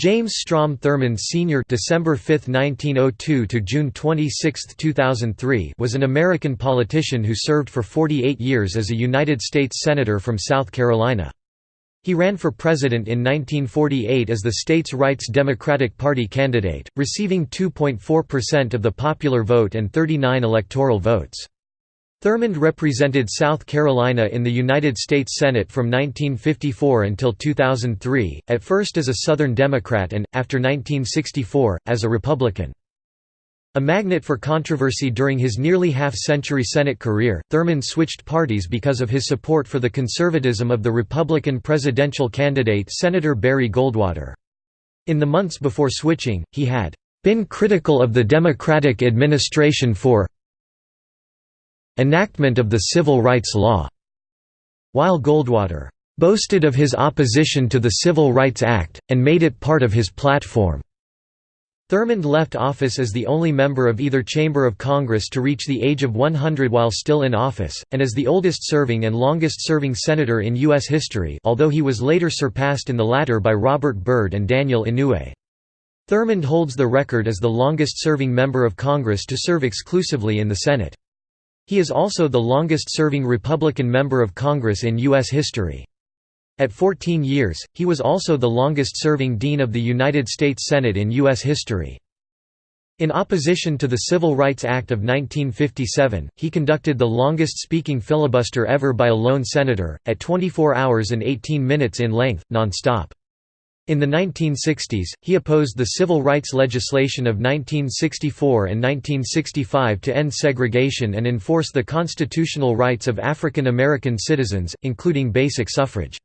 James Strom Thurmond Sr. December 5, 1902 to June 26, 2003 was an American politician who served for 48 years as a United States Senator from South Carolina. He ran for president in 1948 as the state's Rights Democratic Party candidate, receiving 2.4% of the popular vote and 39 electoral votes. Thurmond represented South Carolina in the United States Senate from 1954 until 2003, at first as a Southern Democrat and, after 1964, as a Republican. A magnet for controversy during his nearly half-century Senate career, Thurmond switched parties because of his support for the conservatism of the Republican presidential candidate Senator Barry Goldwater. In the months before switching, he had been critical of the Democratic administration for enactment of the civil rights law, while Goldwater boasted of his opposition to the Civil Rights Act, and made it part of his platform. Thurmond left office as the only member of either chamber of Congress to reach the age of 100 while still in office, and as the oldest-serving and longest-serving senator in U.S. history although he was later surpassed in the latter by Robert Byrd and Daniel Inouye. Thurmond holds the record as the longest-serving member of Congress to serve exclusively in the Senate. He is also the longest-serving Republican member of Congress in U.S. history. At 14 years, he was also the longest-serving Dean of the United States Senate in U.S. history. In opposition to the Civil Rights Act of 1957, he conducted the longest-speaking filibuster ever by a lone senator, at 24 hours and 18 minutes in length, non-stop. In the 1960s, he opposed the civil rights legislation of 1964 and 1965 to end segregation and enforce the constitutional rights of African American citizens, including basic suffrage.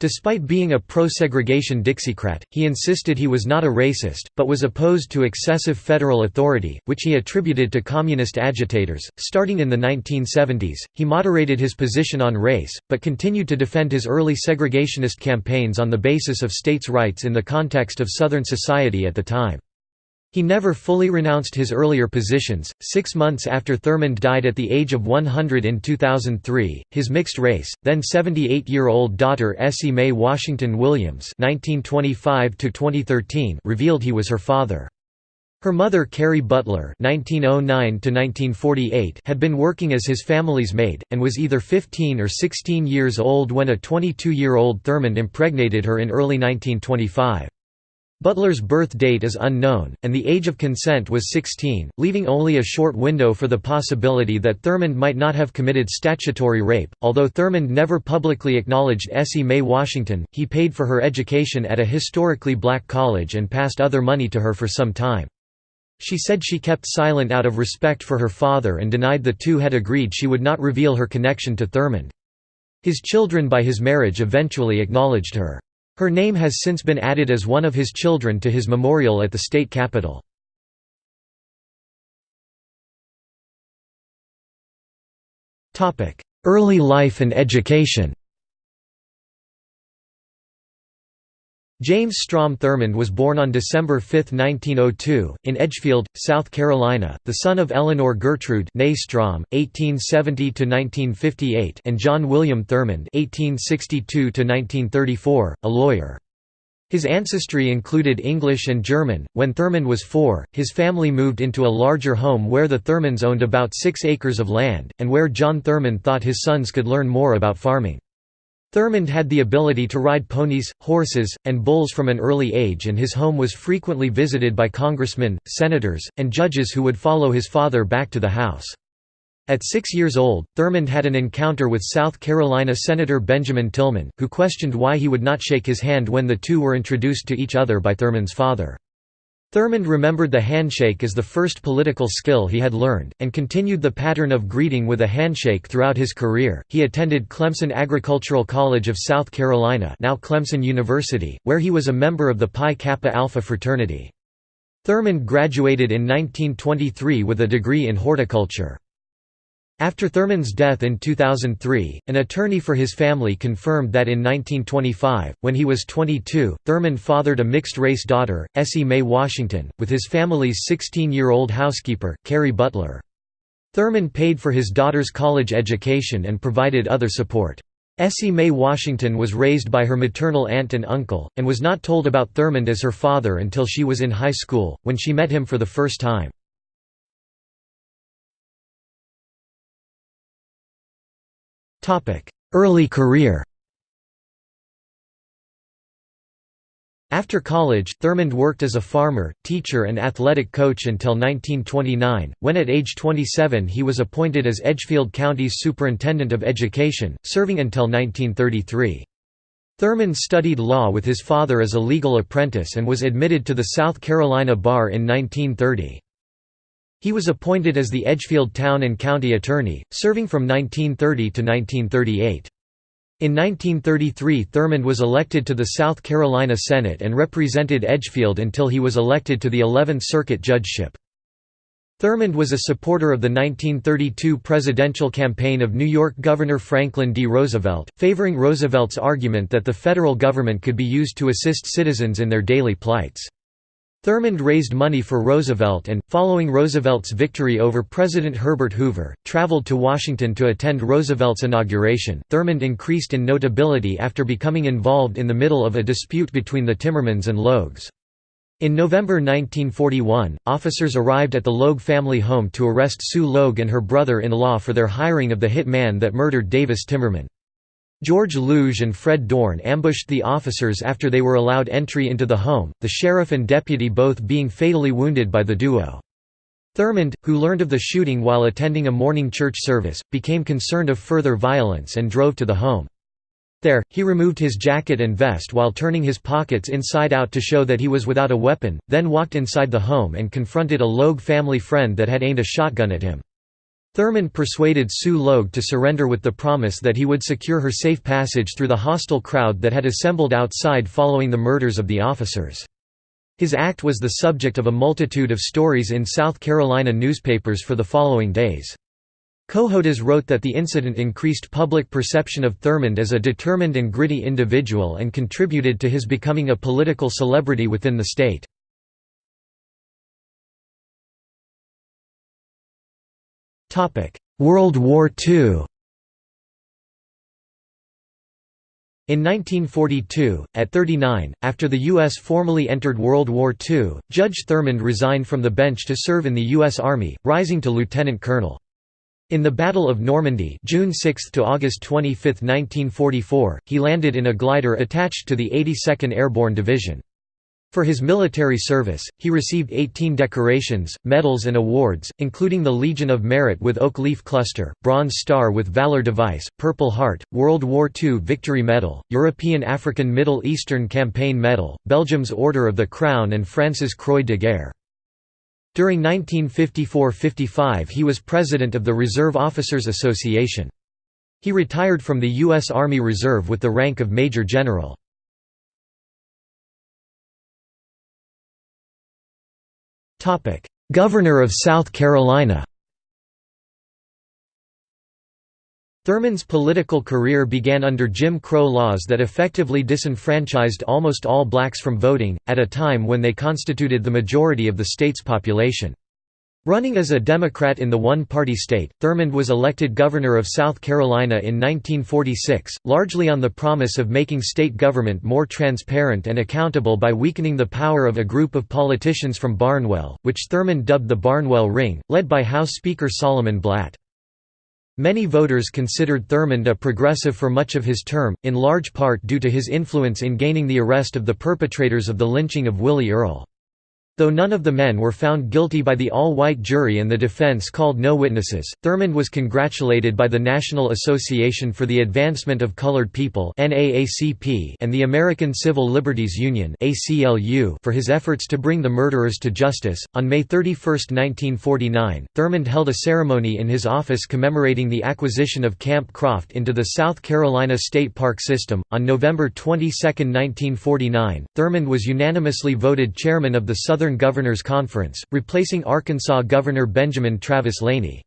Despite being a pro-segregation Dixiecrat, he insisted he was not a racist, but was opposed to excessive federal authority, which he attributed to communist agitators. Starting in the 1970s, he moderated his position on race, but continued to defend his early segregationist campaigns on the basis of states' rights in the context of Southern society at the time. He never fully renounced his earlier positions. Six months after Thurmond died at the age of 100 in 2003, his mixed race, then 78 year old daughter Essie Mae Washington Williams (1925–2013) revealed he was her father. Her mother Carrie Butler (1909–1948) had been working as his family's maid, and was either 15 or 16 years old when a 22-year-old Thurmond impregnated her in early 1925. Butler's birth date is unknown, and the age of consent was 16, leaving only a short window for the possibility that Thurmond might not have committed statutory rape. Although Thurmond never publicly acknowledged Essie Mae Washington, he paid for her education at a historically black college and passed other money to her for some time. She said she kept silent out of respect for her father and denied the two had agreed she would not reveal her connection to Thurmond. His children by his marriage eventually acknowledged her. Her name has since been added as one of his children to his memorial at the state capitol. Early life and education James Strom Thurmond was born on December 5, 1902, in Edgefield, South Carolina, the son of Eleanor Gertrude Strom, 1870–1958 and John William Thurmond 1862–1934, a lawyer. His ancestry included English and German. When Thurmond was four, his family moved into a larger home where the Thurmonds owned about six acres of land, and where John Thurmond thought his sons could learn more about farming. Thurmond had the ability to ride ponies, horses, and bulls from an early age and his home was frequently visited by congressmen, senators, and judges who would follow his father back to the house. At six years old, Thurmond had an encounter with South Carolina Senator Benjamin Tillman, who questioned why he would not shake his hand when the two were introduced to each other by Thurmond's father. Thurmond remembered the handshake as the first political skill he had learned, and continued the pattern of greeting with a handshake throughout his career. He attended Clemson Agricultural College of South Carolina, now Clemson University, where he was a member of the Pi Kappa Alpha fraternity. Thurmond graduated in 1923 with a degree in horticulture. After Thurmond's death in 2003, an attorney for his family confirmed that in 1925, when he was 22, Thurmond fathered a mixed-race daughter, Essie Mae Washington, with his family's 16-year-old housekeeper, Carrie Butler. Thurmond paid for his daughter's college education and provided other support. Essie Mae Washington was raised by her maternal aunt and uncle, and was not told about Thurmond as her father until she was in high school, when she met him for the first time. Early career After college, Thurmond worked as a farmer, teacher and athletic coach until 1929, when at age 27 he was appointed as Edgefield County's Superintendent of Education, serving until 1933. Thurmond studied law with his father as a legal apprentice and was admitted to the South Carolina Bar in 1930. He was appointed as the Edgefield Town and County Attorney, serving from 1930 to 1938. In 1933 Thurmond was elected to the South Carolina Senate and represented Edgefield until he was elected to the 11th Circuit judgeship. Thurmond was a supporter of the 1932 presidential campaign of New York Governor Franklin D. Roosevelt, favoring Roosevelt's argument that the federal government could be used to assist citizens in their daily plights. Thurmond raised money for Roosevelt and, following Roosevelt's victory over President Herbert Hoover, traveled to Washington to attend Roosevelt's inauguration. Thurmond increased in notability after becoming involved in the middle of a dispute between the Timmermans and Logues. In November 1941, officers arrived at the Logue family home to arrest Sue Logue and her brother-in-law for their hiring of the hit man that murdered Davis Timmerman. George Logue and Fred Dorn ambushed the officers after they were allowed entry into the home, the sheriff and deputy both being fatally wounded by the duo. Thurmond, who learned of the shooting while attending a morning church service, became concerned of further violence and drove to the home. There, he removed his jacket and vest while turning his pockets inside out to show that he was without a weapon, then walked inside the home and confronted a Logue family friend that had aimed a shotgun at him. Thurmond persuaded Sue Logue to surrender with the promise that he would secure her safe passage through the hostile crowd that had assembled outside following the murders of the officers. His act was the subject of a multitude of stories in South Carolina newspapers for the following days. Cohodas wrote that the incident increased public perception of Thurmond as a determined and gritty individual and contributed to his becoming a political celebrity within the state. World War II In 1942, at 39, after the U.S. formally entered World War II, Judge Thurmond resigned from the bench to serve in the U.S. Army, rising to lieutenant colonel. In the Battle of Normandy June 6 to August 25, 1944, he landed in a glider attached to the 82nd Airborne Division. For his military service, he received 18 decorations, medals and awards, including the Legion of Merit with Oak Leaf Cluster, Bronze Star with Valor Device, Purple Heart, World War II Victory Medal, European African Middle Eastern Campaign Medal, Belgium's Order of the Crown and France's Croix de Guerre. During 1954–55 he was president of the Reserve Officers Association. He retired from the U.S. Army Reserve with the rank of Major General. Governor of South Carolina Thurmond's political career began under Jim Crow laws that effectively disenfranchised almost all blacks from voting, at a time when they constituted the majority of the state's population. Running as a Democrat in the one-party state, Thurmond was elected governor of South Carolina in 1946, largely on the promise of making state government more transparent and accountable by weakening the power of a group of politicians from Barnwell, which Thurmond dubbed the Barnwell Ring, led by House Speaker Solomon Blatt. Many voters considered Thurmond a progressive for much of his term, in large part due to his influence in gaining the arrest of the perpetrators of the lynching of Willie Earle. Though none of the men were found guilty by the all-white jury and the defense called no witnesses, Thurmond was congratulated by the National Association for the Advancement of Colored People and the American Civil Liberties Union for his efforts to bring the murderers to justice. On May 31, 1949, Thurmond held a ceremony in his office commemorating the acquisition of Camp Croft into the South Carolina State Park System. On November 22, 1949, Thurmond was unanimously voted chairman of the Southern Governors Conference, replacing Arkansas Governor Benjamin Travis Laney.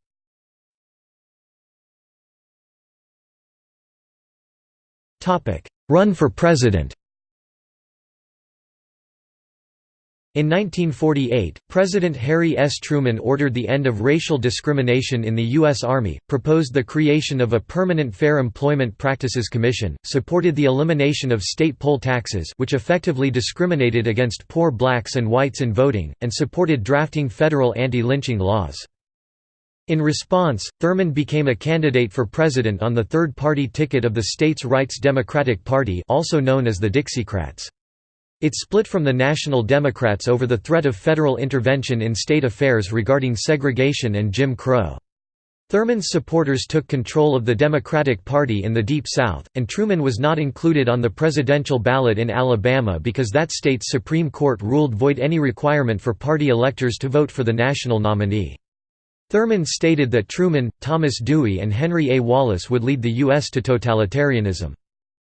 Run for president In 1948, President Harry S. Truman ordered the end of racial discrimination in the U.S. Army, proposed the creation of a permanent Fair Employment Practices Commission, supported the elimination of state poll taxes which effectively discriminated against poor blacks and whites in voting, and supported drafting federal anti-lynching laws. In response, Thurmond became a candidate for president on the third-party ticket of the states' Rights Democratic Party also known as the Dixiecrats. It split from the National Democrats over the threat of federal intervention in state affairs regarding segregation and Jim Crow. Thurmond's supporters took control of the Democratic Party in the Deep South, and Truman was not included on the presidential ballot in Alabama because that state's Supreme Court ruled void any requirement for party electors to vote for the national nominee. Thurmond stated that Truman, Thomas Dewey and Henry A. Wallace would lead the U.S. to totalitarianism.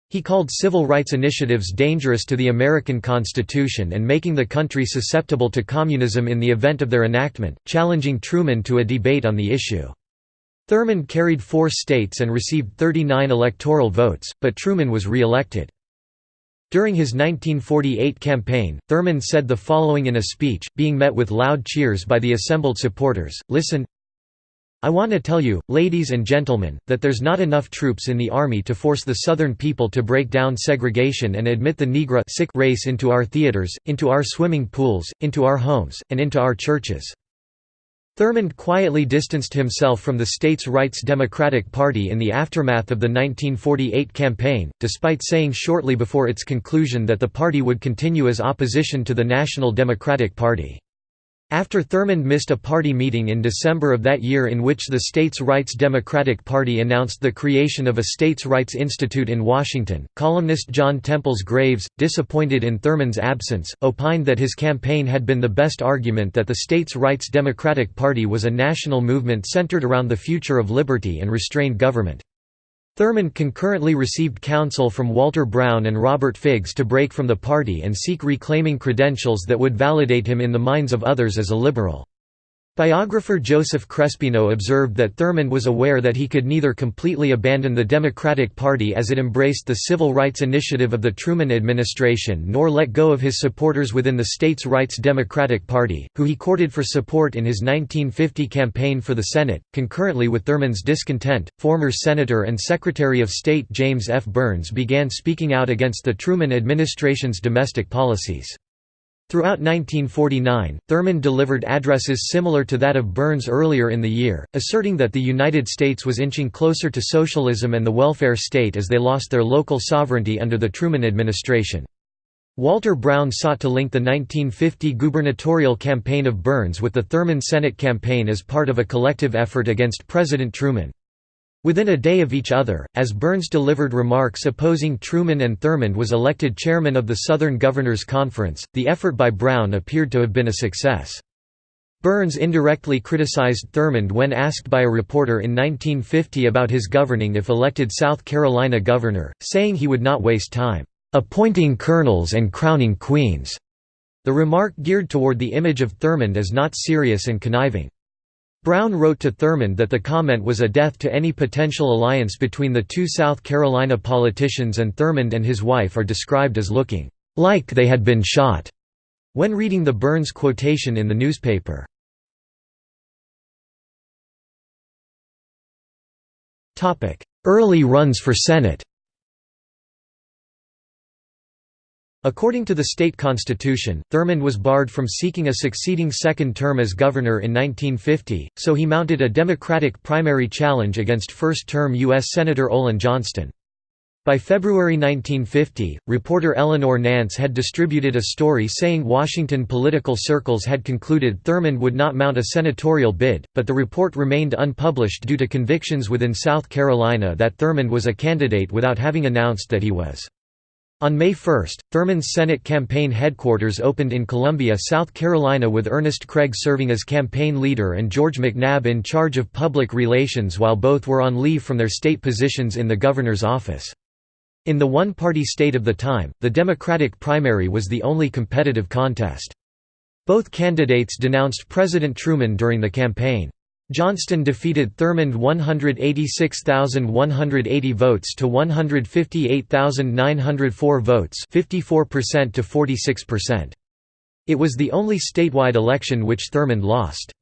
He called civil rights initiatives dangerous to the American Constitution and making the country susceptible to communism in the event of their enactment, challenging Truman to a debate on the issue. Thurmond carried four states and received 39 electoral votes, but Truman was re-elected. During his 1948 campaign, Thurmond said the following in a speech, being met with loud cheers by the assembled supporters, Listen, I want to tell you, ladies and gentlemen, that there's not enough troops in the Army to force the Southern people to break down segregation and admit the Negro sick race into our theaters, into our swimming pools, into our homes, and into our churches. Thurmond quietly distanced himself from the states' rights Democratic Party in the aftermath of the 1948 campaign, despite saying shortly before its conclusion that the party would continue as opposition to the National Democratic Party. After Thurmond missed a party meeting in December of that year in which the States Rights Democratic Party announced the creation of a States Rights Institute in Washington, columnist John Temples Graves, disappointed in Thurmond's absence, opined that his campaign had been the best argument that the States Rights Democratic Party was a national movement centered around the future of liberty and restrained government. Thurmond concurrently received counsel from Walter Brown and Robert Figs to break from the party and seek reclaiming credentials that would validate him in the minds of others as a liberal. Biographer Joseph Crespino observed that Thurmond was aware that he could neither completely abandon the Democratic Party as it embraced the civil rights initiative of the Truman administration nor let go of his supporters within the states' rights Democratic Party, who he courted for support in his 1950 campaign for the Senate. Concurrently with Thurmond's discontent, former Senator and Secretary of State James F. Byrnes began speaking out against the Truman administration's domestic policies. Throughout 1949, Thurmond delivered addresses similar to that of Byrnes earlier in the year, asserting that the United States was inching closer to socialism and the welfare state as they lost their local sovereignty under the Truman administration. Walter Brown sought to link the 1950 gubernatorial campaign of Byrnes with the Thurmond Senate campaign as part of a collective effort against President Truman. Within a day of each other, as Byrnes delivered remarks opposing Truman and Thurmond was elected chairman of the Southern Governors Conference, the effort by Brown appeared to have been a success. Byrnes indirectly criticized Thurmond when asked by a reporter in 1950 about his governing if elected South Carolina governor, saying he would not waste time, "...appointing colonels and crowning queens." The remark geared toward the image of Thurmond as not serious and conniving. Brown wrote to Thurmond that the comment was a death to any potential alliance between the two South Carolina politicians and Thurmond and his wife are described as looking like they had been shot when reading the Byrnes quotation in the newspaper. Early runs for Senate According to the state constitution, Thurmond was barred from seeking a succeeding second term as governor in 1950, so he mounted a Democratic primary challenge against first-term U.S. Senator Olin Johnston. By February 1950, reporter Eleanor Nance had distributed a story saying Washington political circles had concluded Thurmond would not mount a senatorial bid, but the report remained unpublished due to convictions within South Carolina that Thurmond was a candidate without having announced that he was. On May 1, Thurmond's Senate campaign headquarters opened in Columbia, South Carolina with Ernest Craig serving as campaign leader and George McNabb in charge of public relations while both were on leave from their state positions in the governor's office. In the one-party state of the time, the Democratic primary was the only competitive contest. Both candidates denounced President Truman during the campaign. Johnston defeated Thurmond 186,180 votes to 158,904 votes 54% to 46%. It was the only statewide election which Thurmond lost.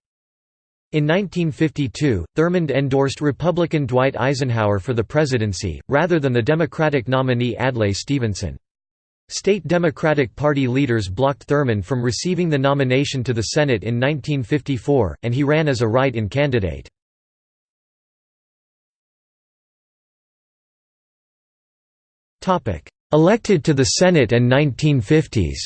In 1952, Thurmond endorsed Republican Dwight Eisenhower for the presidency, rather than the Democratic nominee Adlai Stevenson. State Democratic Party leaders blocked Thurmond from receiving the nomination to the Senate in 1954, and he ran as a write-in candidate. Elected to the Senate and 1950s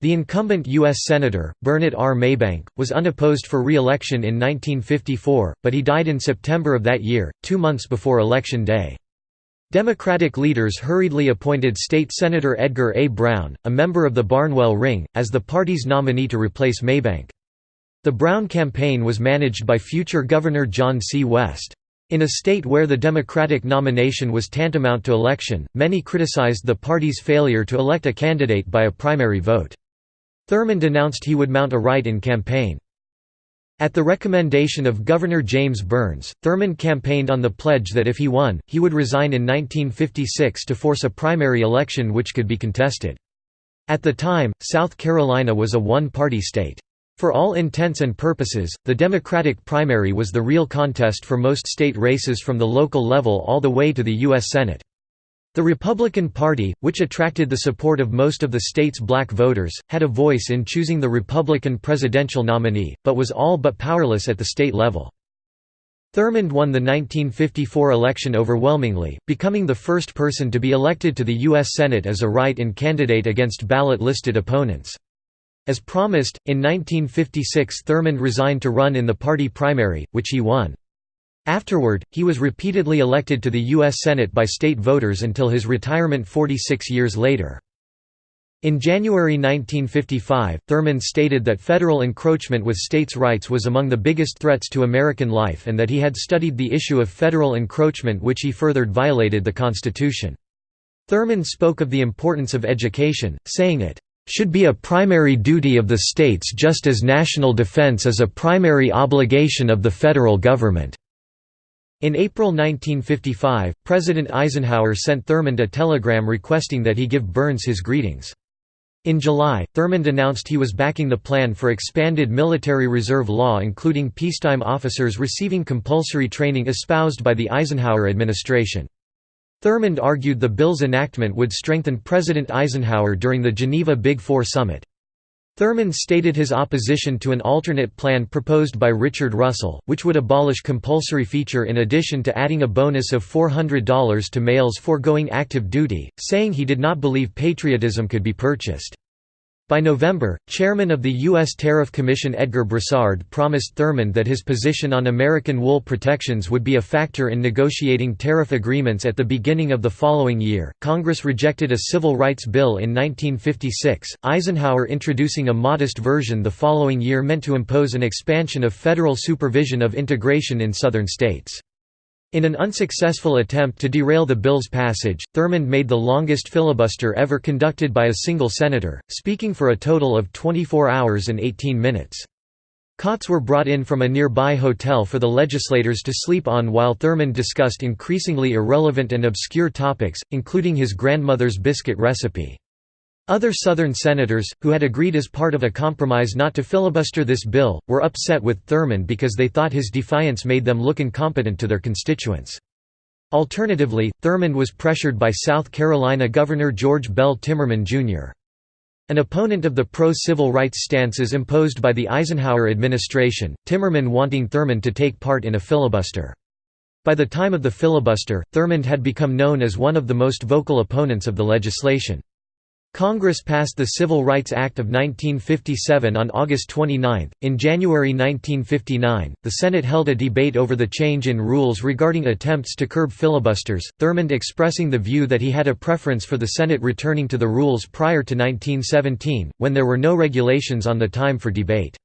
The incumbent U.S. Senator, Bernard R. Maybank, was unopposed for re-election in 1954, but he died in September of that year, two months before Election Day. Democratic leaders hurriedly appointed State Senator Edgar A. Brown, a member of the Barnwell Ring, as the party's nominee to replace Maybank. The Brown campaign was managed by future Governor John C. West. In a state where the Democratic nomination was tantamount to election, many criticized the party's failure to elect a candidate by a primary vote. Thurmond announced he would mount a write-in campaign. At the recommendation of Governor James Byrnes, Thurmond campaigned on the pledge that if he won, he would resign in 1956 to force a primary election which could be contested. At the time, South Carolina was a one-party state. For all intents and purposes, the Democratic primary was the real contest for most state races from the local level all the way to the U.S. Senate. The Republican Party, which attracted the support of most of the state's black voters, had a voice in choosing the Republican presidential nominee, but was all but powerless at the state level. Thurmond won the 1954 election overwhelmingly, becoming the first person to be elected to the U.S. Senate as a write-in candidate against ballot-listed opponents. As promised, in 1956 Thurmond resigned to run in the party primary, which he won. Afterward, he was repeatedly elected to the U.S. Senate by state voters until his retirement 46 years later. In January 1955, Thurmond stated that federal encroachment with states' rights was among the biggest threats to American life and that he had studied the issue of federal encroachment which he furthered violated the Constitution. Thurmond spoke of the importance of education, saying it, "...should be a primary duty of the states just as national defense is a primary obligation of the federal government." In April 1955, President Eisenhower sent Thurmond a telegram requesting that he give Byrnes his greetings. In July, Thurmond announced he was backing the plan for expanded military reserve law including peacetime officers receiving compulsory training espoused by the Eisenhower administration. Thurmond argued the bill's enactment would strengthen President Eisenhower during the Geneva Big Four summit. Thurmond stated his opposition to an alternate plan proposed by Richard Russell, which would abolish compulsory feature in addition to adding a bonus of $400 to males foregoing active duty, saying he did not believe patriotism could be purchased. By November, chairman of the U.S. Tariff Commission Edgar Brossard promised Thurmond that his position on American wool protections would be a factor in negotiating tariff agreements at the beginning of the following year. Congress rejected a civil rights bill in 1956, Eisenhower introducing a modest version the following year meant to impose an expansion of federal supervision of integration in southern states. In an unsuccessful attempt to derail the bill's passage, Thurmond made the longest filibuster ever conducted by a single senator, speaking for a total of 24 hours and 18 minutes. Cots were brought in from a nearby hotel for the legislators to sleep on while Thurmond discussed increasingly irrelevant and obscure topics, including his grandmother's biscuit recipe. Other Southern senators, who had agreed as part of a compromise not to filibuster this bill, were upset with Thurmond because they thought his defiance made them look incompetent to their constituents. Alternatively, Thurmond was pressured by South Carolina Governor George Bell Timmerman, Jr. An opponent of the pro-civil rights stances imposed by the Eisenhower administration, Timmerman wanting Thurmond to take part in a filibuster. By the time of the filibuster, Thurmond had become known as one of the most vocal opponents of the legislation. Congress passed the Civil Rights Act of 1957 on August 29. In January 1959, the Senate held a debate over the change in rules regarding attempts to curb filibusters, Thurmond expressing the view that he had a preference for the Senate returning to the rules prior to 1917, when there were no regulations on the time for debate.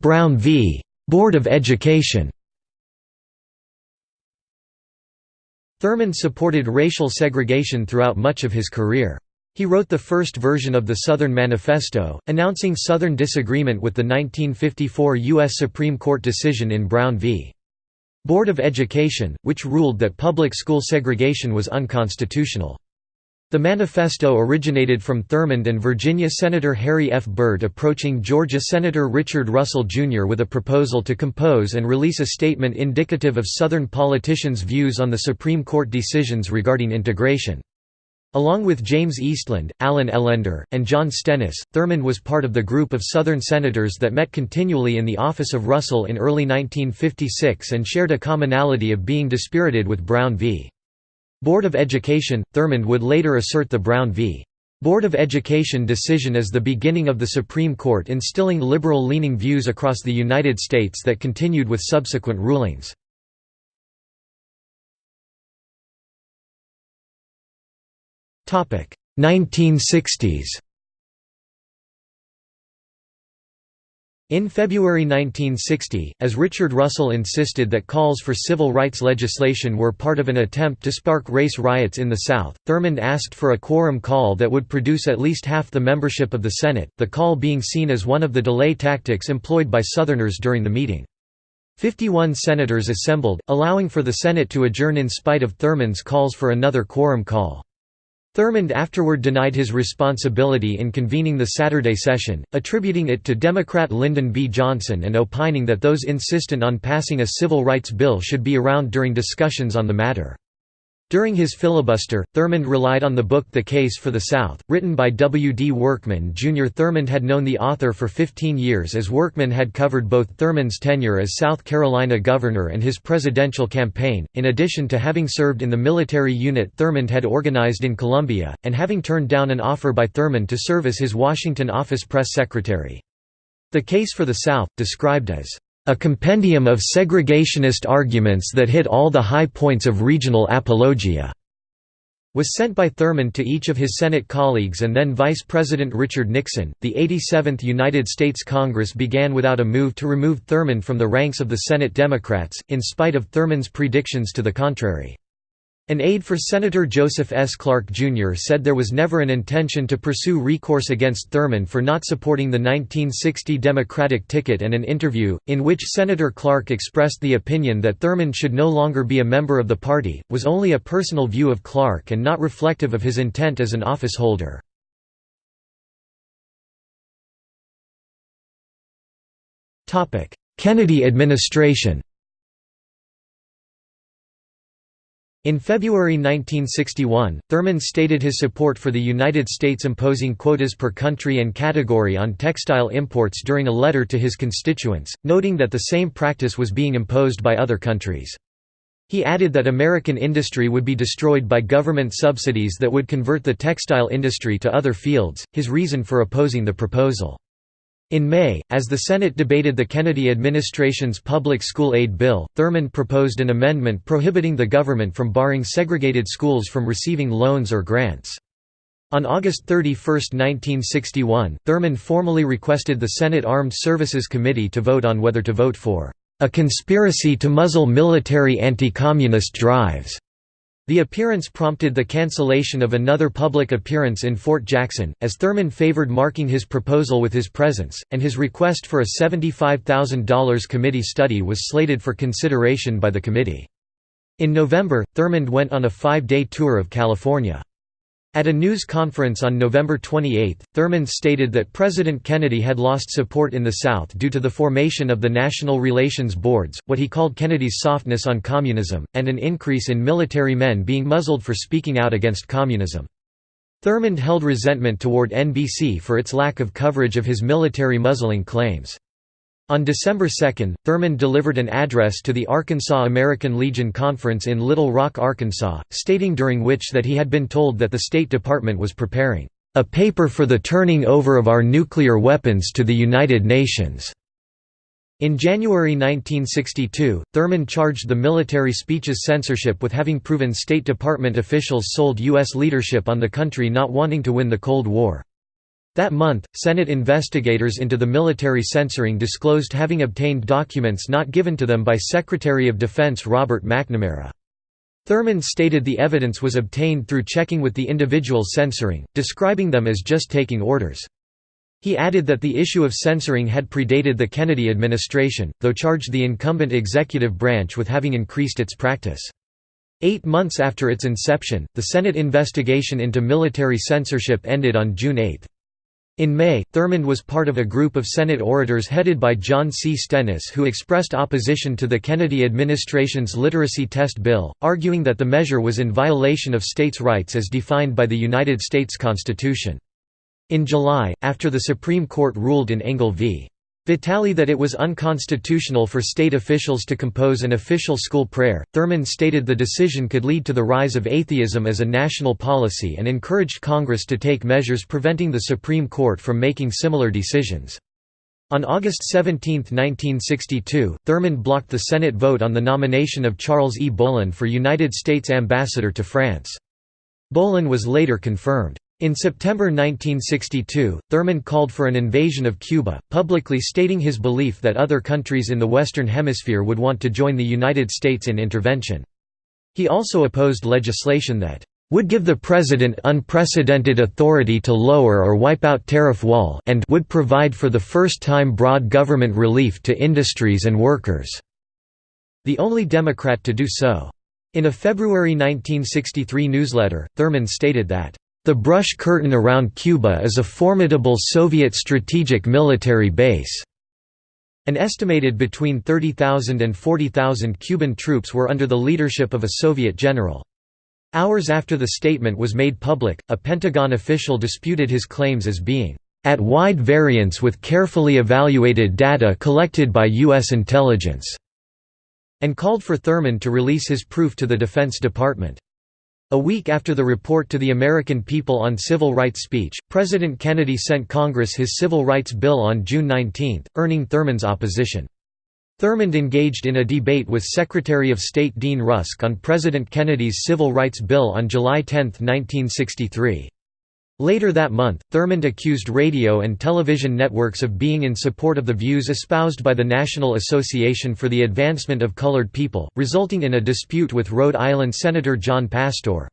Brown v. Board of Education Thurmond supported racial segregation throughout much of his career. He wrote the first version of the Southern Manifesto, announcing Southern disagreement with the 1954 U.S. Supreme Court decision in Brown v. Board of Education, which ruled that public school segregation was unconstitutional. The manifesto originated from Thurmond and Virginia Senator Harry F. Byrd approaching Georgia Senator Richard Russell, Jr. with a proposal to compose and release a statement indicative of Southern politicians' views on the Supreme Court decisions regarding integration. Along with James Eastland, Allen Ellender, and John Stennis, Thurmond was part of the group of Southern senators that met continually in the office of Russell in early 1956 and shared a commonality of being dispirited with Brown v. Board of Education, Thurmond would later assert the Brown v. Board of Education decision as the beginning of the Supreme Court instilling liberal-leaning views across the United States that continued with subsequent rulings. Topic 1960s In February 1960, as Richard Russell insisted that calls for civil rights legislation were part of an attempt to spark race riots in the South, Thurmond asked for a quorum call that would produce at least half the membership of the Senate, the call being seen as one of the delay tactics employed by Southerners during the meeting. Fifty-one senators assembled, allowing for the Senate to adjourn in spite of Thurmond's calls for another quorum call. Thurmond afterward denied his responsibility in convening the Saturday session, attributing it to Democrat Lyndon B. Johnson and opining that those insistent on passing a civil rights bill should be around during discussions on the matter. During his filibuster, Thurmond relied on the book The Case for the South, written by W. D. Workman Jr. Thurmond had known the author for 15 years as Workman had covered both Thurmond's tenure as South Carolina governor and his presidential campaign, in addition to having served in the military unit Thurmond had organized in Columbia, and having turned down an offer by Thurmond to serve as his Washington office press secretary. The Case for the South, described as a compendium of segregationist arguments that hit all the high points of regional apologia was sent by Thurmond to each of his Senate colleagues and then Vice President Richard Nixon. The 87th United States Congress began without a move to remove Thurmond from the ranks of the Senate Democrats, in spite of Thurmond's predictions to the contrary. An aide for Senator Joseph S. Clark, Jr. said there was never an intention to pursue recourse against Thurmond for not supporting the 1960 Democratic ticket and an interview, in which Senator Clark expressed the opinion that Thurmond should no longer be a member of the party, was only a personal view of Clark and not reflective of his intent as an office holder. Kennedy administration In February 1961, Thurmond stated his support for the United States imposing quotas per country and category on textile imports during a letter to his constituents, noting that the same practice was being imposed by other countries. He added that American industry would be destroyed by government subsidies that would convert the textile industry to other fields, his reason for opposing the proposal. In May, as the Senate debated the Kennedy administration's public school aid bill, Thurmond proposed an amendment prohibiting the government from barring segregated schools from receiving loans or grants. On August 31, 1961, Thurmond formally requested the Senate Armed Services Committee to vote on whether to vote for a conspiracy to muzzle military anti-communist drives the appearance prompted the cancellation of another public appearance in Fort Jackson, as Thurmond favored marking his proposal with his presence, and his request for a $75,000 committee study was slated for consideration by the committee. In November, Thurmond went on a five-day tour of California. At a news conference on November 28, Thurmond stated that President Kennedy had lost support in the South due to the formation of the National Relations Boards, what he called Kennedy's softness on communism, and an increase in military men being muzzled for speaking out against communism. Thurmond held resentment toward NBC for its lack of coverage of his military muzzling claims. On December 2, Thurmond delivered an address to the Arkansas American Legion Conference in Little Rock, Arkansas, stating during which that he had been told that the State Department was preparing a paper for the turning over of our nuclear weapons to the United Nations. In January 1962, Thurmond charged the military speeches censorship with having proven State Department officials sold U.S. leadership on the country not wanting to win the Cold War. That month, Senate investigators into the military censoring disclosed having obtained documents not given to them by Secretary of Defense Robert McNamara. Thurmond stated the evidence was obtained through checking with the individuals censoring, describing them as just taking orders. He added that the issue of censoring had predated the Kennedy administration, though charged the incumbent executive branch with having increased its practice. Eight months after its inception, the Senate investigation into military censorship ended on June 8. In May, Thurmond was part of a group of Senate orators headed by John C. Stennis who expressed opposition to the Kennedy administration's literacy test bill, arguing that the measure was in violation of states' rights as defined by the United States Constitution. In July, after the Supreme Court ruled in Engel v. Vitale that it was unconstitutional for state officials to compose an official school prayer, Thurmond stated the decision could lead to the rise of atheism as a national policy and encouraged Congress to take measures preventing the Supreme Court from making similar decisions. On August 17, 1962, Thurmond blocked the Senate vote on the nomination of Charles E. Bohlen for United States Ambassador to France. Bohlen was later confirmed. In September 1962, Thurmond called for an invasion of Cuba, publicly stating his belief that other countries in the Western Hemisphere would want to join the United States in intervention. He also opposed legislation that would give the President unprecedented authority to lower or wipe out tariff wall and would provide for the first time broad government relief to industries and workers." The only Democrat to do so. In a February 1963 newsletter, Thurmond stated that, the brush curtain around Cuba is a formidable Soviet strategic military base. An estimated between 30,000 and 40,000 Cuban troops were under the leadership of a Soviet general. Hours after the statement was made public, a Pentagon official disputed his claims as being at wide variance with carefully evaluated data collected by U.S. intelligence, and called for Thurmond to release his proof to the Defense Department. A week after the report to the American people on civil rights speech, President Kennedy sent Congress his Civil Rights Bill on June 19, earning Thurmond's opposition. Thurmond engaged in a debate with Secretary of State Dean Rusk on President Kennedy's Civil Rights Bill on July 10, 1963. Later that month, Thurmond accused radio and television networks of being in support of the views espoused by the National Association for the Advancement of Colored People, resulting in a dispute with Rhode Island Senator John Pastore.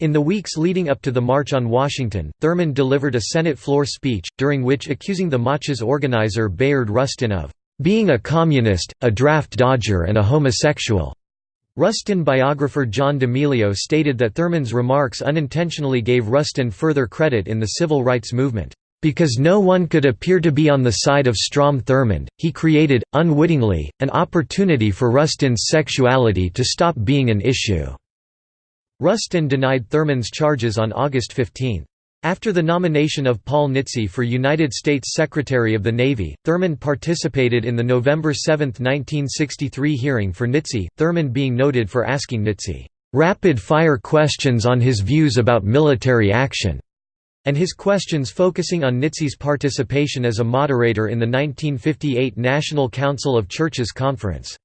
In the weeks leading up to the March on Washington, Thurmond delivered a Senate floor speech, during which accusing the march's organizer Bayard Rustin of being a communist, a draft dodger and a homosexual. Rustin biographer John D'Emilio stated that Thurmond's remarks unintentionally gave Rustin further credit in the civil rights movement. Because no one could appear to be on the side of Strom Thurmond, he created, unwittingly, an opportunity for Rustin's sexuality to stop being an issue." Rustin denied Thurmond's charges on August 15. After the nomination of Paul Nitze for United States Secretary of the Navy, Thurmond participated in the November 7, 1963 hearing for Nitze, Thurmond being noted for asking Nitze, "...rapid-fire questions on his views about military action." and his questions focusing on Nitze's participation as a moderator in the 1958 National Council of Churches Conference.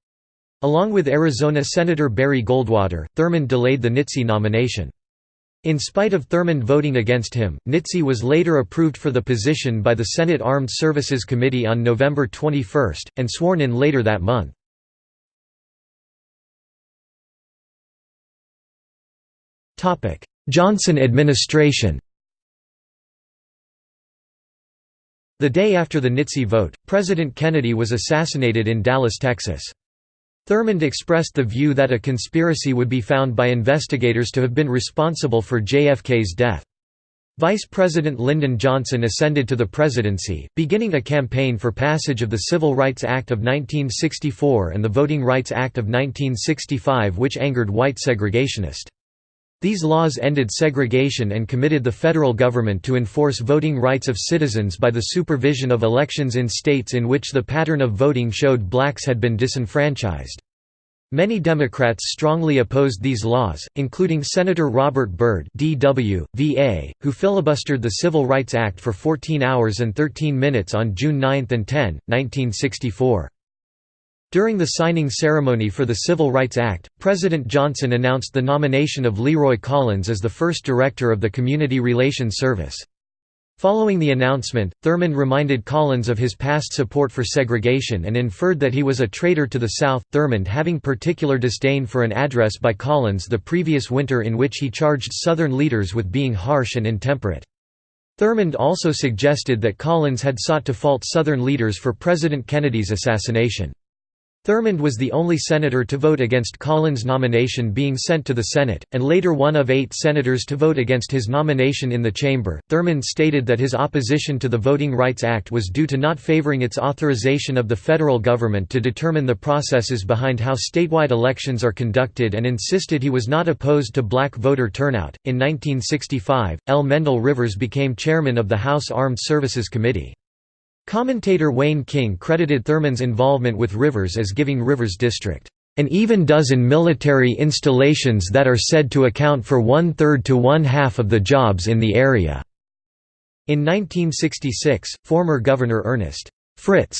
Along with Arizona Senator Barry Goldwater, Thurmond delayed the Nitze nomination. In spite of Thurmond voting against him, Nitze was later approved for the position by the Senate Armed Services Committee on November 21, and sworn in later that month. Johnson administration The day after the Nitze vote, President Kennedy was assassinated in Dallas, Texas. Thurmond expressed the view that a conspiracy would be found by investigators to have been responsible for JFK's death. Vice President Lyndon Johnson ascended to the presidency, beginning a campaign for passage of the Civil Rights Act of 1964 and the Voting Rights Act of 1965 which angered white segregationists. These laws ended segregation and committed the federal government to enforce voting rights of citizens by the supervision of elections in states in which the pattern of voting showed blacks had been disenfranchised. Many Democrats strongly opposed these laws, including Senator Robert Byrd DW, VA, who filibustered the Civil Rights Act for 14 hours and 13 minutes on June 9 and 10, 1964. During the signing ceremony for the Civil Rights Act, President Johnson announced the nomination of Leroy Collins as the first director of the Community Relations Service. Following the announcement, Thurmond reminded Collins of his past support for segregation and inferred that he was a traitor to the South, Thurmond having particular disdain for an address by Collins the previous winter in which he charged Southern leaders with being harsh and intemperate. Thurmond also suggested that Collins had sought to fault Southern leaders for President Kennedy's assassination. Thurmond was the only senator to vote against Collins' nomination being sent to the Senate, and later one of eight senators to vote against his nomination in the chamber. Thurmond stated that his opposition to the Voting Rights Act was due to not favoring its authorization of the federal government to determine the processes behind how statewide elections are conducted and insisted he was not opposed to black voter turnout. In 1965, L. Mendel Rivers became chairman of the House Armed Services Committee. Commentator Wayne King credited Thurmond's involvement with Rivers as giving Rivers District an even dozen military installations that are said to account for one-third to one-half of the jobs in the area." In 1966, former Governor Ernest Fritz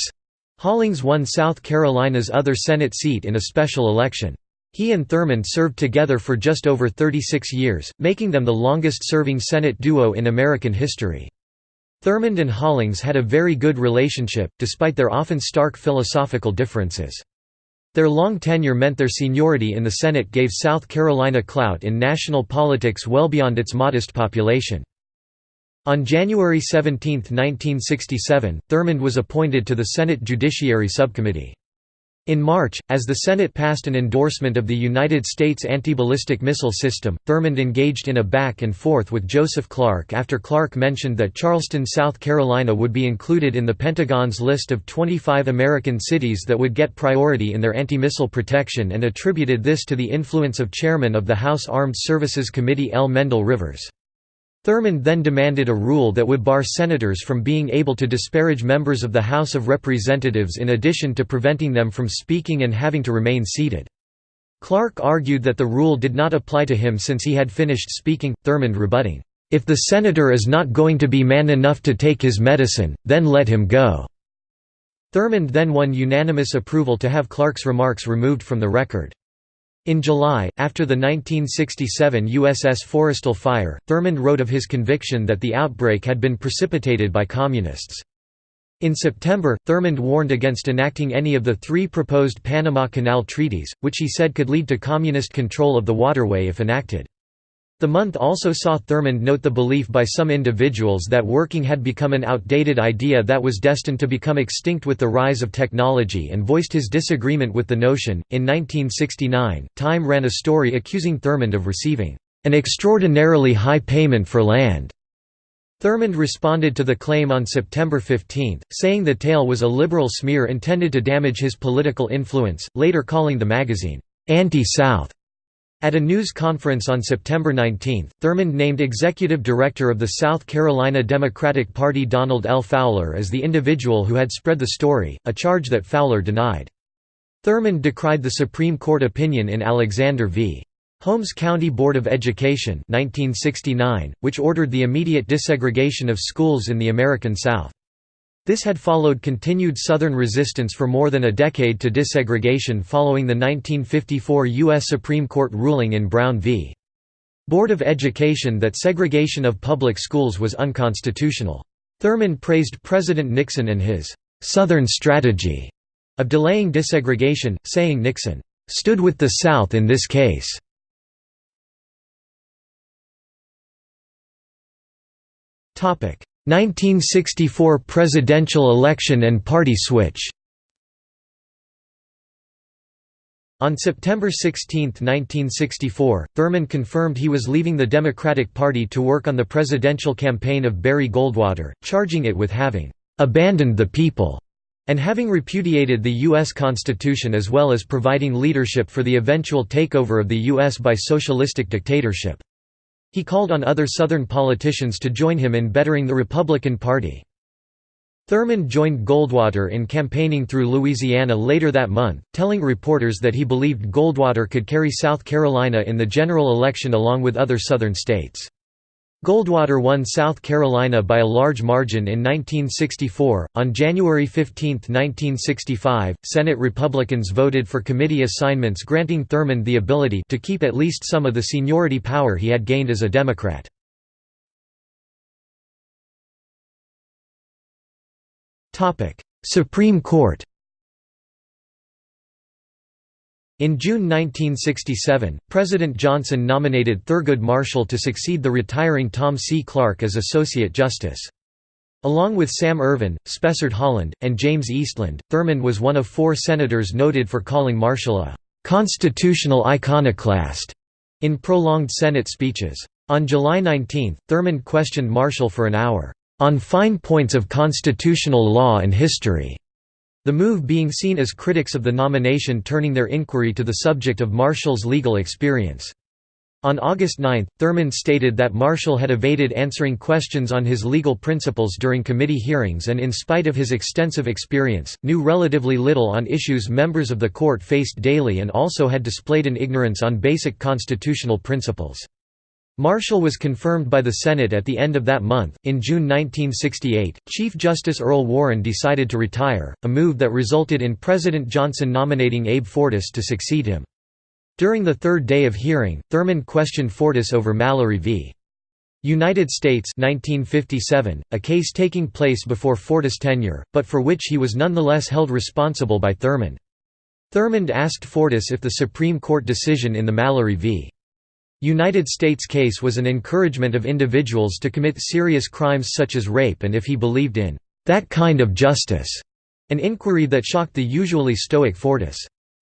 Hollings won South Carolina's other Senate seat in a special election. He and Thurmond served together for just over 36 years, making them the longest-serving Senate duo in American history. Thurmond and Hollings had a very good relationship, despite their often stark philosophical differences. Their long tenure meant their seniority in the Senate gave South Carolina clout in national politics well beyond its modest population. On January 17, 1967, Thurmond was appointed to the Senate Judiciary Subcommittee. In March, as the Senate passed an endorsement of the United States anti-ballistic missile system, Thurmond engaged in a back and forth with Joseph Clark after Clark mentioned that Charleston, South Carolina would be included in the Pentagon's list of 25 American cities that would get priority in their anti-missile protection and attributed this to the influence of chairman of the House Armed Services Committee L. Mendel Rivers. Thurmond then demanded a rule that would bar senators from being able to disparage members of the House of Representatives in addition to preventing them from speaking and having to remain seated. Clark argued that the rule did not apply to him since he had finished speaking, Thurmond rebutting, "...if the senator is not going to be man enough to take his medicine, then let him go." Thurmond then won unanimous approval to have Clark's remarks removed from the record. In July, after the 1967 USS Forrestal fire, Thurmond wrote of his conviction that the outbreak had been precipitated by Communists. In September, Thurmond warned against enacting any of the three proposed Panama Canal treaties, which he said could lead to Communist control of the waterway if enacted. The month also saw Thurmond note the belief by some individuals that working had become an outdated idea that was destined to become extinct with the rise of technology and voiced his disagreement with the notion. In 1969, Time ran a story accusing Thurmond of receiving an extraordinarily high payment for land. Thurmond responded to the claim on September 15, saying the tale was a liberal smear intended to damage his political influence, later calling the magazine anti-South. At a news conference on September 19, Thurmond named executive director of the South Carolina Democratic Party Donald L. Fowler as the individual who had spread the story, a charge that Fowler denied. Thurmond decried the Supreme Court opinion in Alexander v. Holmes County Board of Education 1969, which ordered the immediate desegregation of schools in the American South. This had followed continued Southern resistance for more than a decade to desegregation following the 1954 U.S. Supreme Court ruling in Brown v. Board of Education that segregation of public schools was unconstitutional. Thurmond praised President Nixon and his «Southern strategy» of delaying desegregation, saying Nixon «stood with the South in this case». Topic 1964 presidential election and party switch On September 16, 1964, Thurmond confirmed he was leaving the Democratic Party to work on the presidential campaign of Barry Goldwater, charging it with having "...abandoned the people." and having repudiated the U.S. Constitution as well as providing leadership for the eventual takeover of the U.S. by socialistic dictatorship. He called on other Southern politicians to join him in bettering the Republican Party. Thurmond joined Goldwater in campaigning through Louisiana later that month, telling reporters that he believed Goldwater could carry South Carolina in the general election along with other Southern states. Goldwater won South Carolina by a large margin in 1964. On January 15, 1965, Senate Republicans voted for committee assignments granting Thurmond the ability to keep at least some of the seniority power he had gained as a Democrat. Supreme Court In June 1967, President Johnson nominated Thurgood Marshall to succeed the retiring Tom C. Clark as Associate Justice. Along with Sam Ervin, Spessard Holland, and James Eastland, Thurmond was one of four senators noted for calling Marshall a «constitutional iconoclast» in prolonged Senate speeches. On July 19, Thurmond questioned Marshall for an hour, "...on fine points of constitutional law and history." The move being seen as critics of the nomination turning their inquiry to the subject of Marshall's legal experience. On August 9, Thurmond stated that Marshall had evaded answering questions on his legal principles during committee hearings and in spite of his extensive experience, knew relatively little on issues members of the court faced daily and also had displayed an ignorance on basic constitutional principles. Marshall was confirmed by the Senate at the end of that month. In June 1968, Chief Justice Earl Warren decided to retire, a move that resulted in President Johnson nominating Abe Fortas to succeed him. During the third day of hearing, Thurmond questioned Fortas over Mallory v. United States 1957, a case taking place before Fortas' tenure, but for which he was nonetheless held responsible by Thurmond. Thurmond asked Fortas if the Supreme Court decision in the Mallory v. United States case was an encouragement of individuals to commit serious crimes such as rape and if he believed in that kind of justice, an inquiry that shocked the usually stoic Fortas.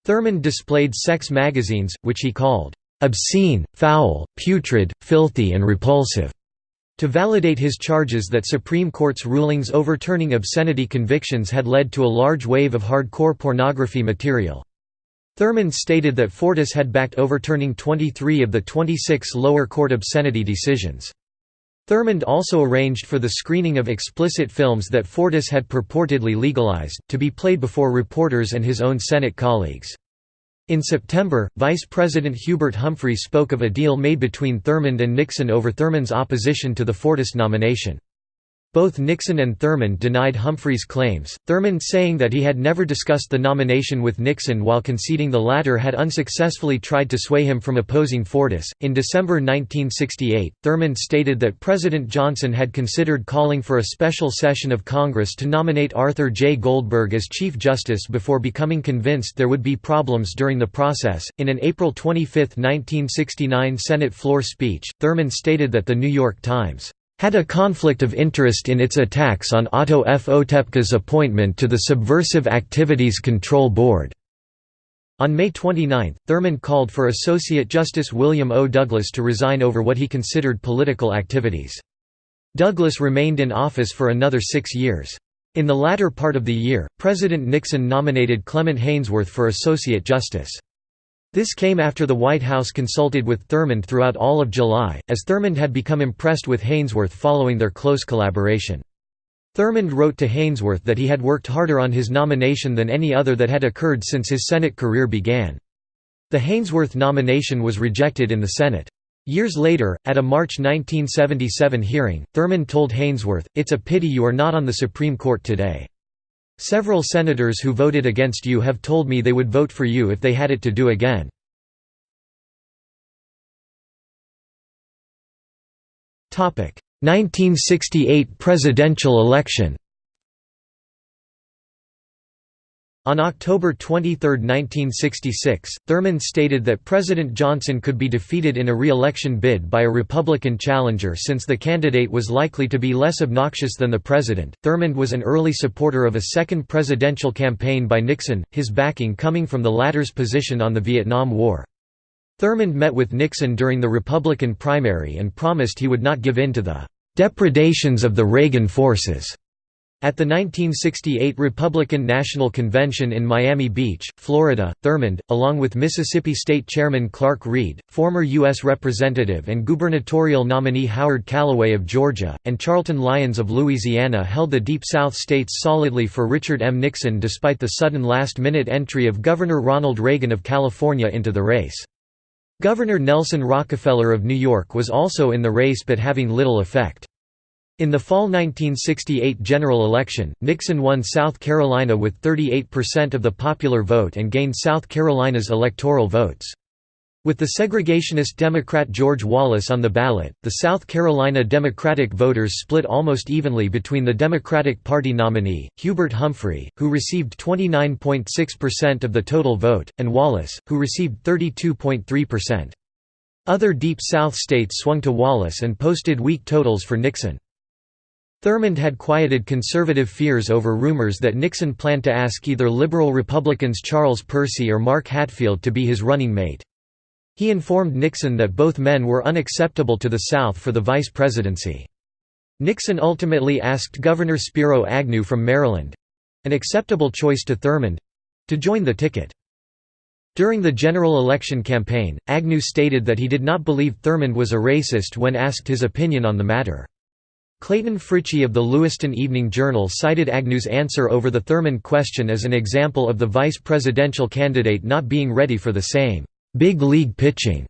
Thurmond displayed sex magazines, which he called obscene, foul, putrid, filthy and repulsive, to validate his charges that Supreme Court's rulings overturning obscenity convictions had led to a large wave of hardcore pornography material. Thurmond stated that Fortas had backed overturning 23 of the 26 lower court obscenity decisions. Thurmond also arranged for the screening of explicit films that Fortas had purportedly legalized, to be played before reporters and his own Senate colleagues. In September, Vice President Hubert Humphrey spoke of a deal made between Thurmond and Nixon over Thurmond's opposition to the Fortas nomination. Both Nixon and Thurmond denied Humphrey's claims, Thurmond saying that he had never discussed the nomination with Nixon while conceding the latter had unsuccessfully tried to sway him from opposing Fortas. In December 1968, Thurmond stated that President Johnson had considered calling for a special session of Congress to nominate Arthur J. Goldberg as Chief Justice before becoming convinced there would be problems during the process. In an April 25, 1969 Senate floor speech, Thurmond stated that The New York Times had a conflict of interest in its attacks on Otto F. Otepka's appointment to the Subversive Activities Control Board. On May 29, Thurmond called for Associate Justice William O. Douglas to resign over what he considered political activities. Douglas remained in office for another six years. In the latter part of the year, President Nixon nominated Clement Haynsworth for Associate Justice. This came after the White House consulted with Thurmond throughout all of July, as Thurmond had become impressed with Haynsworth following their close collaboration. Thurmond wrote to Haynsworth that he had worked harder on his nomination than any other that had occurred since his Senate career began. The Haynsworth nomination was rejected in the Senate. Years later, at a March 1977 hearing, Thurmond told Haynsworth, It's a pity you are not on the Supreme Court today. Several senators who voted against you have told me they would vote for you if they had it to do again. Topic: 1968 presidential election. On October 23, 1966, Thurmond stated that President Johnson could be defeated in a re-election bid by a Republican challenger since the candidate was likely to be less obnoxious than the president. Thurmond was an early supporter of a second presidential campaign by Nixon, his backing coming from the latter's position on the Vietnam War. Thurmond met with Nixon during the Republican primary and promised he would not give in to the depredations of the Reagan forces. At the 1968 Republican National Convention in Miami Beach, Florida, Thurmond, along with Mississippi State Chairman Clarke Reed, former U.S. Representative and gubernatorial nominee Howard Callaway of Georgia, and Charlton Lyons of Louisiana held the Deep South states solidly for Richard M. Nixon despite the sudden last-minute entry of Governor Ronald Reagan of California into the race. Governor Nelson Rockefeller of New York was also in the race but having little effect. In the fall 1968 general election, Nixon won South Carolina with 38% of the popular vote and gained South Carolina's electoral votes. With the segregationist Democrat George Wallace on the ballot, the South Carolina Democratic voters split almost evenly between the Democratic Party nominee, Hubert Humphrey, who received 29.6% of the total vote, and Wallace, who received 32.3%. Other Deep South states swung to Wallace and posted weak totals for Nixon. Thurmond had quieted conservative fears over rumors that Nixon planned to ask either liberal Republicans Charles Percy or Mark Hatfield to be his running mate. He informed Nixon that both men were unacceptable to the South for the vice presidency. Nixon ultimately asked Governor Spiro Agnew from Maryland—an acceptable choice to Thurmond—to join the ticket. During the general election campaign, Agnew stated that he did not believe Thurmond was a racist when asked his opinion on the matter. Clayton Fritchie of the Lewiston Evening Journal cited Agnew's answer over the Thurmond question as an example of the vice presidential candidate not being ready for the same big league pitching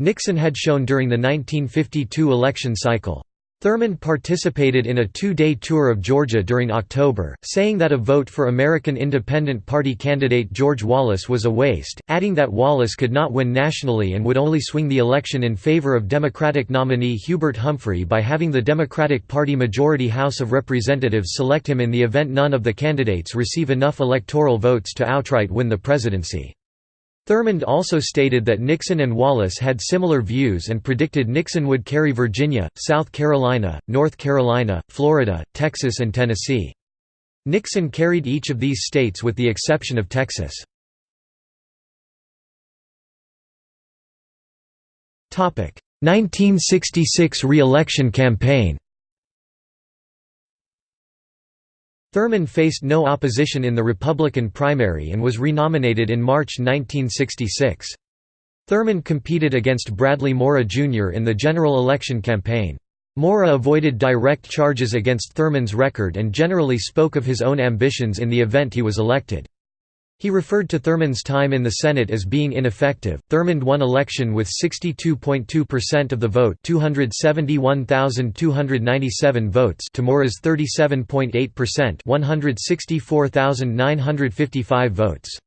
Nixon had shown during the 1952 election cycle. Thurmond participated in a two-day tour of Georgia during October, saying that a vote for American Independent Party candidate George Wallace was a waste, adding that Wallace could not win nationally and would only swing the election in favor of Democratic nominee Hubert Humphrey by having the Democratic Party majority House of Representatives select him in the event none of the candidates receive enough electoral votes to outright win the presidency. Thurmond also stated that Nixon and Wallace had similar views and predicted Nixon would carry Virginia, South Carolina, North Carolina, Florida, Texas and Tennessee. Nixon carried each of these states with the exception of Texas. Topic: 1966 re-election campaign Thurmond faced no opposition in the Republican primary and was renominated in March 1966. Thurmond competed against Bradley Morrah Jr. in the general election campaign. Morrah avoided direct charges against Thurmond's record and generally spoke of his own ambitions in the event he was elected. He referred to Thurmond's time in the Senate as being ineffective. Thurmond won election with 62.2% of the vote, 271,297 votes to Morrah's 37.8%, 164,955 votes.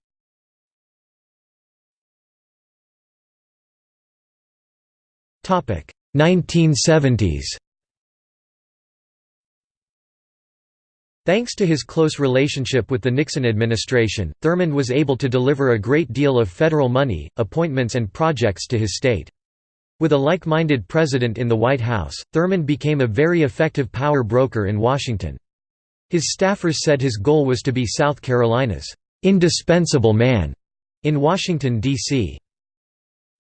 Topic: 1970s. Thanks to his close relationship with the Nixon administration, Thurmond was able to deliver a great deal of federal money, appointments and projects to his state. With a like-minded president in the White House, Thurmond became a very effective power broker in Washington. His staffers said his goal was to be South Carolina's indispensable man in Washington, D.C.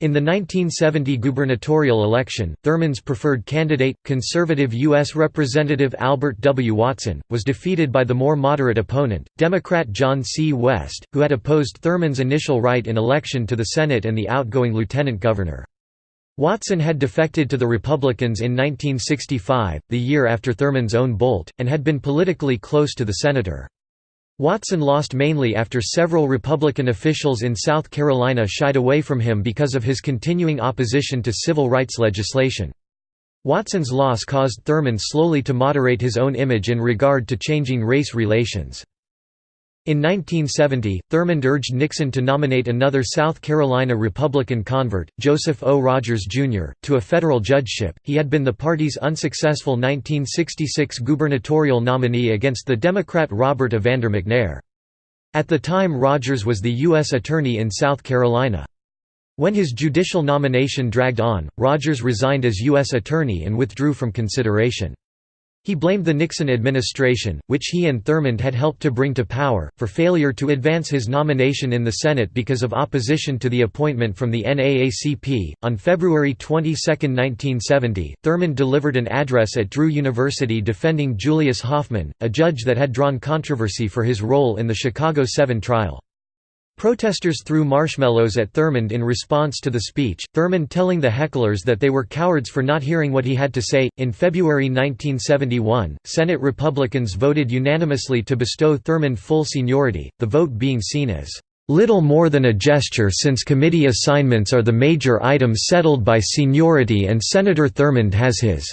In the 1970 gubernatorial election, Thurmond's preferred candidate, conservative U.S. Representative Albert W. Watson, was defeated by the more moderate opponent, Democrat John C. West, who had opposed Thurmond's initial write in election to the Senate and the outgoing lieutenant governor. Watson had defected to the Republicans in 1965, the year after Thurmond's own bolt, and had been politically close to the senator. Watson lost mainly after several Republican officials in South Carolina shied away from him because of his continuing opposition to civil rights legislation. Watson's loss caused Thurmond slowly to moderate his own image in regard to changing race relations. In 1970, Thurmond urged Nixon to nominate another South Carolina Republican convert, Joseph O. Rogers, Jr., to a federal judgeship. He had been the party's unsuccessful 1966 gubernatorial nominee against the Democrat Robert Evander McNair. At the time Rogers was the U.S. Attorney in South Carolina. When his judicial nomination dragged on, Rogers resigned as U.S. Attorney and withdrew from consideration. He blamed the Nixon administration, which he and Thurmond had helped to bring to power, for failure to advance his nomination in the Senate because of opposition to the appointment from the NAACP. On February 22, 1970, Thurmond delivered an address at Drew University defending Julius Hoffman, a judge that had drawn controversy for his role in the Chicago 7 trial. Protesters threw marshmallows at Thurmond in response to the speech, Thurmond telling the hecklers that they were cowards for not hearing what he had to say. In February 1971, Senate Republicans voted unanimously to bestow Thurmond full seniority, the vote being seen as little more than a gesture since committee assignments are the major items settled by seniority and Senator Thurmond has his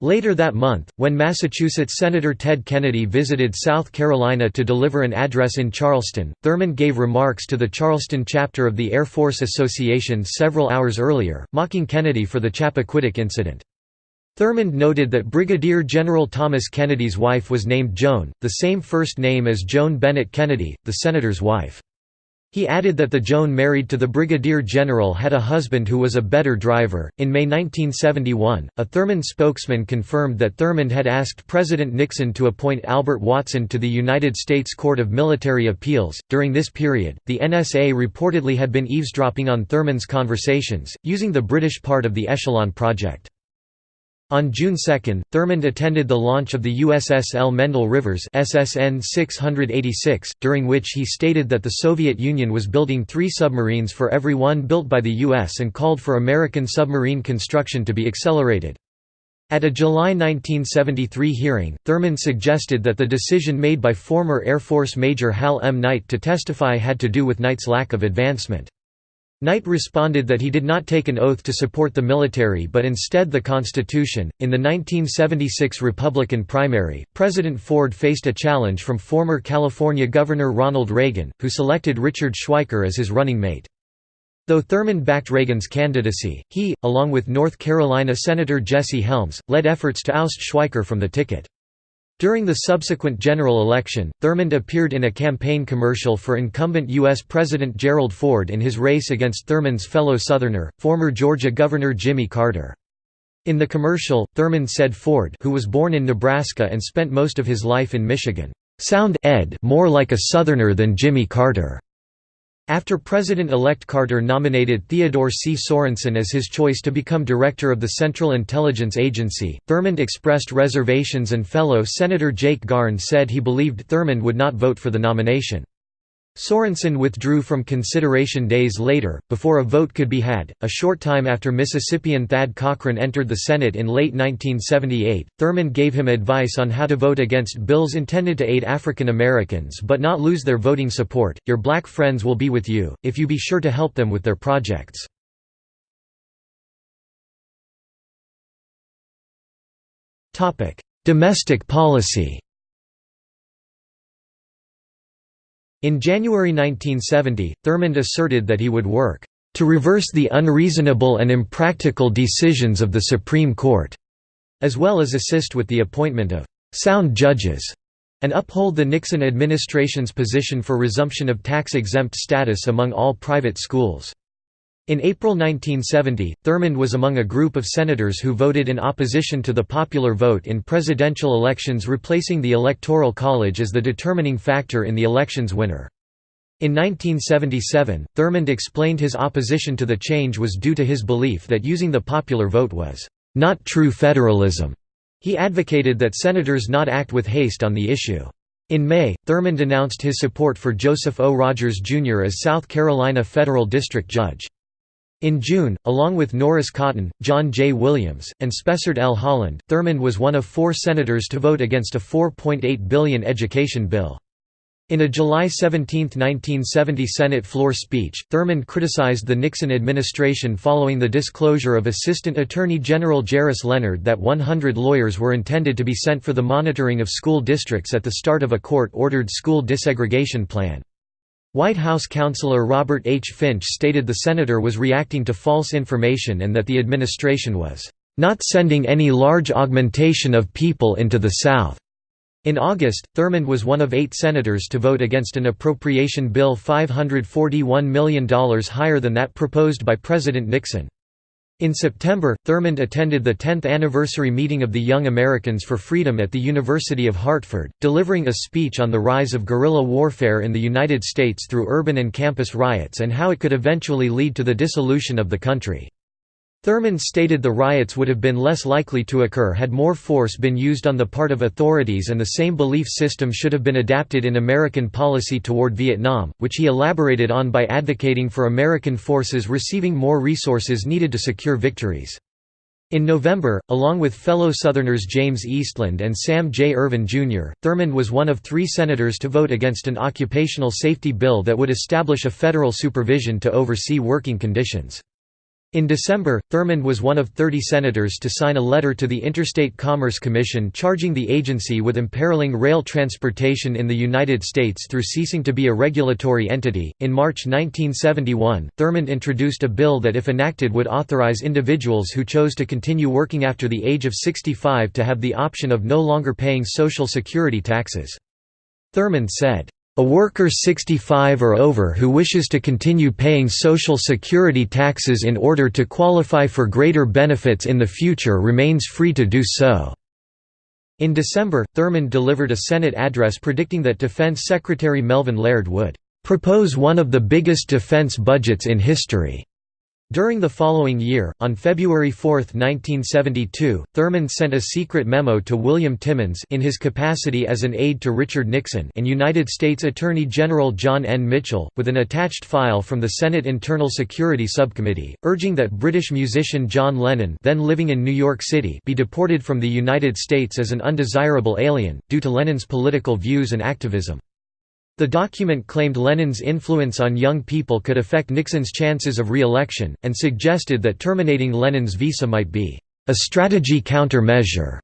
Later that month, when Massachusetts Senator Ted Kennedy visited South Carolina to deliver an address in Charleston, Thurmond gave remarks to the Charleston chapter of the Air Force Association several hours earlier, mocking Kennedy for the Chappaquiddick incident. Thurmond noted that Brigadier General Thomas Kennedy's wife was named Joan, the same first name as Joan Bennett Kennedy, the senator's wife. He added that the Joan married to the brigadier general had a husband who was a better driver. In May 1971, a Thurmond spokesman confirmed that Thurmond had asked President Nixon to appoint Albert Watson to the United States Court of Military Appeals. During this period, the NSA reportedly had been eavesdropping on Thurmond's conversations, using the British part of the Echelon project. On June 2, Thurmond attended the launch of the USS L. Mendel Rivers SSN 686, during which he stated that the Soviet Union was building three submarines for every one built by the U.S. and called for American submarine construction to be accelerated. At a July 1973 hearing, Thurmond suggested that the decision made by former Air Force Major Hal M. Knight to testify had to do with Knight's lack of advancement. Knight responded that he did not take an oath to support the military but instead the Constitution. In the 1976 Republican primary, President Ford faced a challenge from former California Governor Ronald Reagan, who selected Richard Schweiker as his running mate. Though Thurmond backed Reagan's candidacy, he, along with North Carolina Senator Jesse Helms, led efforts to oust Schweiker from the ticket. During the subsequent general election, Thurmond appeared in a campaign commercial for incumbent U.S. President Gerald Ford in his race against Thurmond's fellow Southerner, former Georgia Governor Jimmy Carter. In the commercial, Thurmond said Ford who was born in Nebraska and spent most of his life in Michigan, "...sound ed more like a Southerner than Jimmy Carter." After President-elect Carter nominated Theodore C. Sorensen as his choice to become director of the Central Intelligence Agency, Thurmond expressed reservations and fellow Senator Jake Garn said he believed Thurmond would not vote for the nomination. Sorensen withdrew from consideration days later, before a vote could be had. A short time after Mississippian Thad Cochran entered the Senate in late 1978, Thurmond gave him advice on how to vote against bills intended to aid African Americans but not lose their voting support. Your black friends will be with you, if you be sure to help them with their projects. Domestic policy In January 1970, Thurmond asserted that he would work to reverse the unreasonable and impractical decisions of the Supreme Court, as well as assist with the appointment of sound judges and uphold the Nixon administration's position for resumption of tax-exempt status among all private schools. In April 1970, Thurmond was among a group of senators who voted in opposition to the popular vote in presidential elections replacing the Electoral College as the determining factor in the election's winner. In 1977, Thurmond explained his opposition to the change was due to his belief that using the popular vote was not true federalism. He advocated that senators not act with haste on the issue. In May, Thurmond announced his support for Joseph O. Rogers, Jr. as South Carolina federal district judge. In June, along with Norris Cotton, John J. Williams, and Spessard L. Holland, Thurmond was one of four senators to vote against a 4.8 billion education bill. In a July 17, 1970 Senate floor speech, Thurmond criticized the Nixon administration following the disclosure of Assistant Attorney General Jerris Leonard that 100 lawyers were intended to be sent for the monitoring of school districts at the start of a court-ordered school desegregation plan. White House counselor Robert H. Finch stated the senator was reacting to false information and that the administration was not sending any large augmentation of people into the South. In August, Thurmond was one of eight senators to vote against an appropriation bill $541 million higher than that proposed by President Nixon. In September, Thurmond attended the 10th anniversary meeting of the Young Americans for Freedom at the University of Hartford, delivering a speech on the rise of guerrilla warfare in the United States through urban and campus riots and how it could eventually lead to the dissolution of the country. Thurmond stated the riots would have been less likely to occur had more force been used on the part of authorities and the same belief system should have been adapted in American policy toward Vietnam, which he elaborated on by advocating for American forces receiving more resources needed to secure victories. In November, along with fellow Southerners James Eastland and Sam J. Ervin, Jr., Thurmond was one of three senators to vote against an occupational safety bill that would establish a federal supervision to oversee working conditions. In December, Thurmond was one of 30 senators to sign a letter to the Interstate Commerce Commission charging the agency with imperiling rail transportation in the United States through ceasing to be a regulatory entity. In March 1971, Thurmond introduced a bill that, if enacted, would authorize individuals who chose to continue working after the age of 65 to have the option of no longer paying Social Security taxes. Thurmond said, a worker 65 or over who wishes to continue paying Social Security taxes in order to qualify for greater benefits in the future remains free to do so." In December, Thurmond delivered a Senate address predicting that Defense Secretary Melvin Laird would "...propose one of the biggest defense budgets in history." During the following year, on February 4, 1972, Thurmond sent a secret memo to William Timmons in his capacity as an aide to Richard Nixon and United States Attorney General John N. Mitchell, with an attached file from the Senate Internal Security Subcommittee, urging that British musician John Lennon then living in New York City be deported from the United States as an undesirable alien, due to Lennon's political views and activism. The document claimed Lennon's influence on young people could affect Nixon's chances of re-election, and suggested that terminating Lennon's visa might be a strategy countermeasure.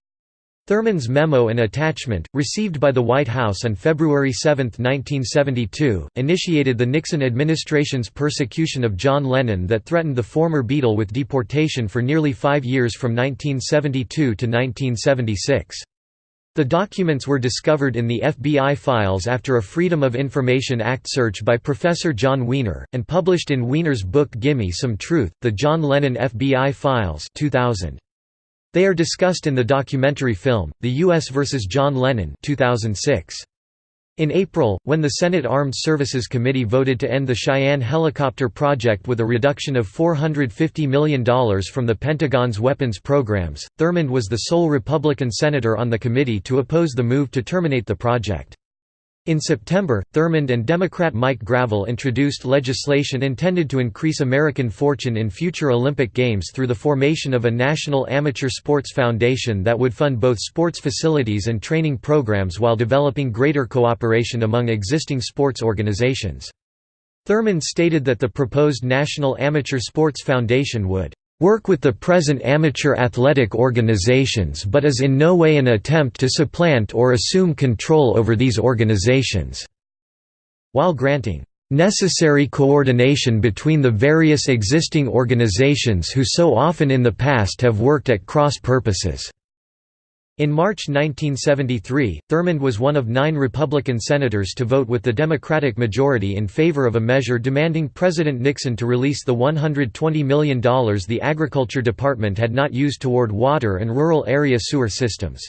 Thurmond's memo and attachment, received by the White House on February 7, 1972, initiated the Nixon administration's persecution of John Lennon that threatened the former Beatle with deportation for nearly five years from 1972 to 1976. The documents were discovered in the FBI files after a Freedom of Information Act search by Professor Jon Wiener, and published in Wiener's book Gimme Some Truth, The John Lennon FBI Files 2000. They are discussed in the documentary film, The U.S. vs. John Lennon 2006. In April, when the Senate Armed Services Committee voted to end the Cheyenne helicopter project with a reduction of $450 million from the Pentagon's weapons programs, Thurmond was the sole Republican senator on the committee to oppose the move to terminate the project. In September, Thurmond and Democrat Mike Gravel introduced legislation intended to increase American fortune in future Olympic Games through the formation of a national amateur sports foundation that would fund both sports facilities and training programs while developing greater cooperation among existing sports organizations. Thurmond stated that the proposed National Amateur Sports Foundation would work with the present amateur athletic organizations but is in no way an attempt to supplant or assume control over these organizations." While granting, "...necessary coordination between the various existing organizations who so often in the past have worked at cross purposes." In March 1973, Thurmond was one of nine Republican senators to vote with the Democratic majority in favor of a measure demanding President Nixon to release the $120 million the Agriculture Department had not used toward water and rural area sewer systems.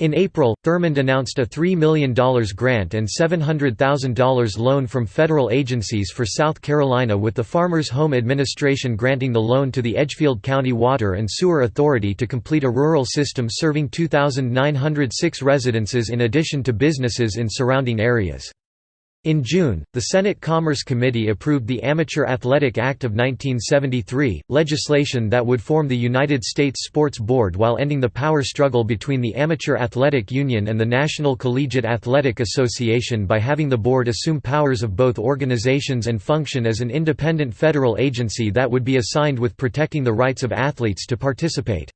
In April, Thurmond announced a $3 million grant and $700,000 loan from federal agencies for South Carolina with the Farmers Home Administration granting the loan to the Edgefield County Water and Sewer Authority to complete a rural system serving 2,906 residences in addition to businesses in surrounding areas. In June, the Senate Commerce Committee approved the Amateur Athletic Act of 1973, legislation that would form the United States Sports Board while ending the power struggle between the Amateur Athletic Union and the National Collegiate Athletic Association by having the board assume powers of both organizations and function as an independent federal agency that would be assigned with protecting the rights of athletes to participate.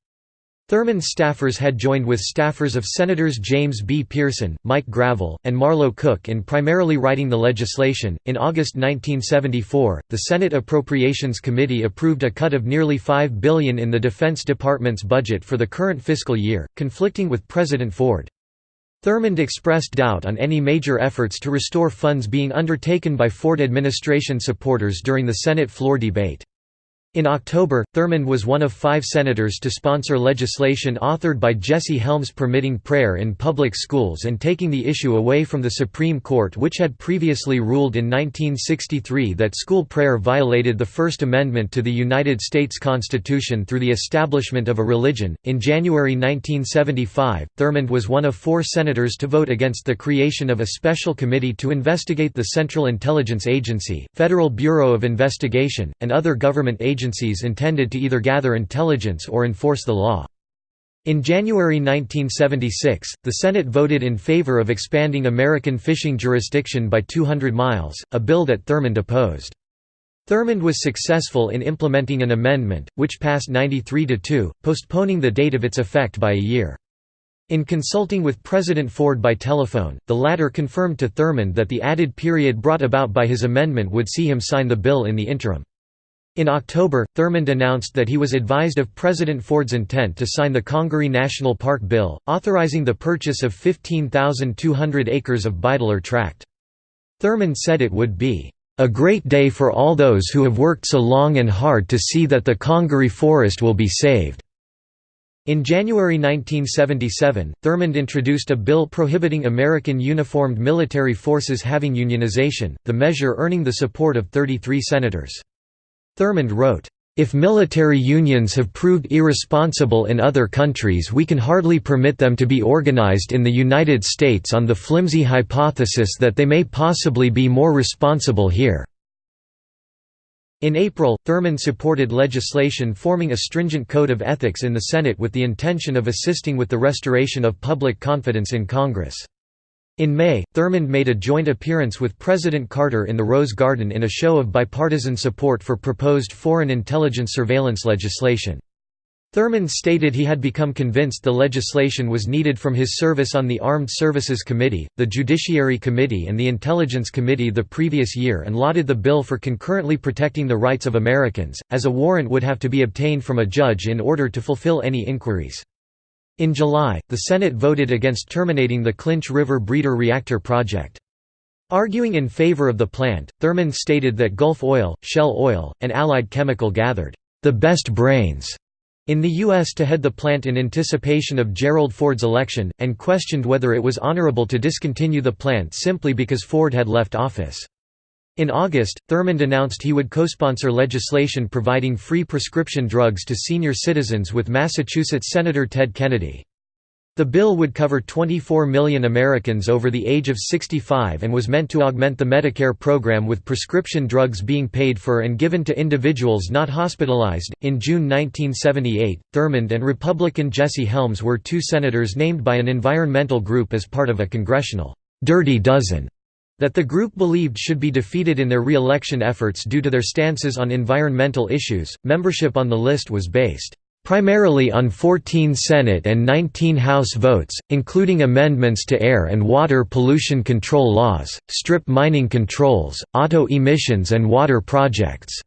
Thurmond staffers had joined with staffers of Senators James B. Pearson, Mike Gravel, and Marlow Cook in primarily writing the legislation. In August 1974, the Senate Appropriations Committee approved a cut of nearly 5 billion in the Defense Department's budget for the current fiscal year, conflicting with President Ford. Thurmond expressed doubt on any major efforts to restore funds being undertaken by Ford administration supporters during the Senate floor debate. In October, Thurmond was one of five senators to sponsor legislation authored by Jesse Helms permitting prayer in public schools and taking the issue away from the Supreme Court which had previously ruled in 1963 that school prayer violated the First Amendment to the United States Constitution through the establishment of a religion. In January 1975, Thurmond was one of four senators to vote against the creation of a special committee to investigate the Central Intelligence Agency, Federal Bureau of Investigation, and other government agencies agencies intended to either gather intelligence or enforce the law. In January 1976, the Senate voted in favor of expanding American fishing jurisdiction by 200 miles, a bill that Thurmond opposed. Thurmond was successful in implementing an amendment, which passed 93 to 2, postponing the date of its effect by a year. In consulting with President Ford by telephone, the latter confirmed to Thurmond that the added period brought about by his amendment would see him sign the bill in the interim. In October, Thurmond announced that he was advised of President Ford's intent to sign the Congaree National Park Bill, authorizing the purchase of 15,200 acres of Beidler tract. Thurmond said it would be, "...a great day for all those who have worked so long and hard to see that the Congaree forest will be saved." In January 1977, Thurmond introduced a bill prohibiting American uniformed military forces having unionization, the measure earning the support of 33 senators. Thurmond wrote, "...if military unions have proved irresponsible in other countries we can hardly permit them to be organized in the United States on the flimsy hypothesis that they may possibly be more responsible here." In April, Thurmond supported legislation forming a stringent code of ethics in the Senate with the intention of assisting with the restoration of public confidence in Congress. In May, Thurmond made a joint appearance with President Carter in the Rose Garden in a show of bipartisan support for proposed foreign intelligence surveillance legislation. Thurmond stated he had become convinced the legislation was needed from his service on the Armed Services Committee, the Judiciary Committee and the Intelligence Committee the previous year and lauded the bill for concurrently protecting the rights of Americans, as a warrant would have to be obtained from a judge in order to fulfill any inquiries. In July, the Senate voted against terminating the Clinch River Breeder Reactor project. Arguing in favor of the plant, Thurmond stated that Gulf Oil, Shell Oil, and Allied Chemical gathered the best brains in the U.S. to head the plant in anticipation of Gerald Ford's election, and questioned whether it was honorable to discontinue the plant simply because Ford had left office. In August, Thurmond announced he would co-sponsor legislation providing free prescription drugs to senior citizens with Massachusetts Senator Ted Kennedy. The bill would cover 24 million Americans over the age of 65 and was meant to augment the Medicare program with prescription drugs being paid for and given to individuals not hospitalized. In June 1978, Thurmond and Republican Jesse Helms were two senators named by an environmental group as part of a congressional Dirty Dozen that the group believed should be defeated in their re-election efforts due to their stances on environmental issues. Membership on the list was based primarily on 14 Senate and 19 House votes, including amendments to air and water pollution control laws, strip mining controls, auto emissions and water projects.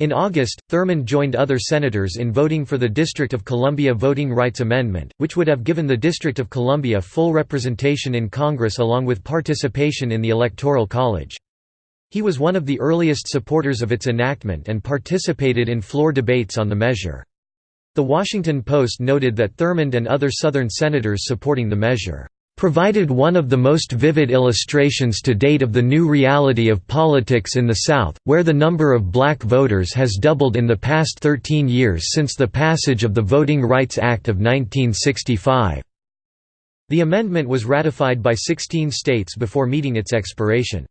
In August, Thurmond joined other senators in voting for the District of Columbia Voting Rights Amendment, which would have given the District of Columbia full representation in Congress along with participation in the Electoral College. He was one of the earliest supporters of its enactment and participated in floor debates on the measure. The Washington Post noted that Thurmond and other Southern senators supporting the measure provided one of the most vivid illustrations to date of the new reality of politics in the South, where the number of black voters has doubled in the past 13 years since the passage of the Voting Rights Act of 1965. The amendment was ratified by 16 states before meeting its expiration.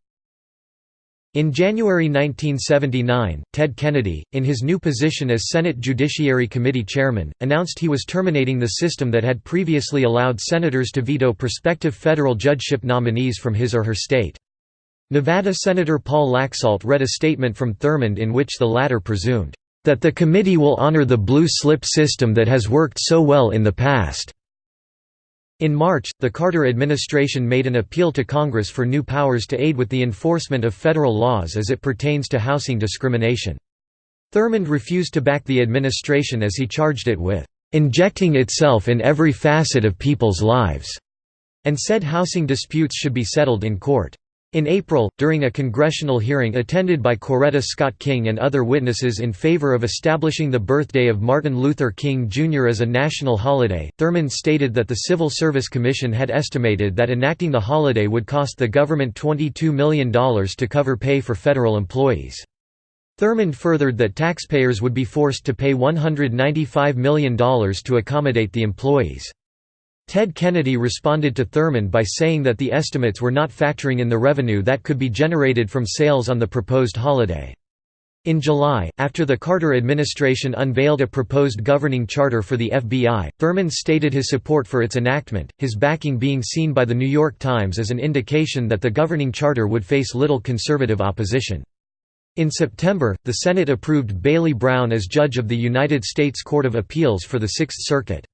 In January 1979, Ted Kennedy, in his new position as Senate Judiciary Committee chairman, announced he was terminating the system that had previously allowed senators to veto prospective federal judgeship nominees from his or her state. Nevada Senator Paul Laxalt read a statement from Thurmond in which the latter presumed, "...that the committee will honor the blue slip system that has worked so well in the past." In March, the Carter administration made an appeal to Congress for new powers to aid with the enforcement of federal laws as it pertains to housing discrimination. Thurmond refused to back the administration as he charged it with "...injecting itself in every facet of people's lives", and said housing disputes should be settled in court. In April, during a congressional hearing attended by Coretta Scott King and other witnesses in favor of establishing the birthday of Martin Luther King Jr. as a national holiday, Thurmond stated that the Civil Service Commission had estimated that enacting the holiday would cost the government $22 million to cover pay for federal employees. Thurmond furthered that taxpayers would be forced to pay $195 million to accommodate the employees. Ted Kennedy responded to Thurmond by saying that the estimates were not factoring in the revenue that could be generated from sales on the proposed holiday. In July, after the Carter administration unveiled a proposed governing charter for the FBI, Thurmond stated his support for its enactment, his backing being seen by The New York Times as an indication that the governing charter would face little conservative opposition. In September, the Senate approved Bailey Brown as judge of the United States Court of Appeals for the Sixth Circuit.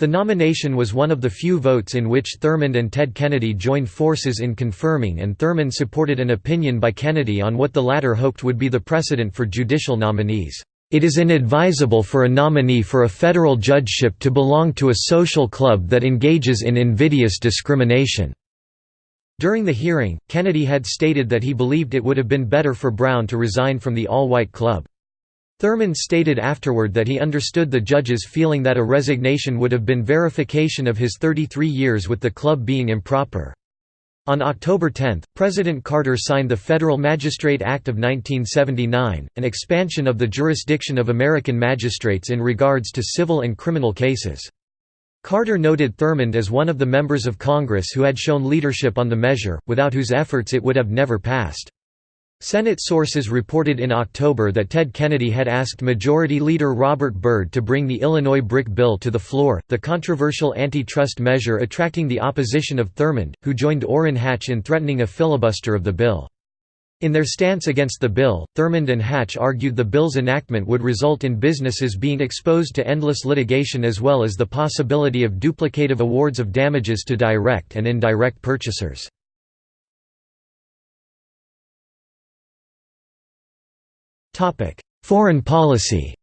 The nomination was one of the few votes in which Thurmond and Ted Kennedy joined forces in confirming and Thurmond supported an opinion by Kennedy on what the latter hoped would be the precedent for judicial nominees. It is inadvisable for a nominee for a federal judgeship to belong to a social club that engages in invidious discrimination. During the hearing, Kennedy had stated that he believed it would have been better for Brown to resign from the all-white club. Thurmond stated afterward that he understood the judge's feeling that a resignation would have been verification of his 33 years with the club being improper. On October 10, President Carter signed the Federal Magistrate Act of 1979, an expansion of the jurisdiction of American magistrates in regards to civil and criminal cases. Carter noted Thurmond as one of the members of Congress who had shown leadership on the measure, without whose efforts it would have never passed. Senate sources reported in October that Ted Kennedy had asked Majority Leader Robert Byrd to bring the Illinois Brick bill to the floor, the controversial antitrust measure attracting the opposition of Thurmond, who joined Orrin Hatch in threatening a filibuster of the bill. In their stance against the bill, Thurmond and Hatch argued the bill's enactment would result in businesses being exposed to endless litigation as well as the possibility of duplicative awards of damages to direct and indirect purchasers. Foreign policy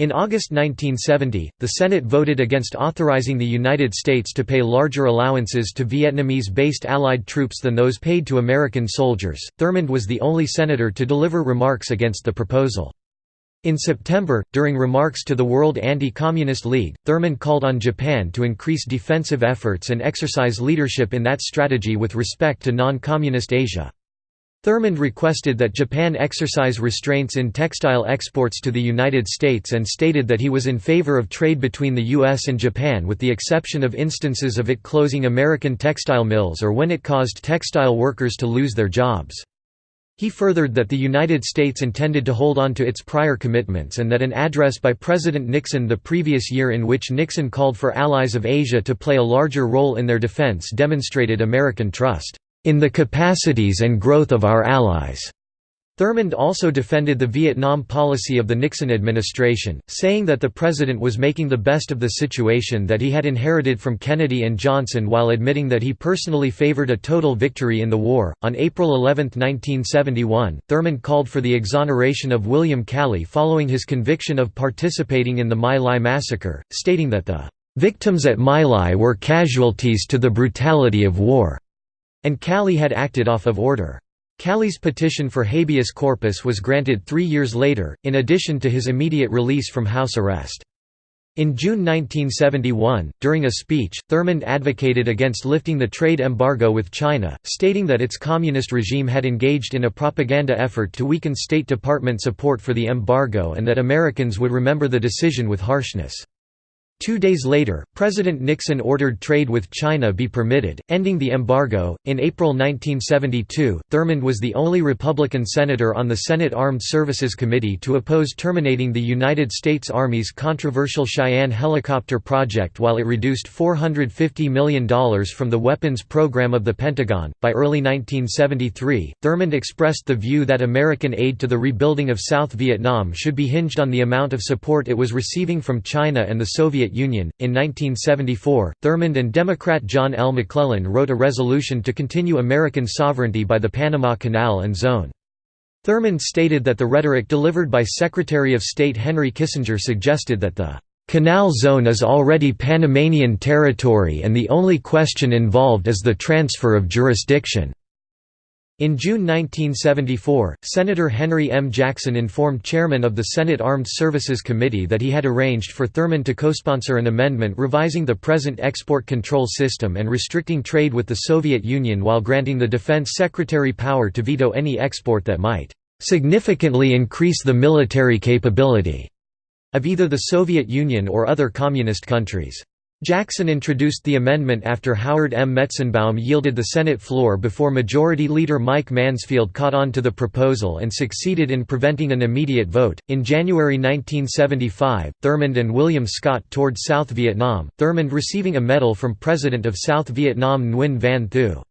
In August 1970, the Senate voted against authorizing the United States to pay larger allowances to Vietnamese-based Allied troops than those paid to American soldiers. Thurmond was the only senator to deliver remarks against the proposal. In September, during remarks to the World Anti-Communist League, Thurmond called on Japan to increase defensive efforts and exercise leadership in that strategy with respect to non-communist Asia. Thurmond requested that Japan exercise restraints in textile exports to the United States and stated that he was in favor of trade between the U.S. and Japan with the exception of instances of it closing American textile mills or when it caused textile workers to lose their jobs. He furthered that the United States intended to hold on to its prior commitments and that an address by President Nixon the previous year in which Nixon called for allies of Asia to play a larger role in their defense demonstrated American trust in the capacities and growth of our allies. Thurmond also defended the Vietnam policy of the Nixon administration, saying that the president was making the best of the situation that he had inherited from Kennedy and Johnson while admitting that he personally favored a total victory in the war. On April 11, 1971, Thurmond called for the exoneration of William Calley following his conviction of participating in the My Lai massacre, stating that the victims at My Lai were casualties to the brutality of war and Calley had acted off of order. Calley's petition for habeas corpus was granted three years later, in addition to his immediate release from house arrest. In June 1971, during a speech, Thurmond advocated against lifting the trade embargo with China, stating that its communist regime had engaged in a propaganda effort to weaken State Department support for the embargo and that Americans would remember the decision with harshness. Two days later, President Nixon ordered trade with China be permitted, ending the embargo. In April 1972, Thurmond was the only Republican senator on the Senate Armed Services Committee to oppose terminating the United States Army's controversial Cheyenne helicopter project while it reduced $450 million from the weapons program of the Pentagon. By early 1973, Thurmond expressed the view that American aid to the rebuilding of South Vietnam should be hinged on the amount of support it was receiving from China and the Soviet Soviet Union. In 1974, Thurmond and Democrat John L. McClellan wrote a resolution to continue American sovereignty by the Panama Canal and Zone. Thurmond stated that the rhetoric delivered by Secretary of State Henry Kissinger suggested that the Canal Zone is already Panamanian territory and the only question involved is the transfer of jurisdiction. In June 1974, Senator Henry M. Jackson informed chairman of the Senate Armed Services Committee that he had arranged for Thurmond to co-sponsor an amendment revising the present export control system and restricting trade with the Soviet Union while granting the defense secretary power to veto any export that might "...significantly increase the military capability." of either the Soviet Union or other communist countries. Jackson introduced the amendment after Howard M. Metzenbaum yielded the Senate floor before Majority Leader Mike Mansfield caught on to the proposal and succeeded in preventing an immediate vote. In January 1975, Thurmond and William Scott toured South Vietnam, Thurmond receiving a medal from President of South Vietnam Nguyen Van Thieu.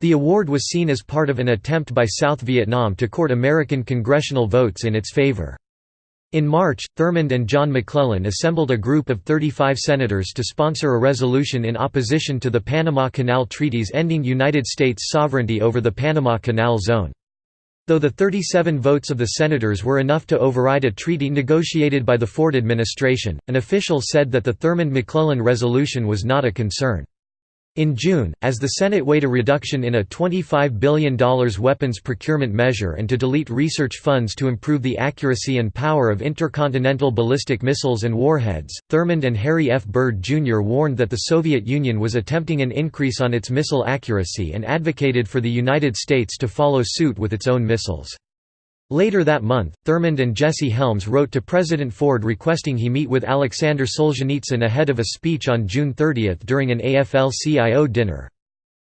The award was seen as part of an attempt by South Vietnam to court American congressional votes in its favor. In March, Thurmond and John McClellan assembled a group of 35 senators to sponsor a resolution in opposition to the Panama Canal treaties ending United States sovereignty over the Panama Canal Zone. Though the 37 votes of the senators were enough to override a treaty negotiated by the Ford administration, an official said that the Thurmond-McClellan resolution was not a concern. In June, as the Senate weighed a reduction in a $25 billion weapons procurement measure and to delete research funds to improve the accuracy and power of intercontinental ballistic missiles and warheads, Thurmond and Harry F. Byrd Jr. warned that the Soviet Union was attempting an increase on its missile accuracy and advocated for the United States to follow suit with its own missiles. Later that month, Thurmond and Jesse Helms wrote to President Ford requesting he meet with Alexander Solzhenitsyn ahead of a speech on June 30 during an AFL-CIO dinner.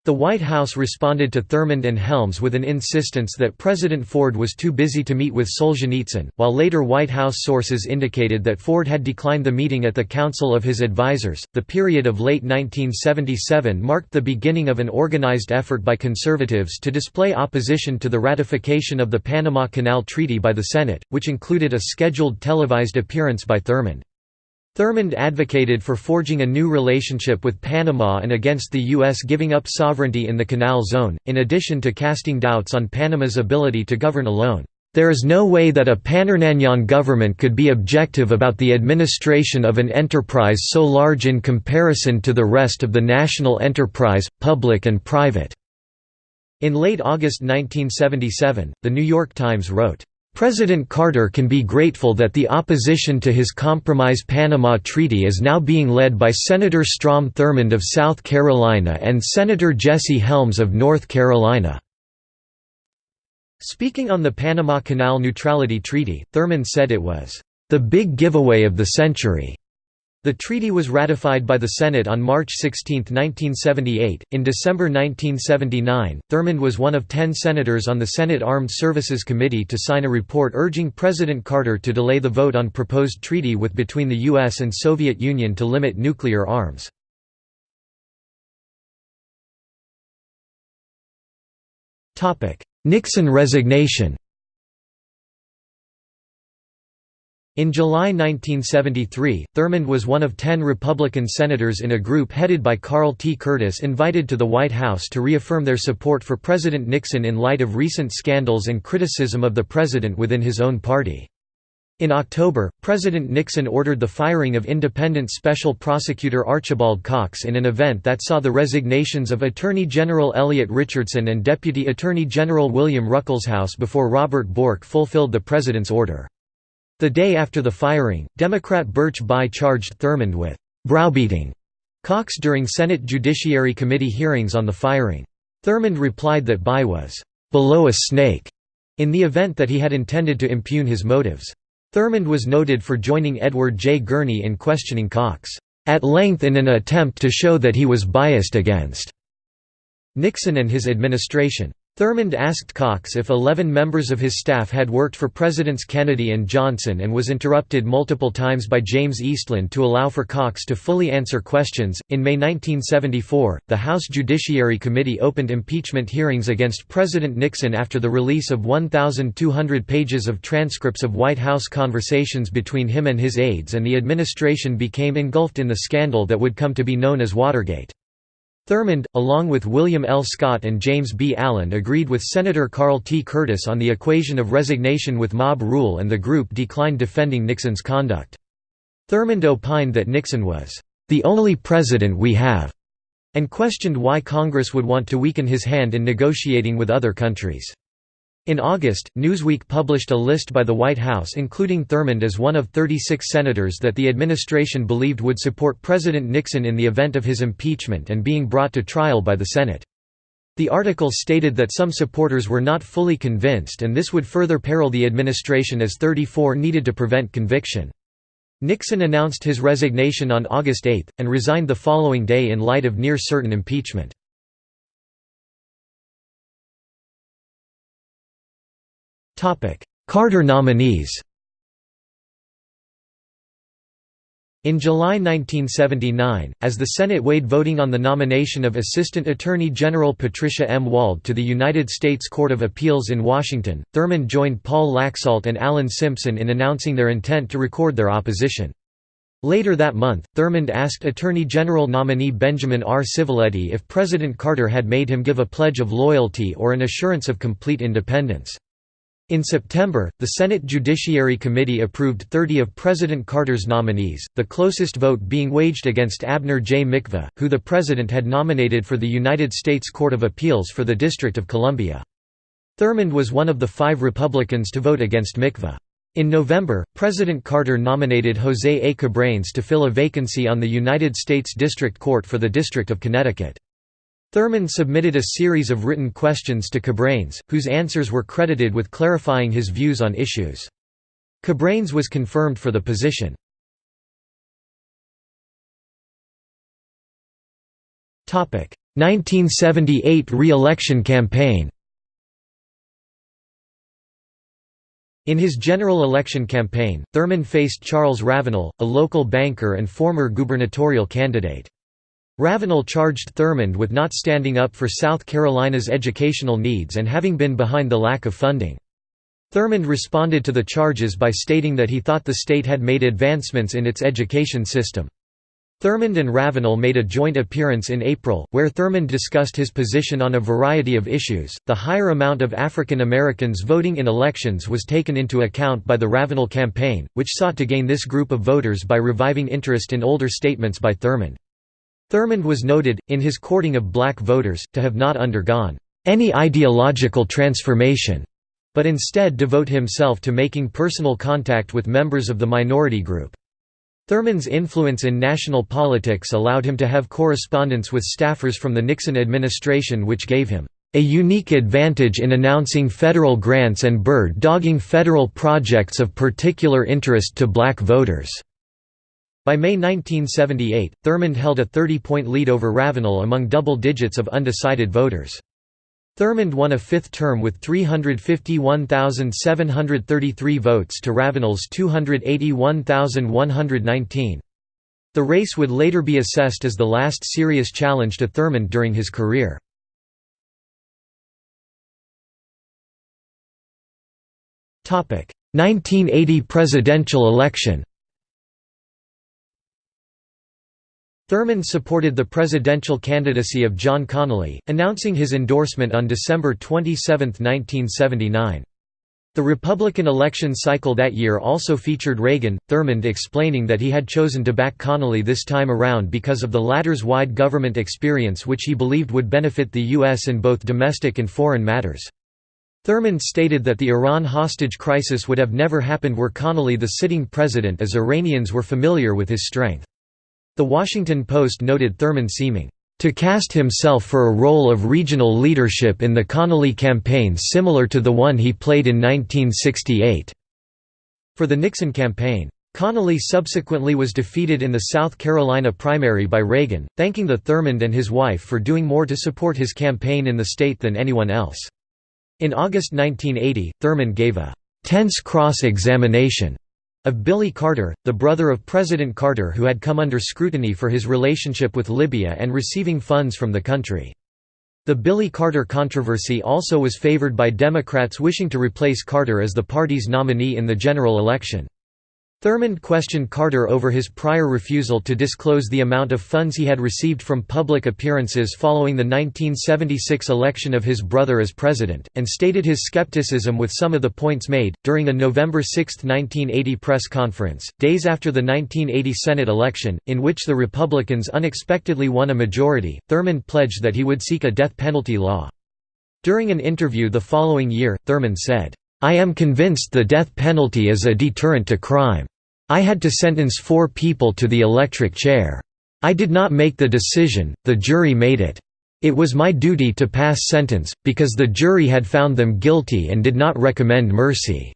The White House responded to Thurmond and Helms with an insistence that President Ford was too busy to meet with Solzhenitsyn, while later White House sources indicated that Ford had declined the meeting at the Council of his Advisers. The period of late 1977 marked the beginning of an organized effort by conservatives to display opposition to the ratification of the Panama Canal Treaty by the Senate, which included a scheduled televised appearance by Thurmond. Thurmond advocated for forging a new relationship with Panama and against the U.S. giving up sovereignty in the Canal Zone, in addition to casting doubts on Panama's ability to govern alone. There is no way that a Panamanian government could be objective about the administration of an enterprise so large in comparison to the rest of the national enterprise, public and private." In late August 1977, The New York Times wrote, President Carter can be grateful that the opposition to his Compromise Panama Treaty is now being led by Senator Strom Thurmond of South Carolina and Senator Jesse Helms of North Carolina. Speaking on the Panama Canal Neutrality Treaty, Thurmond said it was, "...the big giveaway of the century." The treaty was ratified by the Senate on March 16, 1978. In December 1979, Thurmond was one of ten senators on the Senate Armed Services Committee to sign a report urging President Carter to delay the vote on proposed treaty with between the U.S. and Soviet Union to limit nuclear arms. Nixon resignation In July 1973, Thurmond was one of ten Republican senators in a group headed by Carl T. Curtis invited to the White House to reaffirm their support for President Nixon in light of recent scandals and criticism of the president within his own party. In October, President Nixon ordered the firing of independent Special Prosecutor Archibald Cox in an event that saw the resignations of Attorney General Elliot Richardson and Deputy Attorney General William Ruckelshaus before Robert Bork fulfilled the president's order. The day after the firing, Democrat Birch Bayh charged Thurmond with browbeating Cox during Senate Judiciary Committee hearings on the firing. Thurmond replied that Bayh was below a snake in the event that he had intended to impugn his motives. Thurmond was noted for joining Edward J. Gurney in questioning Cox, at length in an attempt to show that he was biased against Nixon and his administration. Thurmond asked Cox if 11 members of his staff had worked for Presidents Kennedy and Johnson and was interrupted multiple times by James Eastland to allow for Cox to fully answer questions. In May 1974, the House Judiciary Committee opened impeachment hearings against President Nixon after the release of 1,200 pages of transcripts of White House conversations between him and his aides, and the administration became engulfed in the scandal that would come to be known as Watergate. Thurmond, along with William L. Scott and James B. Allen agreed with Senator Carl T. Curtis on the equation of resignation with mob rule and the group declined defending Nixon's conduct. Thurmond opined that Nixon was, "...the only president we have," and questioned why Congress would want to weaken his hand in negotiating with other countries. In August, Newsweek published a list by the White House including Thurmond as one of 36 senators that the administration believed would support President Nixon in the event of his impeachment and being brought to trial by the Senate. The article stated that some supporters were not fully convinced and this would further peril the administration as 34 needed to prevent conviction. Nixon announced his resignation on August 8, and resigned the following day in light of near-certain impeachment. Carter nominees In July 1979, as the Senate weighed voting on the nomination of Assistant Attorney General Patricia M. Wald to the United States Court of Appeals in Washington, Thurmond joined Paul Laxalt and Alan Simpson in announcing their intent to record their opposition. Later that month, Thurmond asked Attorney General nominee Benjamin R. Civiletti if President Carter had made him give a pledge of loyalty or an assurance of complete independence. In September, the Senate Judiciary Committee approved 30 of President Carter's nominees, the closest vote being waged against Abner J. Mikva, who the President had nominated for the United States Court of Appeals for the District of Columbia. Thurmond was one of the five Republicans to vote against Mikva. In November, President Carter nominated Jose A. Cabranes to fill a vacancy on the United States District Court for the District of Connecticut. Thurmond submitted a series of written questions to Cabranes, whose answers were credited with clarifying his views on issues. Cabranes was confirmed for the position. Topic: 1978 re-election campaign. In his general election campaign, Thurmond faced Charles Ravenel, a local banker and former gubernatorial candidate. Ravenel charged Thurmond with not standing up for South Carolina's educational needs and having been behind the lack of funding. Thurmond responded to the charges by stating that he thought the state had made advancements in its education system. Thurmond and Ravenel made a joint appearance in April, where Thurmond discussed his position on a variety of issues. The higher amount of African Americans voting in elections was taken into account by the Ravenel campaign, which sought to gain this group of voters by reviving interest in older statements by Thurmond. Thurmond was noted, in his courting of black voters, to have not undergone any ideological transformation, but instead devote himself to making personal contact with members of the minority group. Thurmond's influence in national politics allowed him to have correspondence with staffers from the Nixon administration which gave him a unique advantage in announcing federal grants and bird-dogging federal projects of particular interest to black voters. By May 1978, Thurmond held a 30-point lead over Ravenel among double digits of undecided voters. Thurmond won a fifth term with 351,733 votes to Ravenel's 281,119. The race would later be assessed as the last serious challenge to Thurmond during his career. Topic: 1980 presidential election. Thurmond supported the presidential candidacy of John Connally, announcing his endorsement on December 27, 1979. The Republican election cycle that year also featured Reagan, Thurmond explaining that he had chosen to back Connally this time around because of the latter's wide government experience which he believed would benefit the U.S. in both domestic and foreign matters. Thurmond stated that the Iran hostage crisis would have never happened were Connally the sitting president as Iranians were familiar with his strength. The Washington Post noted Thurmond seeming to cast himself for a role of regional leadership in the Connally campaign similar to the one he played in 1968. For the Nixon campaign, Connally subsequently was defeated in the South Carolina primary by Reagan, thanking the Thurmond and his wife for doing more to support his campaign in the state than anyone else. In August 1980, Thurmond gave a tense cross-examination of Billy Carter, the brother of President Carter who had come under scrutiny for his relationship with Libya and receiving funds from the country. The Billy Carter controversy also was favored by Democrats wishing to replace Carter as the party's nominee in the general election. Thurmond questioned Carter over his prior refusal to disclose the amount of funds he had received from public appearances following the 1976 election of his brother as president, and stated his skepticism with some of the points made. During a November 6, 1980 press conference, days after the 1980 Senate election, in which the Republicans unexpectedly won a majority, Thurmond pledged that he would seek a death penalty law. During an interview the following year, Thurmond said, I am convinced the death penalty is a deterrent to crime. I had to sentence four people to the electric chair. I did not make the decision, the jury made it. It was my duty to pass sentence, because the jury had found them guilty and did not recommend mercy.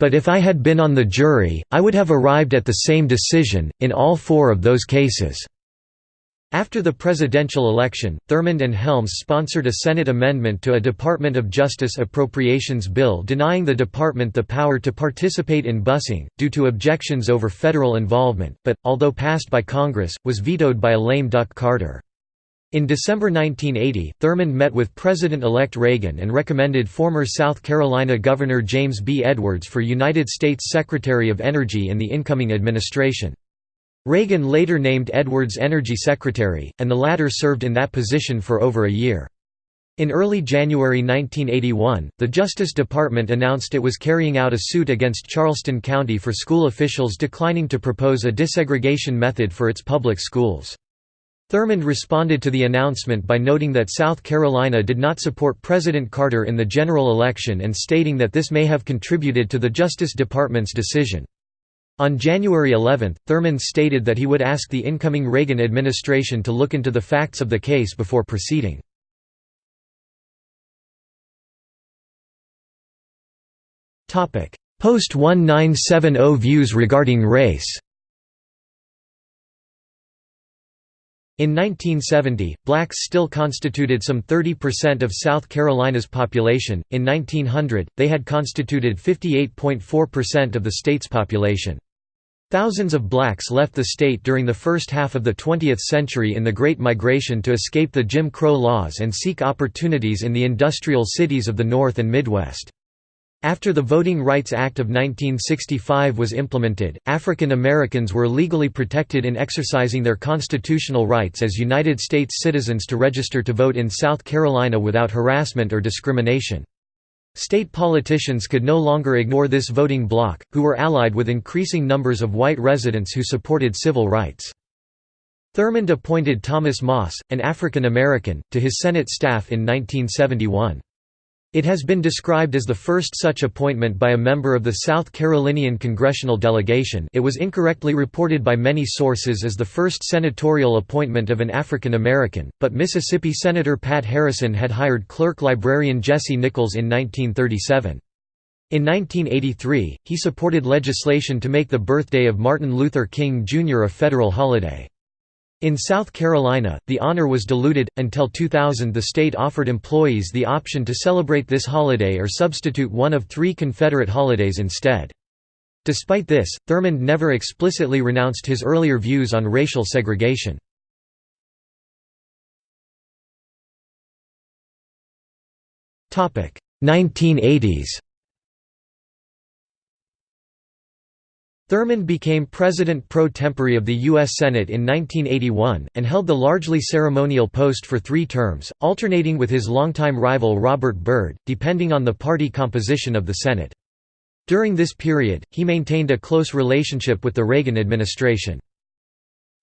But if I had been on the jury, I would have arrived at the same decision, in all four of those cases." After the presidential election, Thurmond and Helms sponsored a Senate amendment to a Department of Justice appropriations bill denying the department the power to participate in busing, due to objections over federal involvement, but, although passed by Congress, was vetoed by a lame duck Carter. In December 1980, Thurmond met with President-elect Reagan and recommended former South Carolina Governor James B. Edwards for United States Secretary of Energy in the incoming administration. Reagan later named Edwards Energy Secretary, and the latter served in that position for over a year. In early January 1981, the Justice Department announced it was carrying out a suit against Charleston County for school officials declining to propose a desegregation method for its public schools. Thurmond responded to the announcement by noting that South Carolina did not support President Carter in the general election and stating that this may have contributed to the Justice Department's decision. On January 11, Thurmond stated that he would ask the incoming Reagan administration to look into the facts of the case before proceeding. Post-1970 views regarding race In 1970, blacks still constituted some 30% of South Carolina's population. In 1900, they had constituted 58.4% of the state's population. Thousands of blacks left the state during the first half of the 20th century in the Great Migration to escape the Jim Crow laws and seek opportunities in the industrial cities of the North and Midwest. After the Voting Rights Act of 1965 was implemented, African Americans were legally protected in exercising their constitutional rights as United States citizens to register to vote in South Carolina without harassment or discrimination. State politicians could no longer ignore this voting bloc, who were allied with increasing numbers of white residents who supported civil rights. Thurmond appointed Thomas Moss, an African American, to his Senate staff in 1971. It has been described as the first such appointment by a member of the South Carolinian congressional delegation it was incorrectly reported by many sources as the first senatorial appointment of an African American, but Mississippi Senator Pat Harrison had hired clerk librarian Jesse Nichols in 1937. In 1983, he supported legislation to make the birthday of Martin Luther King Jr. a federal holiday. In South Carolina, the honor was diluted. Until 2000, the state offered employees the option to celebrate this holiday or substitute one of three Confederate holidays instead. Despite this, Thurmond never explicitly renounced his earlier views on racial segregation. Topic: 1980s. Thurmond became president pro tempore of the U.S. Senate in 1981, and held the largely ceremonial post for three terms, alternating with his longtime rival Robert Byrd, depending on the party composition of the Senate. During this period, he maintained a close relationship with the Reagan administration.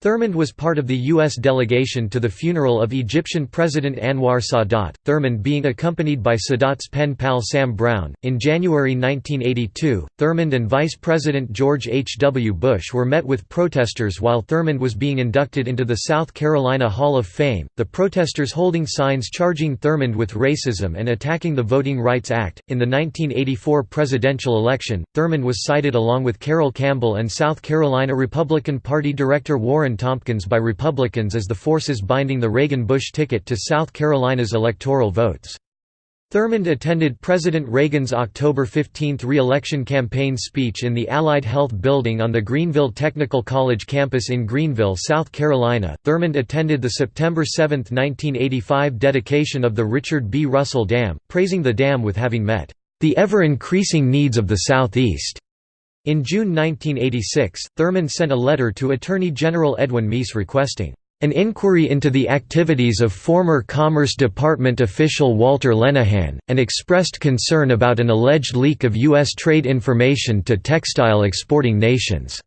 Thurmond was part of the U.S. delegation to the funeral of Egyptian President Anwar Sadat, Thurmond being accompanied by Sadat's pen pal Sam Brown. In January 1982, Thurmond and Vice President George H. W. Bush were met with protesters while Thurmond was being inducted into the South Carolina Hall of Fame, the protesters holding signs charging Thurmond with racism and attacking the Voting Rights Act. In the 1984 presidential election, Thurmond was cited along with Carroll Campbell and South Carolina Republican Party Director Warren Tompkins by Republicans as the forces binding the Reagan-Bush ticket to South Carolina's electoral votes. Thurmond attended President Reagan's October 15 re-election campaign speech in the Allied Health Building on the Greenville Technical College campus in Greenville, South Carolina. Thurmond attended the September 7, 1985 dedication of the Richard B. Russell Dam, praising the dam with having met the ever-increasing needs of the Southeast. In June 1986, Thurmond sent a letter to Attorney General Edwin Meese requesting an inquiry into the activities of former Commerce Department official Walter Lenehan, and expressed concern about an alleged leak of U.S. trade information to textile exporting nations.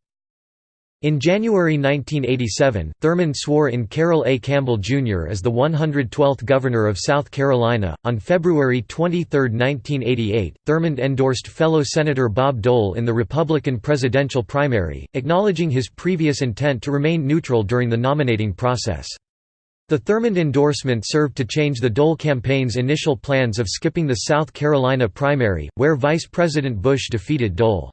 In January 1987, Thurmond swore in Carroll A. Campbell, Jr. as the 112th Governor of South Carolina. On February 23, 1988, Thurmond endorsed fellow Senator Bob Dole in the Republican presidential primary, acknowledging his previous intent to remain neutral during the nominating process. The Thurmond endorsement served to change the Dole campaign's initial plans of skipping the South Carolina primary, where Vice President Bush defeated Dole.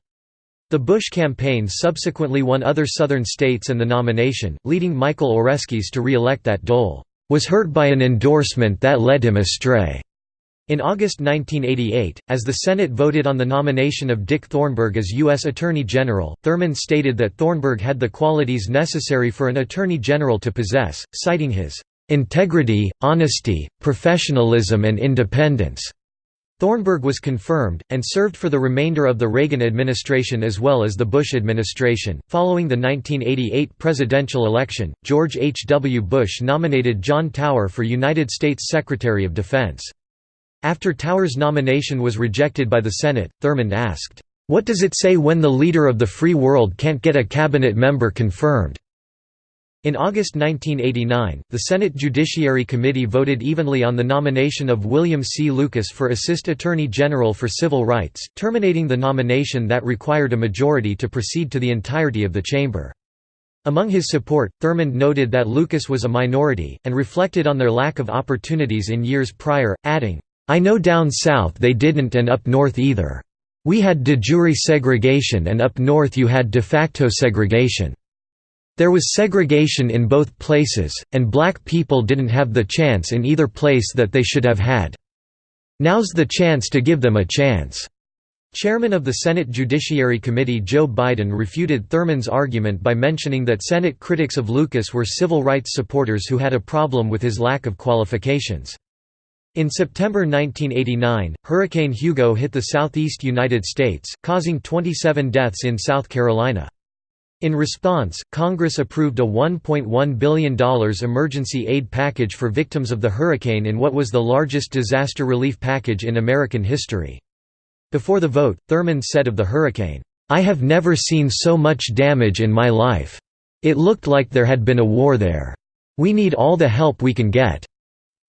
The Bush campaign subsequently won other Southern states and the nomination, leading Michael Oreskes to re-elect that Dole was hurt by an endorsement that led him astray. In August 1988, as the Senate voted on the nomination of Dick Thornburgh as U.S. Attorney General, Thurmond stated that Thornburgh had the qualities necessary for an Attorney General to possess, citing his "...integrity, honesty, professionalism and independence." Thornburgh was confirmed, and served for the remainder of the Reagan administration as well as the Bush administration. Following the 1988 presidential election, George H. W. Bush nominated John Tower for United States Secretary of Defense. After Tower's nomination was rejected by the Senate, Thurmond asked, "'What does it say when the leader of the free world can't get a cabinet member confirmed?' In August 1989, the Senate Judiciary Committee voted evenly on the nomination of William C. Lucas for Assist Attorney General for Civil Rights, terminating the nomination that required a majority to proceed to the entirety of the chamber. Among his support, Thurmond noted that Lucas was a minority, and reflected on their lack of opportunities in years prior, adding, "'I know down south they didn't and up north either. We had de jure segregation and up north you had de facto segregation. There was segregation in both places, and black people didn't have the chance in either place that they should have had. Now's the chance to give them a chance." Chairman of the Senate Judiciary Committee Joe Biden refuted Thurmond's argument by mentioning that Senate critics of Lucas were civil rights supporters who had a problem with his lack of qualifications. In September 1989, Hurricane Hugo hit the southeast United States, causing 27 deaths in South Carolina. In response, Congress approved a $1.1 billion emergency aid package for victims of the hurricane in what was the largest disaster relief package in American history. Before the vote, Thurmond said of the hurricane, "'I have never seen so much damage in my life. It looked like there had been a war there. We need all the help we can get.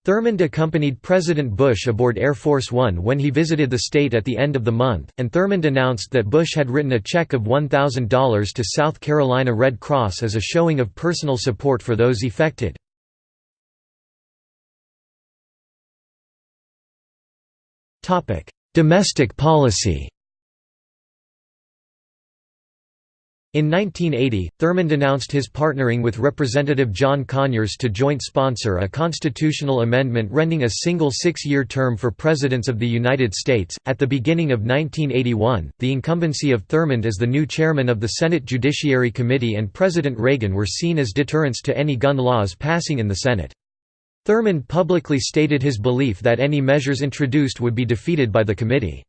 Thurmond accompanied President Bush aboard Air Force One when he visited the state at the end of the month, and Thurmond announced that Bush had written a check of $1,000 to South Carolina Red Cross as a showing of personal support for those affected. Domestic policy In 1980, Thurmond announced his partnering with Representative John Conyers to joint sponsor a constitutional amendment rending a single six year term for presidents of the United States. At the beginning of 1981, the incumbency of Thurmond as the new chairman of the Senate Judiciary Committee and President Reagan were seen as deterrents to any gun laws passing in the Senate. Thurmond publicly stated his belief that any measures introduced would be defeated by the committee.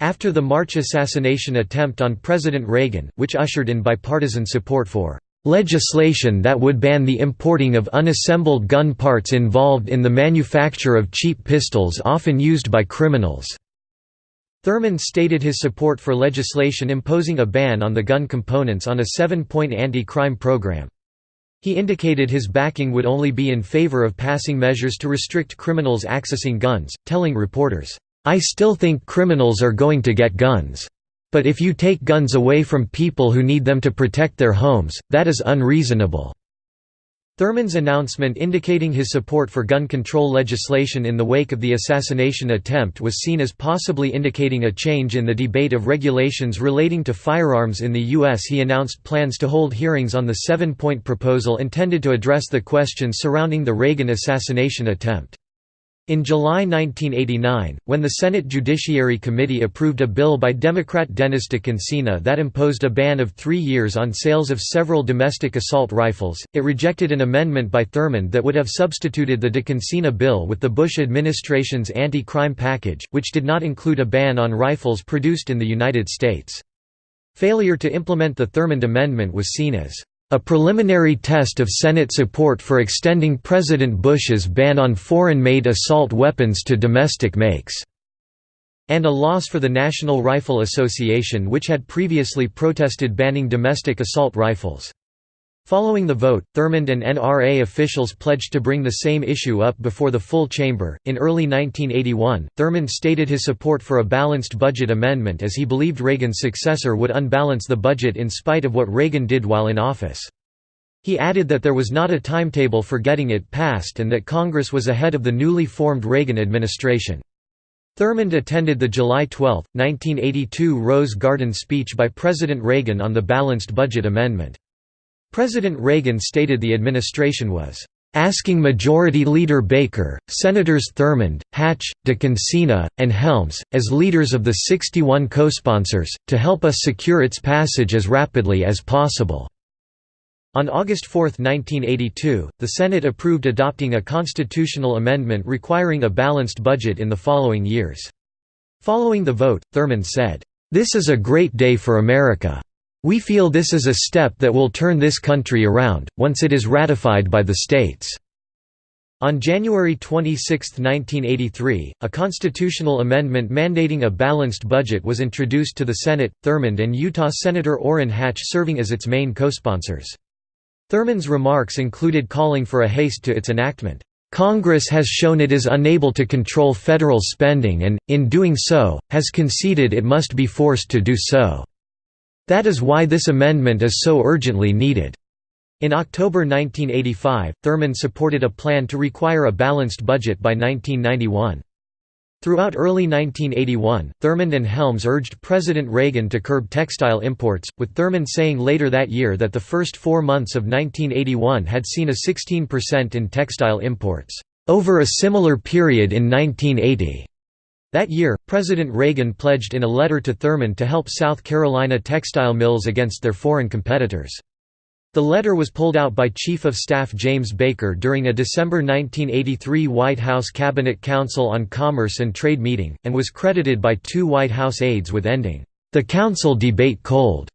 After the March assassination attempt on President Reagan, which ushered in bipartisan support for legislation that would ban the importing of unassembled gun parts involved in the manufacture of cheap pistols often used by criminals." Thurmond stated his support for legislation imposing a ban on the gun components on a seven-point anti-crime program. He indicated his backing would only be in favor of passing measures to restrict criminals accessing guns, telling reporters, I still think criminals are going to get guns. But if you take guns away from people who need them to protect their homes, that is unreasonable." Thurmond's announcement indicating his support for gun control legislation in the wake of the assassination attempt was seen as possibly indicating a change in the debate of regulations relating to firearms in the U.S. He announced plans to hold hearings on the seven-point proposal intended to address the questions surrounding the Reagan assassination attempt. In July 1989, when the Senate Judiciary Committee approved a bill by Democrat Dennis DeConcini that imposed a ban of three years on sales of several domestic assault rifles, it rejected an amendment by Thurmond that would have substituted the DeConcini bill with the Bush administration's anti-crime package, which did not include a ban on rifles produced in the United States. Failure to implement the Thurmond amendment was seen as a preliminary test of Senate support for extending President Bush's ban on foreign-made assault weapons to domestic makes, and a loss for the National Rifle Association which had previously protested banning domestic assault rifles. Following the vote, Thurmond and NRA officials pledged to bring the same issue up before the full chamber. In early 1981, Thurmond stated his support for a balanced budget amendment as he believed Reagan's successor would unbalance the budget in spite of what Reagan did while in office. He added that there was not a timetable for getting it passed and that Congress was ahead of the newly formed Reagan administration. Thurmond attended the July 12, 1982 Rose Garden speech by President Reagan on the balanced budget amendment. President Reagan stated the administration was asking Majority Leader Baker, Senators Thurmond, Hatch, DeConcini, and Helms, as leaders of the 61 co-sponsors, to help us secure its passage as rapidly as possible." On August 4, 1982, the Senate approved adopting a constitutional amendment requiring a balanced budget in the following years. Following the vote, Thurmond said, "...this is a great day for America. We feel this is a step that will turn this country around, once it is ratified by the states." On January 26, 1983, a constitutional amendment mandating a balanced budget was introduced to the Senate, Thurmond and Utah Senator Orrin Hatch serving as its main co-sponsors. Thurmond's remarks included calling for a haste to its enactment. Congress has shown it is unable to control federal spending and, in doing so, has conceded it must be forced to do so. That is why this amendment is so urgently needed. In October 1985, Thurmond supported a plan to require a balanced budget by 1991. Throughout early 1981, Thurmond and Helms urged President Reagan to curb textile imports, with Thurmond saying later that year that the first four months of 1981 had seen a 16% in textile imports, "...over a similar period in 1980." That year, President Reagan pledged in a letter to Thurmond to help South Carolina textile mills against their foreign competitors. The letter was pulled out by Chief of Staff James Baker during a December 1983 White House Cabinet Council on Commerce and Trade meeting, and was credited by two White House aides with ending the council debate cold.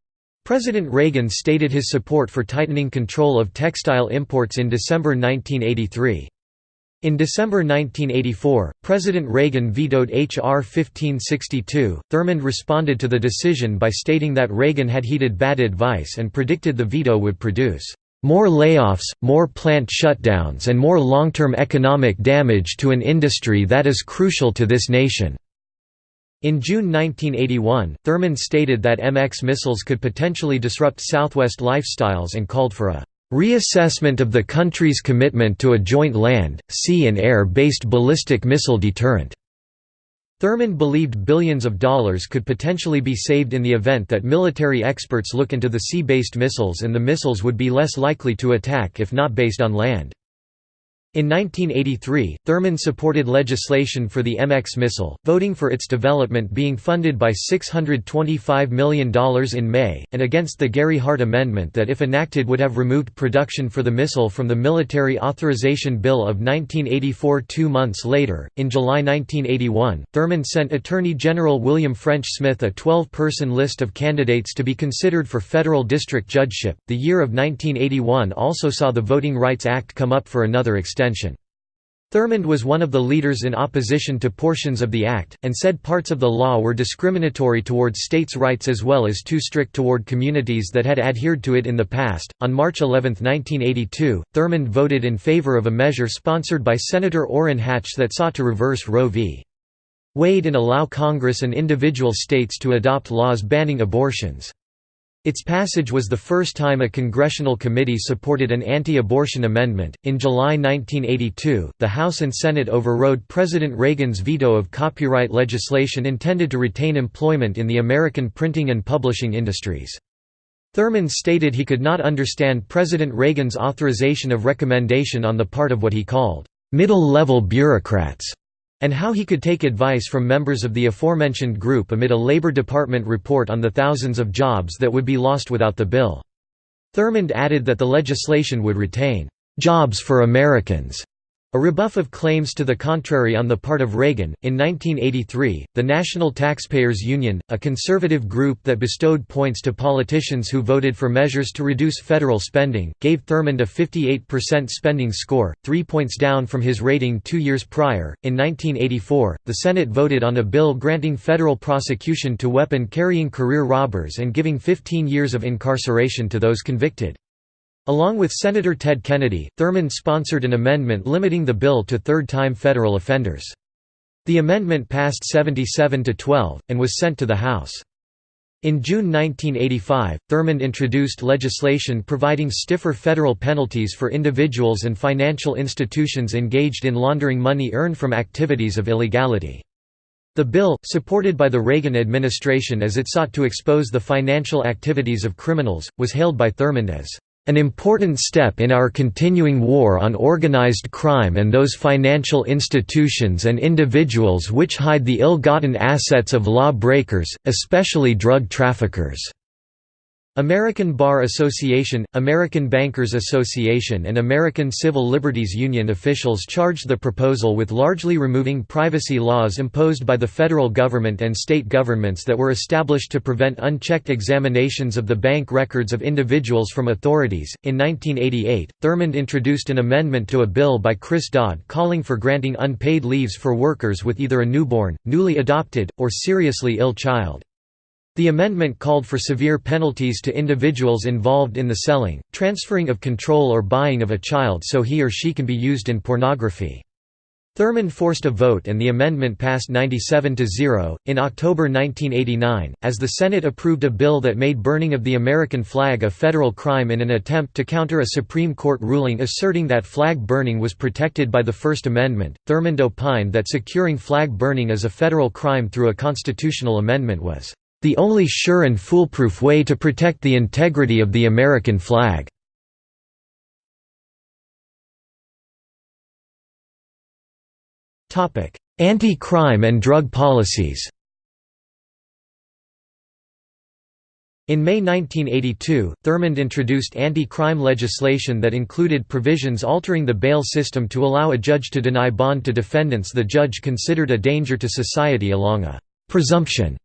President Reagan stated his support for tightening control of textile imports in December 1983. In December 1984, President Reagan vetoed H.R. 1562. Thurmond responded to the decision by stating that Reagan had heeded bad advice and predicted the veto would produce more layoffs, more plant shutdowns, and more long term economic damage to an industry that is crucial to this nation. In June 1981, Thurmond stated that MX missiles could potentially disrupt Southwest lifestyles and called for a Reassessment of the country's commitment to a joint land, sea and air-based ballistic missile deterrent. Thurmond believed billions of dollars could potentially be saved in the event that military experts look into the sea-based missiles and the missiles would be less likely to attack if not based on land. In 1983, Thurmond supported legislation for the MX missile, voting for its development being funded by $625 million in May, and against the Gary Hart Amendment that if enacted would have removed production for the missile from the Military Authorization Bill of 1984 two months later. In July 1981, Thurmond sent Attorney General William French Smith a 12 person list of candidates to be considered for federal district judgeship. The year of 1981 also saw the Voting Rights Act come up for another extension extension. Thurmond was one of the leaders in opposition to portions of the Act, and said parts of the law were discriminatory towards states' rights as well as too strict toward communities that had adhered to it in the past. On March 11, 1982, Thurmond voted in favor of a measure sponsored by Senator Orrin Hatch that sought to reverse Roe v. Wade and allow Congress and individual states to adopt laws banning abortions. Its passage was the first time a congressional committee supported an anti-abortion amendment. In July 1982, the House and Senate overrode President Reagan's veto of copyright legislation intended to retain employment in the American printing and publishing industries. Thurmond stated he could not understand President Reagan's authorization of recommendation on the part of what he called middle-level bureaucrats and how he could take advice from members of the aforementioned group amid a Labor Department report on the thousands of jobs that would be lost without the bill. Thurmond added that the legislation would retain, "...jobs for Americans." A rebuff of claims to the contrary on the part of Reagan. In 1983, the National Taxpayers Union, a conservative group that bestowed points to politicians who voted for measures to reduce federal spending, gave Thurmond a 58% spending score, three points down from his rating two years prior. In 1984, the Senate voted on a bill granting federal prosecution to weapon carrying career robbers and giving 15 years of incarceration to those convicted. Along with Senator Ted Kennedy, Thurmond sponsored an amendment limiting the bill to third-time federal offenders. The amendment passed 77 to 12, and was sent to the House. In June 1985, Thurmond introduced legislation providing stiffer federal penalties for individuals and financial institutions engaged in laundering money earned from activities of illegality. The bill, supported by the Reagan administration as it sought to expose the financial activities of criminals, was hailed by Thurmond as an important step in our continuing war on organized crime and those financial institutions and individuals which hide the ill-gotten assets of law-breakers, especially drug traffickers." American Bar Association, American Bankers Association and American Civil Liberties Union officials charged the proposal with largely removing privacy laws imposed by the federal government and state governments that were established to prevent unchecked examinations of the bank records of individuals from authorities. In 1988, Thurmond introduced an amendment to a bill by Chris Dodd calling for granting unpaid leaves for workers with either a newborn, newly adopted, or seriously ill child. The amendment called for severe penalties to individuals involved in the selling, transferring of control or buying of a child so he or she can be used in pornography. Thurmond forced a vote and the amendment passed 97 to 0. In October 1989, as the Senate approved a bill that made burning of the American flag a federal crime in an attempt to counter a Supreme Court ruling asserting that flag burning was protected by the First Amendment, Thurmond opined that securing flag burning as a federal crime through a constitutional amendment was the only sure and foolproof way to protect the integrity of the American flag. Anti-crime and drug policies In May 1982, Thurmond introduced anti-crime legislation that included provisions altering the bail system to allow a judge to deny bond to defendants the judge considered a danger to society along a «presumption»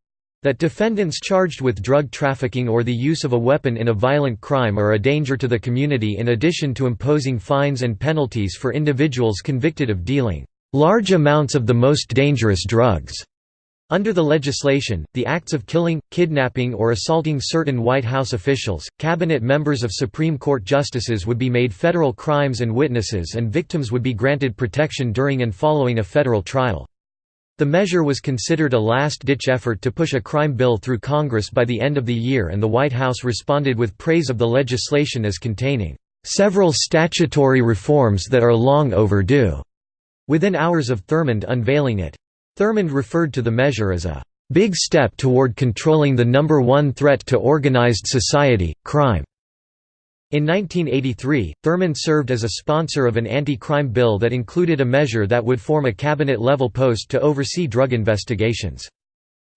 That defendants charged with drug trafficking or the use of a weapon in a violent crime are a danger to the community in addition to imposing fines and penalties for individuals convicted of dealing large amounts of the most dangerous drugs. Under the legislation, the acts of killing, kidnapping or assaulting certain White House officials, cabinet members of Supreme Court justices would be made federal crimes and witnesses and victims would be granted protection during and following a federal trial. The measure was considered a last-ditch effort to push a crime bill through Congress by the end of the year and the White House responded with praise of the legislation as containing "...several statutory reforms that are long overdue." Within hours of Thurmond unveiling it. Thurmond referred to the measure as a "...big step toward controlling the number one threat to organized society, crime." In 1983, Thurmond served as a sponsor of an anti-crime bill that included a measure that would form a cabinet-level post to oversee drug investigations.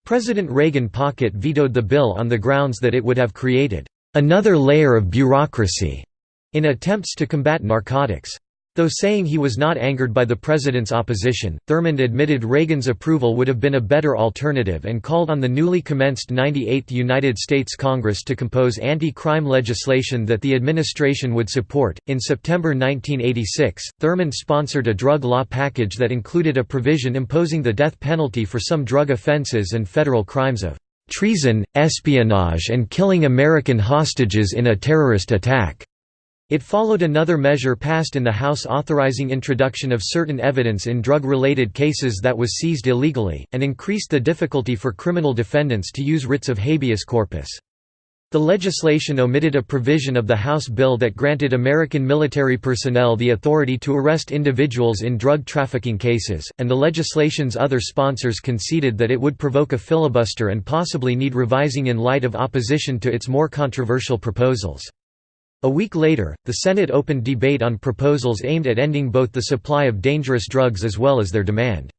President Reagan pocket vetoed the bill on the grounds that it would have created another layer of bureaucracy in attempts to combat narcotics. Though saying he was not angered by the president's opposition, Thurmond admitted Reagan's approval would have been a better alternative and called on the newly commenced 98th United States Congress to compose anti-crime legislation that the administration would support. In September 1986, Thurmond sponsored a drug law package that included a provision imposing the death penalty for some drug offenses and federal crimes of treason, espionage and killing American hostages in a terrorist attack. It followed another measure passed in the House authorizing introduction of certain evidence in drug-related cases that was seized illegally, and increased the difficulty for criminal defendants to use writs of habeas corpus. The legislation omitted a provision of the House bill that granted American military personnel the authority to arrest individuals in drug trafficking cases, and the legislation's other sponsors conceded that it would provoke a filibuster and possibly need revising in light of opposition to its more controversial proposals. A week later, the Senate opened debate on proposals aimed at ending both the supply of dangerous drugs as well as their demand.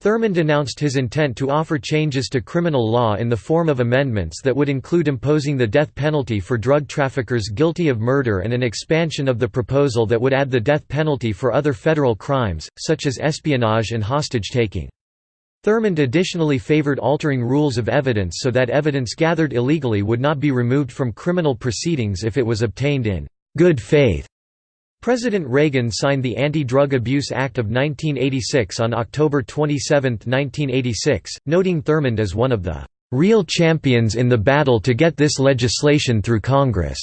Thurmond announced his intent to offer changes to criminal law in the form of amendments that would include imposing the death penalty for drug traffickers guilty of murder and an expansion of the proposal that would add the death penalty for other federal crimes, such as espionage and hostage-taking. Thurmond additionally favored altering rules of evidence so that evidence gathered illegally would not be removed from criminal proceedings if it was obtained in good faith. President Reagan signed the Anti-Drug Abuse Act of 1986 on October 27, 1986, noting Thurmond as one of the "...real champions in the battle to get this legislation through Congress."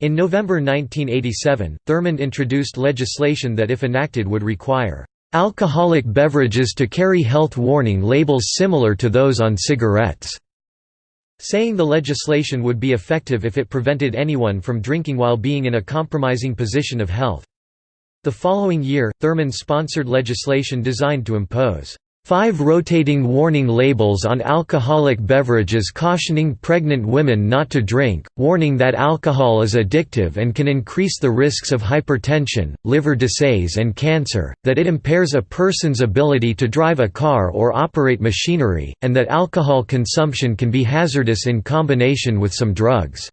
In November 1987, Thurmond introduced legislation that if enacted would require alcoholic beverages to carry health warning labels similar to those on cigarettes", saying the legislation would be effective if it prevented anyone from drinking while being in a compromising position of health. The following year, Thurmond sponsored legislation designed to impose Five rotating warning labels on alcoholic beverages cautioning pregnant women not to drink, warning that alcohol is addictive and can increase the risks of hypertension, liver disease and cancer, that it impairs a person's ability to drive a car or operate machinery, and that alcohol consumption can be hazardous in combination with some drugs.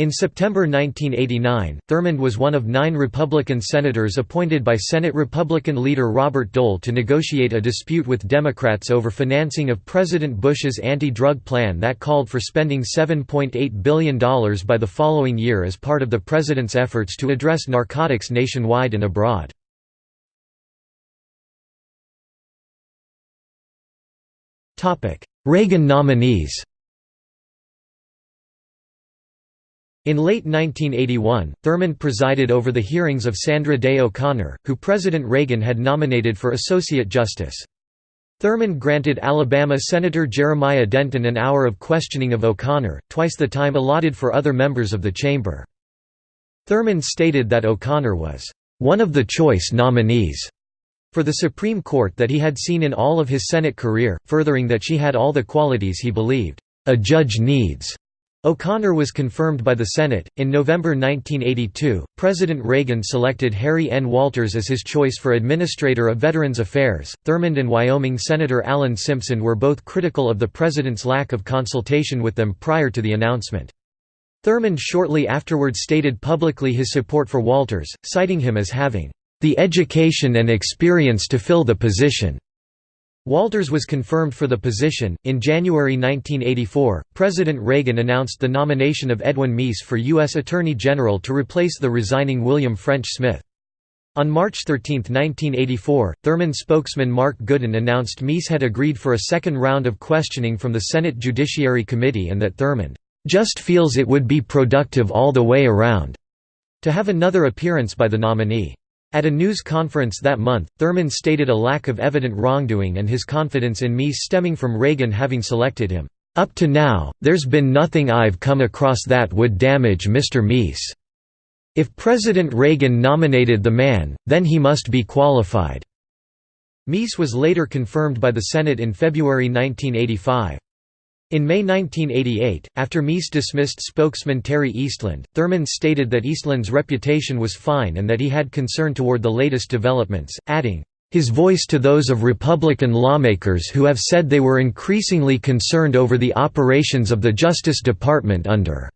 In September 1989, Thurmond was one of nine Republican senators appointed by Senate Republican leader Robert Dole to negotiate a dispute with Democrats over financing of President Bush's anti-drug plan that called for spending $7.8 billion by the following year as part of the president's efforts to address narcotics nationwide and abroad. Reagan nominees In late 1981, Thurmond presided over the hearings of Sandra Day O'Connor, who President Reagan had nominated for Associate Justice. Thurmond granted Alabama Senator Jeremiah Denton an hour of questioning of O'Connor, twice the time allotted for other members of the chamber. Thurmond stated that O'Connor was, "...one of the choice nominees." for the Supreme Court that he had seen in all of his Senate career, furthering that she had all the qualities he believed, "...a judge needs." O'Connor was confirmed by the Senate. In November 1982, President Reagan selected Harry N. Walters as his choice for Administrator of Veterans Affairs. Thurmond and Wyoming Senator Alan Simpson were both critical of the president's lack of consultation with them prior to the announcement. Thurmond shortly afterward stated publicly his support for Walters, citing him as having the education and experience to fill the position. Walters was confirmed for the position. In January 1984, President Reagan announced the nomination of Edwin Meese for U.S. Attorney General to replace the resigning William French Smith. On March 13, 1984, Thurmond spokesman Mark Goodin announced Meese had agreed for a second round of questioning from the Senate Judiciary Committee and that Thurmond just feels it would be productive all the way around to have another appearance by the nominee. At a news conference that month, Thurmond stated a lack of evident wrongdoing and his confidence in Meese stemming from Reagan having selected him. Up to now, there's been nothing I've come across that would damage Mr. Meese. If President Reagan nominated the man, then he must be qualified." Meese was later confirmed by the Senate in February 1985. In May 1988, after Meese dismissed spokesman Terry Eastland, Thurmond stated that Eastland's reputation was fine and that he had concern toward the latest developments, adding, "...his voice to those of Republican lawmakers who have said they were increasingly concerned over the operations of the Justice Department under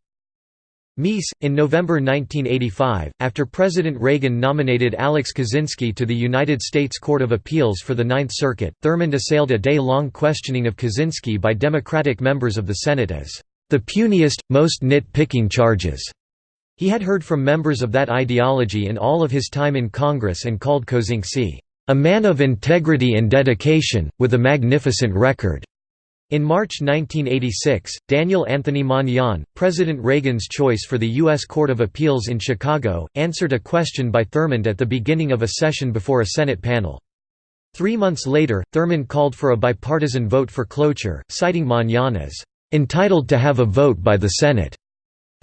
Meese, in November 1985, after President Reagan nominated Alex Kozinski to the United States Court of Appeals for the Ninth Circuit, Thurmond assailed a day-long questioning of Kozinski by Democratic members of the Senate as the puniest, most nit-picking charges. He had heard from members of that ideology in all of his time in Congress and called Kozinski, "...a man of integrity and dedication, with a magnificent record." In March 1986, Daniel Anthony Manion, President Reagan's choice for the U.S. Court of Appeals in Chicago, answered a question by Thurmond at the beginning of a session before a Senate panel. Three months later, Thurmond called for a bipartisan vote for cloture, citing Manion as, "...entitled to have a vote by the Senate."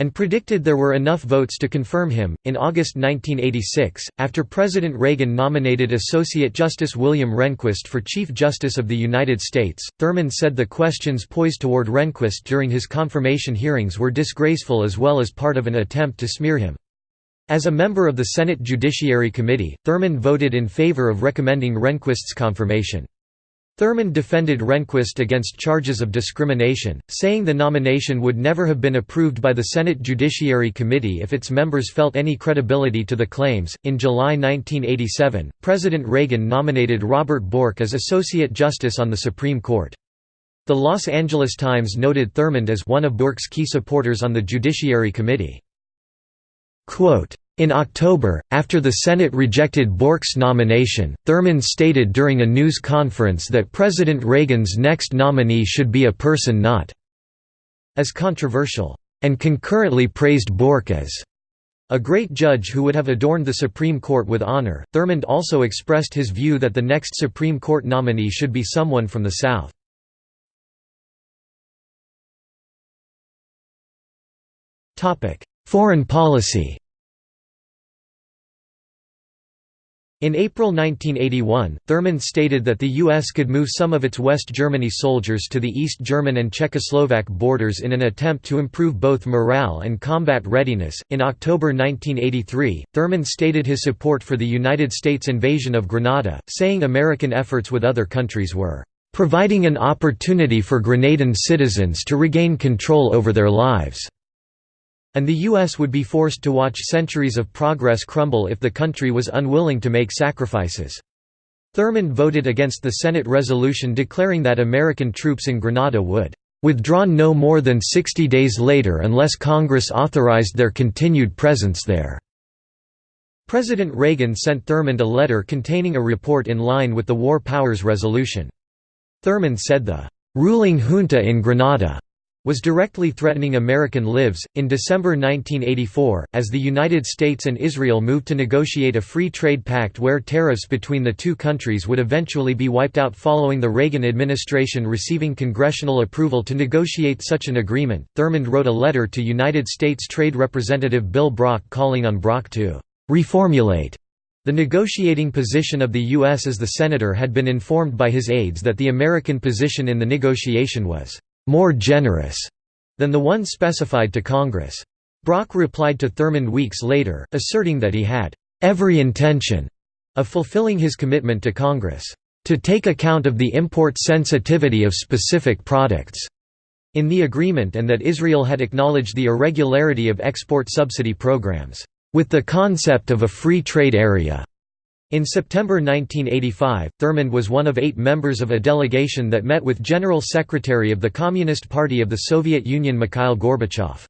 And predicted there were enough votes to confirm him. In August 1986, after President Reagan nominated Associate Justice William Rehnquist for Chief Justice of the United States, Thurmond said the questions poised toward Rehnquist during his confirmation hearings were disgraceful as well as part of an attempt to smear him. As a member of the Senate Judiciary Committee, Thurmond voted in favor of recommending Rehnquist's confirmation. Thurmond defended Rehnquist against charges of discrimination, saying the nomination would never have been approved by the Senate Judiciary Committee if its members felt any credibility to the claims. In July 1987, President Reagan nominated Robert Bork as Associate Justice on the Supreme Court. The Los Angeles Times noted Thurmond as one of Bork's key supporters on the Judiciary Committee. Quote, in October, after the Senate rejected Bork's nomination, Thurmond stated during a news conference that President Reagan's next nominee should be a person not as controversial, and concurrently praised Bork as a great judge who would have adorned the Supreme Court with honor. Thurmond also expressed his view that the next Supreme Court nominee should be someone from the South. Foreign policy In April 1981, Thurmond stated that the U.S. could move some of its West Germany soldiers to the East German and Czechoslovak borders in an attempt to improve both morale and combat readiness. In October 1983, Thurmond stated his support for the United States invasion of Grenada, saying American efforts with other countries were providing an opportunity for Grenadan citizens to regain control over their lives and the U.S. would be forced to watch centuries of progress crumble if the country was unwilling to make sacrifices. Thurmond voted against the Senate resolution declaring that American troops in Grenada would withdraw no more than 60 days later unless Congress authorized their continued presence there. President Reagan sent Thurmond a letter containing a report in line with the War Powers Resolution. Thurmond said the ruling junta in Grenada was directly threatening American lives. In December 1984, as the United States and Israel moved to negotiate a free trade pact where tariffs between the two countries would eventually be wiped out following the Reagan administration receiving congressional approval to negotiate such an agreement, Thurmond wrote a letter to United States Trade Representative Bill Brock calling on Brock to reformulate the negotiating position of the U.S. as the senator had been informed by his aides that the American position in the negotiation was more generous than the one specified to Congress. Brock replied to Thurmond weeks later, asserting that he had every intention of fulfilling his commitment to Congress to take account of the import sensitivity of specific products in the agreement and that Israel had acknowledged the irregularity of export subsidy programs with the concept of a free trade area. In September 1985, Thurmond was one of eight members of a delegation that met with General Secretary of the Communist Party of the Soviet Union Mikhail Gorbachev.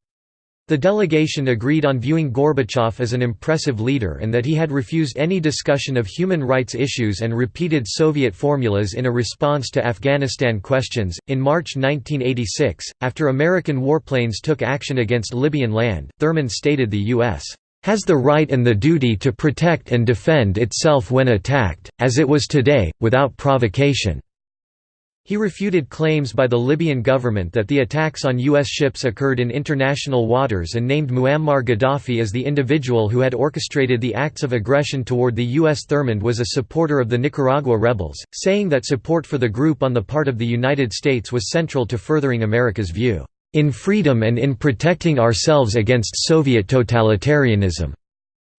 The delegation agreed on viewing Gorbachev as an impressive leader and that he had refused any discussion of human rights issues and repeated Soviet formulas in a response to Afghanistan questions. In March 1986, after American warplanes took action against Libyan land, Thurmond stated the U.S has the right and the duty to protect and defend itself when attacked, as it was today, without provocation." He refuted claims by the Libyan government that the attacks on U.S. ships occurred in international waters and named Muammar Gaddafi as the individual who had orchestrated the acts of aggression toward the U.S. Thurmond was a supporter of the Nicaragua rebels, saying that support for the group on the part of the United States was central to furthering America's view in freedom and in protecting ourselves against Soviet totalitarianism."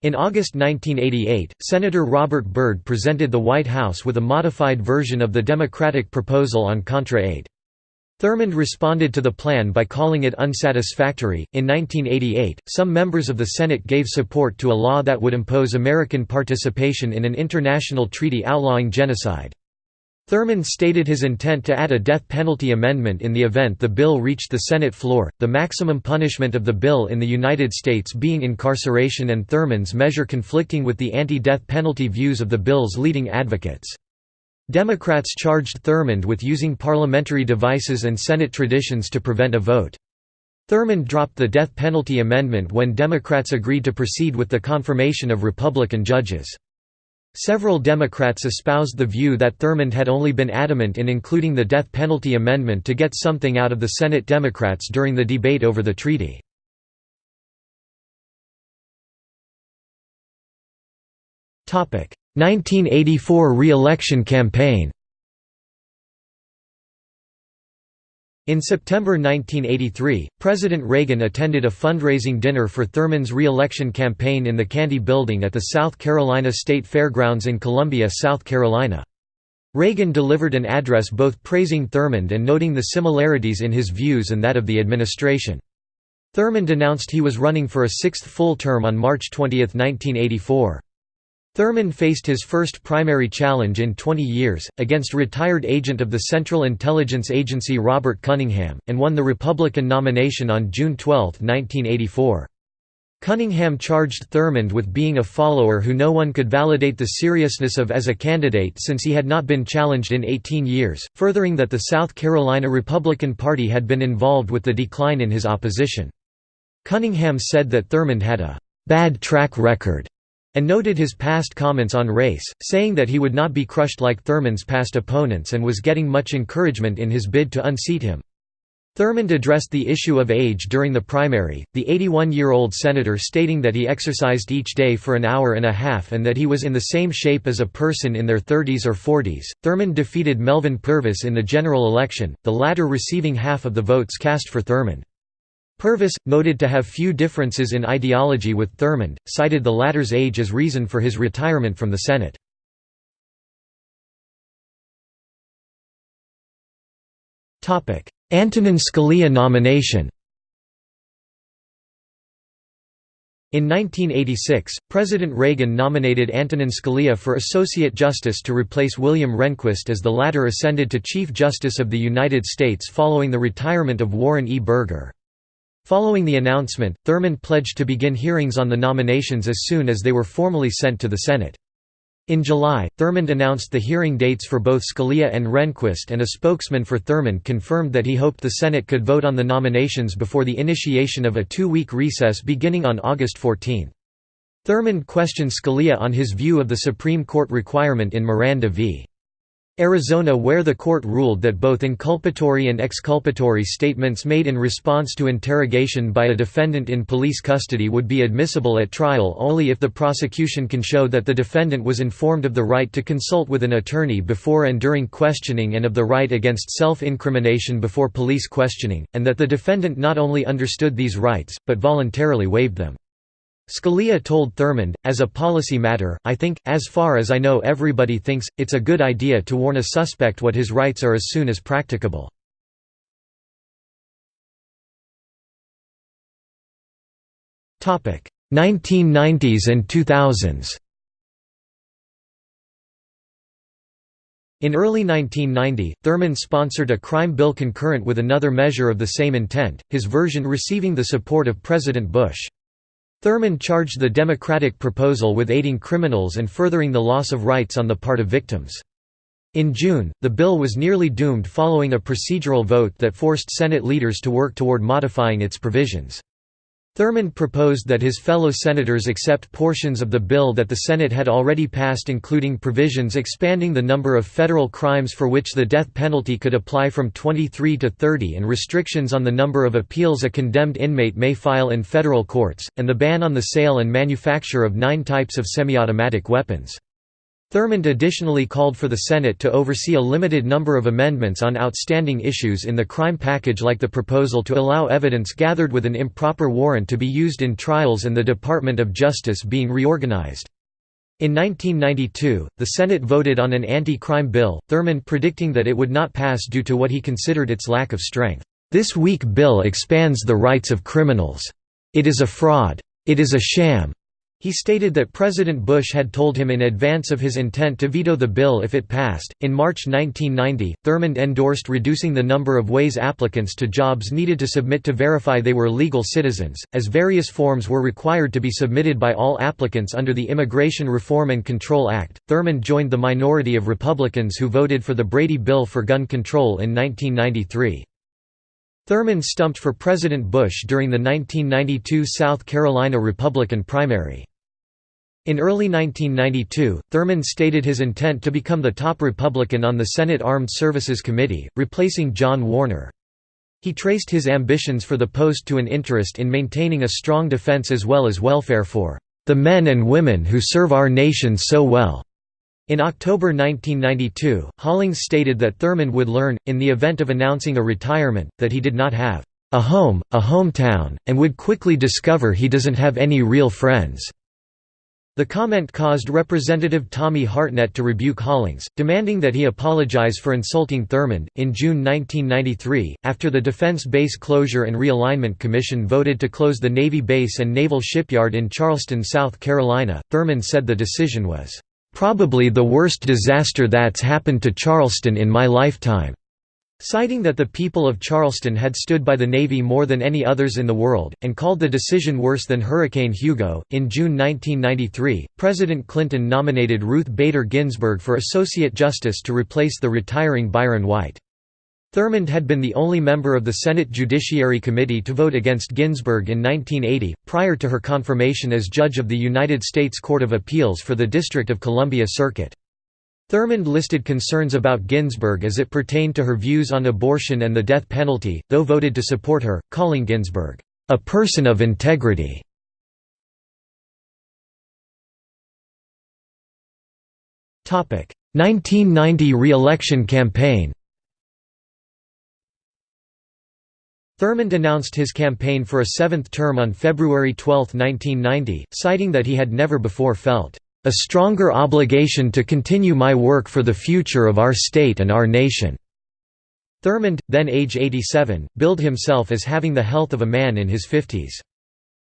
In August 1988, Senator Robert Byrd presented the White House with a modified version of the Democratic proposal on Contra aid. Thurmond responded to the plan by calling it unsatisfactory. In 1988, some members of the Senate gave support to a law that would impose American participation in an international treaty outlawing genocide. Thurmond stated his intent to add a death penalty amendment in the event the bill reached the Senate floor, the maximum punishment of the bill in the United States being incarceration and Thurmond's measure conflicting with the anti-death penalty views of the bill's leading advocates. Democrats charged Thurmond with using parliamentary devices and Senate traditions to prevent a vote. Thurmond dropped the death penalty amendment when Democrats agreed to proceed with the confirmation of Republican judges. Several Democrats espoused the view that Thurmond had only been adamant in including the death penalty amendment to get something out of the Senate Democrats during the debate over the treaty. Topic: 1984 re-election campaign. In September 1983, President Reagan attended a fundraising dinner for Thurmond's re-election campaign in the Candy Building at the South Carolina State Fairgrounds in Columbia, South Carolina. Reagan delivered an address both praising Thurmond and noting the similarities in his views and that of the administration. Thurmond announced he was running for a sixth full term on March 20, 1984. Thurmond faced his first primary challenge in 20 years, against retired agent of the Central Intelligence Agency Robert Cunningham, and won the Republican nomination on June 12, 1984. Cunningham charged Thurmond with being a follower who no one could validate the seriousness of as a candidate since he had not been challenged in 18 years, furthering that the South Carolina Republican Party had been involved with the decline in his opposition. Cunningham said that Thurmond had a «bad track record» and noted his past comments on race, saying that he would not be crushed like Thurmond's past opponents and was getting much encouragement in his bid to unseat him. Thurmond addressed the issue of age during the primary, the 81-year-old senator stating that he exercised each day for an hour and a half and that he was in the same shape as a person in their 30s or 40s. Thurmond defeated Melvin Purvis in the general election, the latter receiving half of the votes cast for Thurmond. Purvis, noted to have few differences in ideology with Thurmond, cited the latter's age as reason for his retirement from the Senate. Antonin Scalia nomination In 1986, President Reagan nominated Antonin Scalia for Associate Justice to replace William Rehnquist as the latter ascended to Chief Justice of the United States following the retirement of Warren E. Burger. Following the announcement, Thurmond pledged to begin hearings on the nominations as soon as they were formally sent to the Senate. In July, Thurmond announced the hearing dates for both Scalia and Rehnquist and a spokesman for Thurmond confirmed that he hoped the Senate could vote on the nominations before the initiation of a two-week recess beginning on August 14. Thurmond questioned Scalia on his view of the Supreme Court requirement in Miranda v. Arizona where the court ruled that both inculpatory and exculpatory statements made in response to interrogation by a defendant in police custody would be admissible at trial only if the prosecution can show that the defendant was informed of the right to consult with an attorney before and during questioning and of the right against self-incrimination before police questioning, and that the defendant not only understood these rights, but voluntarily waived them. Scalia told Thurmond, as a policy matter, I think, as far as I know everybody thinks, it's a good idea to warn a suspect what his rights are as soon as practicable. Topic 1990s and 2000s. In early 1990, Thurmond sponsored a crime bill concurrent with another measure of the same intent, his version receiving the support of President Bush. Thurmond charged the Democratic proposal with aiding criminals and furthering the loss of rights on the part of victims. In June, the bill was nearly doomed following a procedural vote that forced Senate leaders to work toward modifying its provisions. Thurmond proposed that his fellow senators accept portions of the bill that the Senate had already passed including provisions expanding the number of federal crimes for which the death penalty could apply from 23 to 30 and restrictions on the number of appeals a condemned inmate may file in federal courts, and the ban on the sale and manufacture of nine types of semi-automatic weapons. Thurmond additionally called for the Senate to oversee a limited number of amendments on outstanding issues in the crime package like the proposal to allow evidence gathered with an improper warrant to be used in trials and the Department of Justice being reorganized. In 1992, the Senate voted on an anti-crime bill, Thurmond predicting that it would not pass due to what he considered its lack of strength. This weak bill expands the rights of criminals. It is a fraud. It is a sham. He stated that President Bush had told him in advance of his intent to veto the bill if it passed. In March 1990, Thurmond endorsed reducing the number of ways applicants to jobs needed to submit to verify they were legal citizens, as various forms were required to be submitted by all applicants under the Immigration Reform and Control Act. Thurmond joined the minority of Republicans who voted for the Brady Bill for gun control in 1993. Thurmond stumped for President Bush during the 1992 South Carolina Republican primary. In early 1992, Thurmond stated his intent to become the top Republican on the Senate Armed Services Committee, replacing John Warner. He traced his ambitions for the post to an interest in maintaining a strong defense as well as welfare for the men and women who serve our nation so well. In October 1992, Hollings stated that Thurmond would learn, in the event of announcing a retirement, that he did not have a home, a hometown, and would quickly discover he doesn't have any real friends. The comment caused Representative Tommy Hartnett to rebuke Hollings, demanding that he apologize for insulting Thurmond. In June 1993, after the Defense Base Closure and Realignment Commission voted to close the Navy base and naval shipyard in Charleston, South Carolina, Thurmond said the decision was, "...probably the worst disaster that's happened to Charleston in my lifetime." Citing that the people of Charleston had stood by the Navy more than any others in the world, and called the decision worse than Hurricane Hugo. In June 1993, President Clinton nominated Ruth Bader Ginsburg for Associate Justice to replace the retiring Byron White. Thurmond had been the only member of the Senate Judiciary Committee to vote against Ginsburg in 1980, prior to her confirmation as judge of the United States Court of Appeals for the District of Columbia Circuit. Thurmond listed concerns about Ginsburg as it pertained to her views on abortion and the death penalty, though voted to support her, calling Ginsburg, "...a person of integrity." Topic: 1990 re-election campaign Thurmond announced his campaign for a seventh term on February 12, 1990, citing that he had never before felt a stronger obligation to continue my work for the future of our state and our nation." Thurmond, then age 87, billed himself as having the health of a man in his fifties.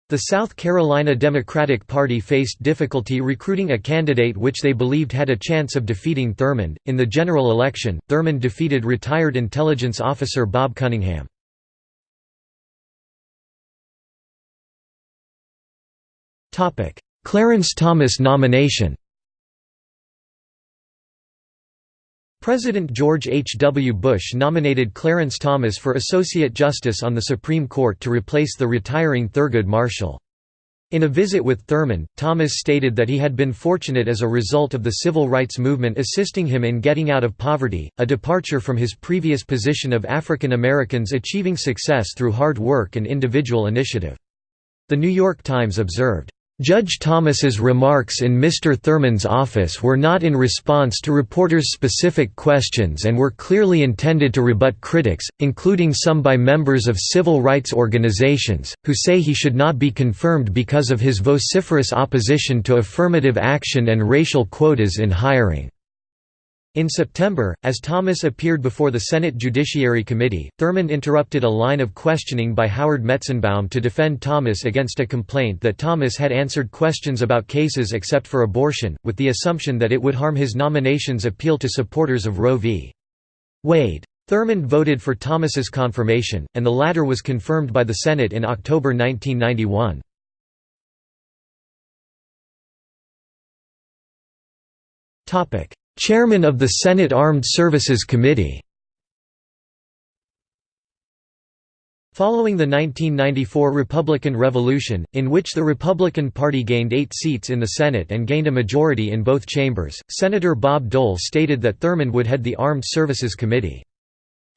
The South Carolina Democratic Party faced difficulty recruiting a candidate which they believed had a chance of defeating Thurmond. In the general election, Thurmond defeated retired intelligence officer Bob Cunningham. Topic: Clarence Thomas nomination President George H. W. Bush nominated Clarence Thomas for Associate Justice on the Supreme Court to replace the retiring Thurgood Marshall. In a visit with Thurmond, Thomas stated that he had been fortunate as a result of the civil rights movement assisting him in getting out of poverty, a departure from his previous position of African Americans achieving success through hard work and individual initiative. The New York Times observed, Judge Thomas's remarks in Mr. Thurmond's office were not in response to reporters' specific questions and were clearly intended to rebut critics, including some by members of civil rights organizations, who say he should not be confirmed because of his vociferous opposition to affirmative action and racial quotas in hiring. In September, as Thomas appeared before the Senate Judiciary Committee, Thurmond interrupted a line of questioning by Howard Metzenbaum to defend Thomas against a complaint that Thomas had answered questions about cases except for abortion, with the assumption that it would harm his nomination's appeal to supporters of Roe v. Wade. Thurmond voted for Thomas's confirmation, and the latter was confirmed by the Senate in October 1991. Chairman of the Senate Armed Services Committee Following the 1994 Republican Revolution, in which the Republican Party gained eight seats in the Senate and gained a majority in both chambers, Senator Bob Dole stated that Thurmond would head the Armed Services Committee.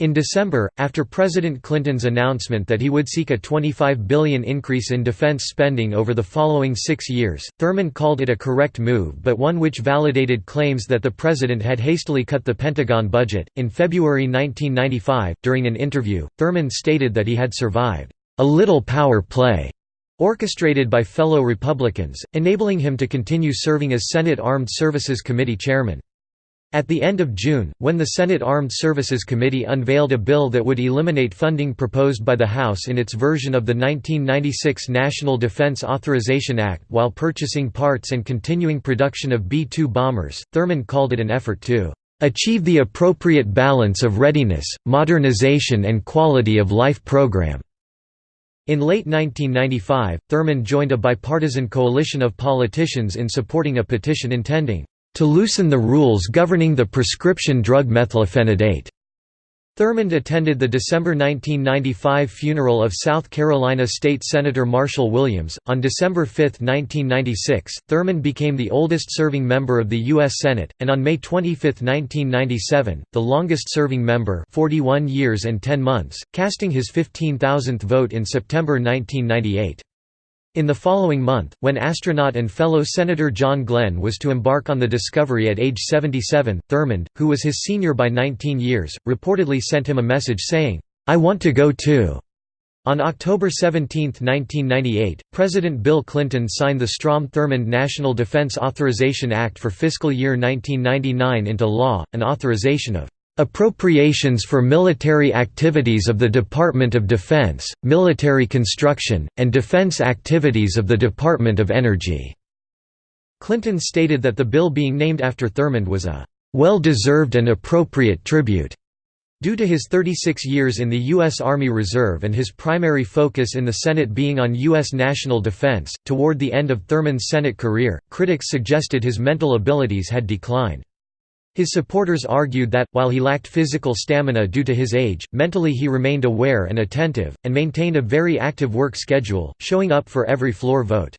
In December, after President Clinton's announcement that he would seek a 25 billion increase in defense spending over the following six years, Thurmond called it a correct move but one which validated claims that the president had hastily cut the Pentagon budget. In February 1995, during an interview, Thurmond stated that he had survived a little power play orchestrated by fellow Republicans, enabling him to continue serving as Senate Armed Services Committee chairman. At the end of June, when the Senate Armed Services Committee unveiled a bill that would eliminate funding proposed by the House in its version of the 1996 National Defense Authorization Act while purchasing parts and continuing production of B-2 bombers, Thurmond called it an effort to "...achieve the appropriate balance of readiness, modernization and quality of life program." In late 1995, Thurmond joined a bipartisan coalition of politicians in supporting a petition intending to loosen the rules governing the prescription drug methylphenidate. Thurmond attended the December 1995 funeral of South Carolina State Senator Marshall Williams. On December 5, 1996, Thurmond became the oldest serving member of the U.S. Senate, and on May 25, 1997, the longest serving member 41 years and 10 months, casting his 15,000th vote in September 1998. In the following month, when astronaut and fellow Senator John Glenn was to embark on the Discovery at age 77, Thurmond, who was his senior by 19 years, reportedly sent him a message saying, "'I want to go too'". On October 17, 1998, President Bill Clinton signed the Strom-Thurmond National Defense Authorization Act for fiscal year 1999 into law, an authorization of Appropriations for military activities of the Department of Defense, military construction, and defense activities of the Department of Energy." Clinton stated that the bill being named after Thurmond was a "...well-deserved and appropriate tribute." Due to his 36 years in the U.S. Army Reserve and his primary focus in the Senate being on U.S. national defense, toward the end of Thurmond's Senate career, critics suggested his mental abilities had declined. His supporters argued that, while he lacked physical stamina due to his age, mentally he remained aware and attentive, and maintained a very active work schedule, showing up for every floor vote.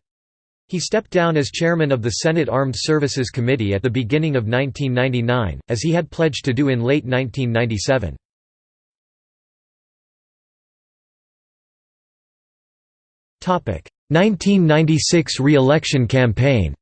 He stepped down as chairman of the Senate Armed Services Committee at the beginning of 1999, as he had pledged to do in late 1997. Topic: 1996 re-election campaign.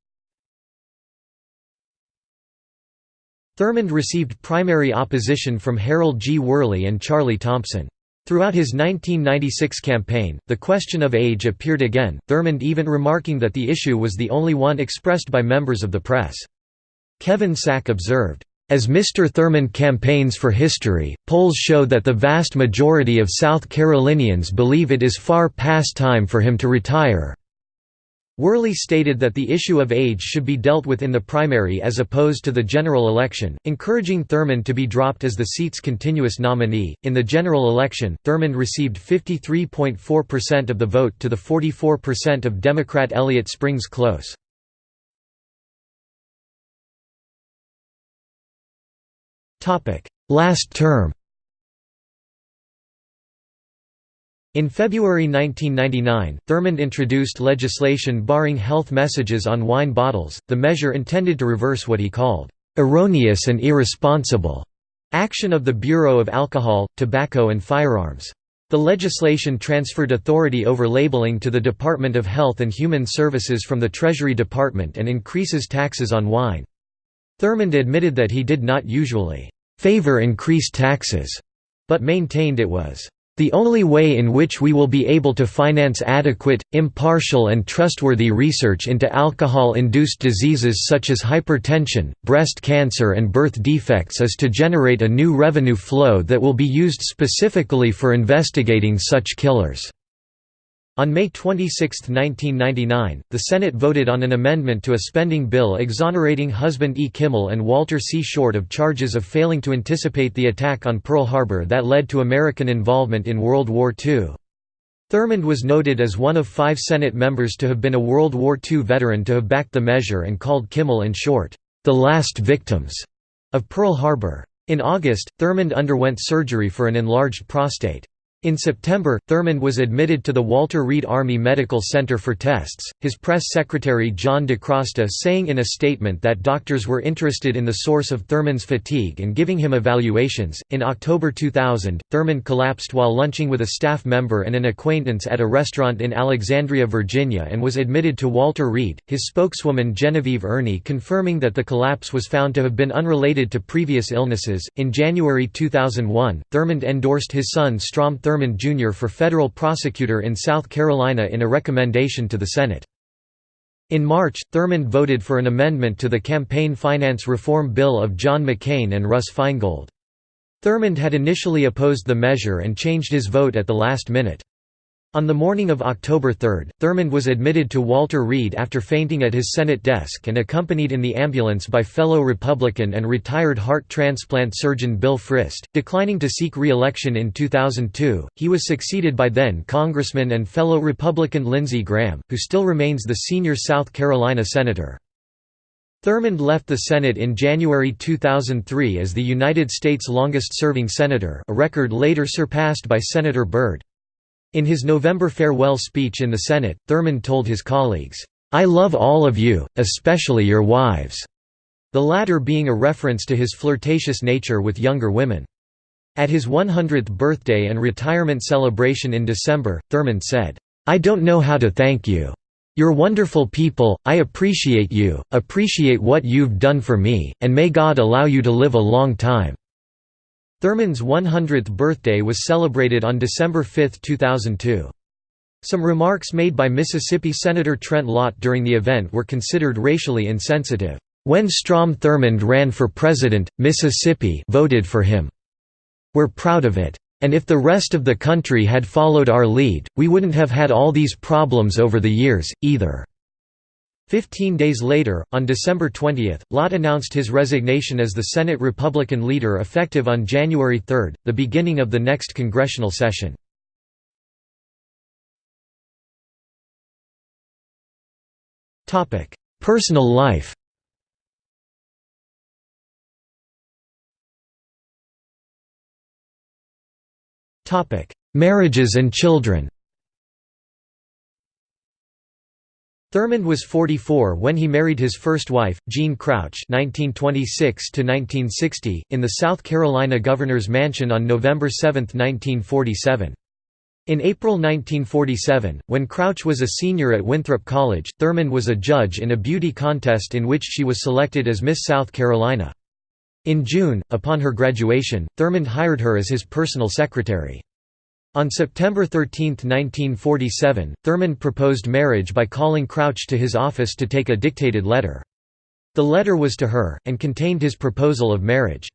Thurmond received primary opposition from Harold G. Worley and Charlie Thompson. Throughout his 1996 campaign, the question of age appeared again, Thurmond even remarking that the issue was the only one expressed by members of the press. Kevin Sack observed, as Mr. Thurmond campaigns for history, polls show that the vast majority of South Carolinians believe it is far past time for him to retire. Worley stated that the issue of age should be dealt with in the primary as opposed to the general election, encouraging Thurmond to be dropped as the seat's continuous nominee. In the general election, Thurmond received 53.4% of the vote to the 44% of Democrat Elliott Springs Close. Last term In February 1999, Thurmond introduced legislation barring health messages on wine bottles, the measure intended to reverse what he called, "...erroneous and irresponsible," action of the Bureau of Alcohol, Tobacco and Firearms. The legislation transferred authority over labeling to the Department of Health and Human Services from the Treasury Department and increases taxes on wine. Thurmond admitted that he did not usually favor increased taxes, but maintained it was the only way in which we will be able to finance adequate, impartial and trustworthy research into alcohol-induced diseases such as hypertension, breast cancer and birth defects is to generate a new revenue flow that will be used specifically for investigating such killers. On May 26, 1999, the Senate voted on an amendment to a spending bill exonerating Husband E. Kimmel and Walter C. Short of charges of failing to anticipate the attack on Pearl Harbor that led to American involvement in World War II. Thurmond was noted as one of five Senate members to have been a World War II veteran to have backed the measure and called Kimmel and Short, "...the last victims," of Pearl Harbor. In August, Thurmond underwent surgery for an enlarged prostate. In September, Thurmond was admitted to the Walter Reed Army Medical Center for tests, his press secretary John DeCrosta saying in a statement that doctors were interested in the source of Thurmond's fatigue and giving him evaluations. In October 2000, Thurmond collapsed while lunching with a staff member and an acquaintance at a restaurant in Alexandria, Virginia, and was admitted to Walter Reed, his spokeswoman Genevieve Erny confirming that the collapse was found to have been unrelated to previous illnesses. In January 2001, Thurmond endorsed his son Strom Jr. for federal prosecutor in South Carolina in a recommendation to the Senate. In March, Thurmond voted for an amendment to the Campaign Finance Reform Bill of John McCain and Russ Feingold. Thurmond had initially opposed the measure and changed his vote at the last minute. On the morning of October 3, Thurmond was admitted to Walter Reed after fainting at his Senate desk and accompanied in the ambulance by fellow Republican and retired heart transplant surgeon Bill Frist. Declining to seek re-election in 2002, he was succeeded by then Congressman and fellow Republican Lindsey Graham, who still remains the senior South Carolina senator. Thurmond left the Senate in January 2003 as the United States' longest-serving senator a record later surpassed by Senator Byrd. In his November farewell speech in the Senate, Thurmond told his colleagues, "'I love all of you, especially your wives'", the latter being a reference to his flirtatious nature with younger women. At his 100th birthday and retirement celebration in December, Thurmond said, "'I don't know how to thank you. You're wonderful people, I appreciate you, appreciate what you've done for me, and may God allow you to live a long time.' Thurmond's 100th birthday was celebrated on December 5, 2002. Some remarks made by Mississippi Senator Trent Lott during the event were considered racially insensitive. When Strom Thurmond ran for president, Mississippi voted for him. We're proud of it. And if the rest of the country had followed our lead, we wouldn't have had all these problems over the years, either. Fifteen days later, on December 20, Lott announced his resignation as the Senate Republican leader effective on January 3, the beginning of the next congressional session. Personal life Marriages and children Thurmond was 44 when he married his first wife, Jean Crouch (1926–1960), in the South Carolina governor's mansion on November 7, 1947. In April 1947, when Crouch was a senior at Winthrop College, Thurmond was a judge in a beauty contest in which she was selected as Miss South Carolina. In June, upon her graduation, Thurmond hired her as his personal secretary. On September 13, 1947, Thurmond proposed marriage by calling Crouch to his office to take a dictated letter. The letter was to her, and contained his proposal of marriage.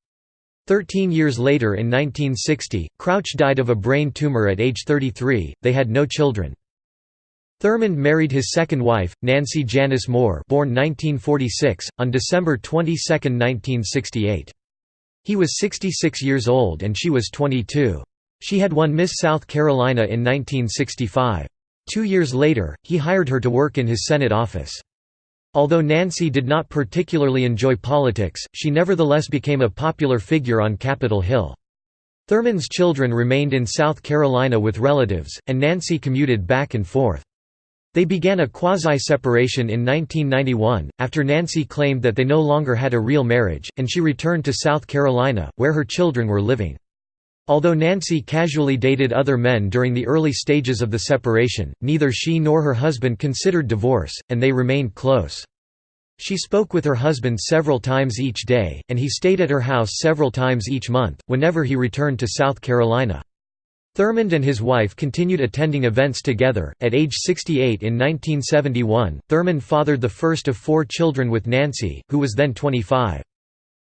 Thirteen years later in 1960, Crouch died of a brain tumor at age 33, they had no children. Thurmond married his second wife, Nancy Janice Moore born 1946, on December 22, 1968. He was 66 years old and she was 22. She had won Miss South Carolina in 1965. Two years later, he hired her to work in his Senate office. Although Nancy did not particularly enjoy politics, she nevertheless became a popular figure on Capitol Hill. Thurmond's children remained in South Carolina with relatives, and Nancy commuted back and forth. They began a quasi-separation in 1991, after Nancy claimed that they no longer had a real marriage, and she returned to South Carolina, where her children were living. Although Nancy casually dated other men during the early stages of the separation, neither she nor her husband considered divorce, and they remained close. She spoke with her husband several times each day, and he stayed at her house several times each month, whenever he returned to South Carolina. Thurmond and his wife continued attending events together. At age 68 in 1971, Thurmond fathered the first of four children with Nancy, who was then 25.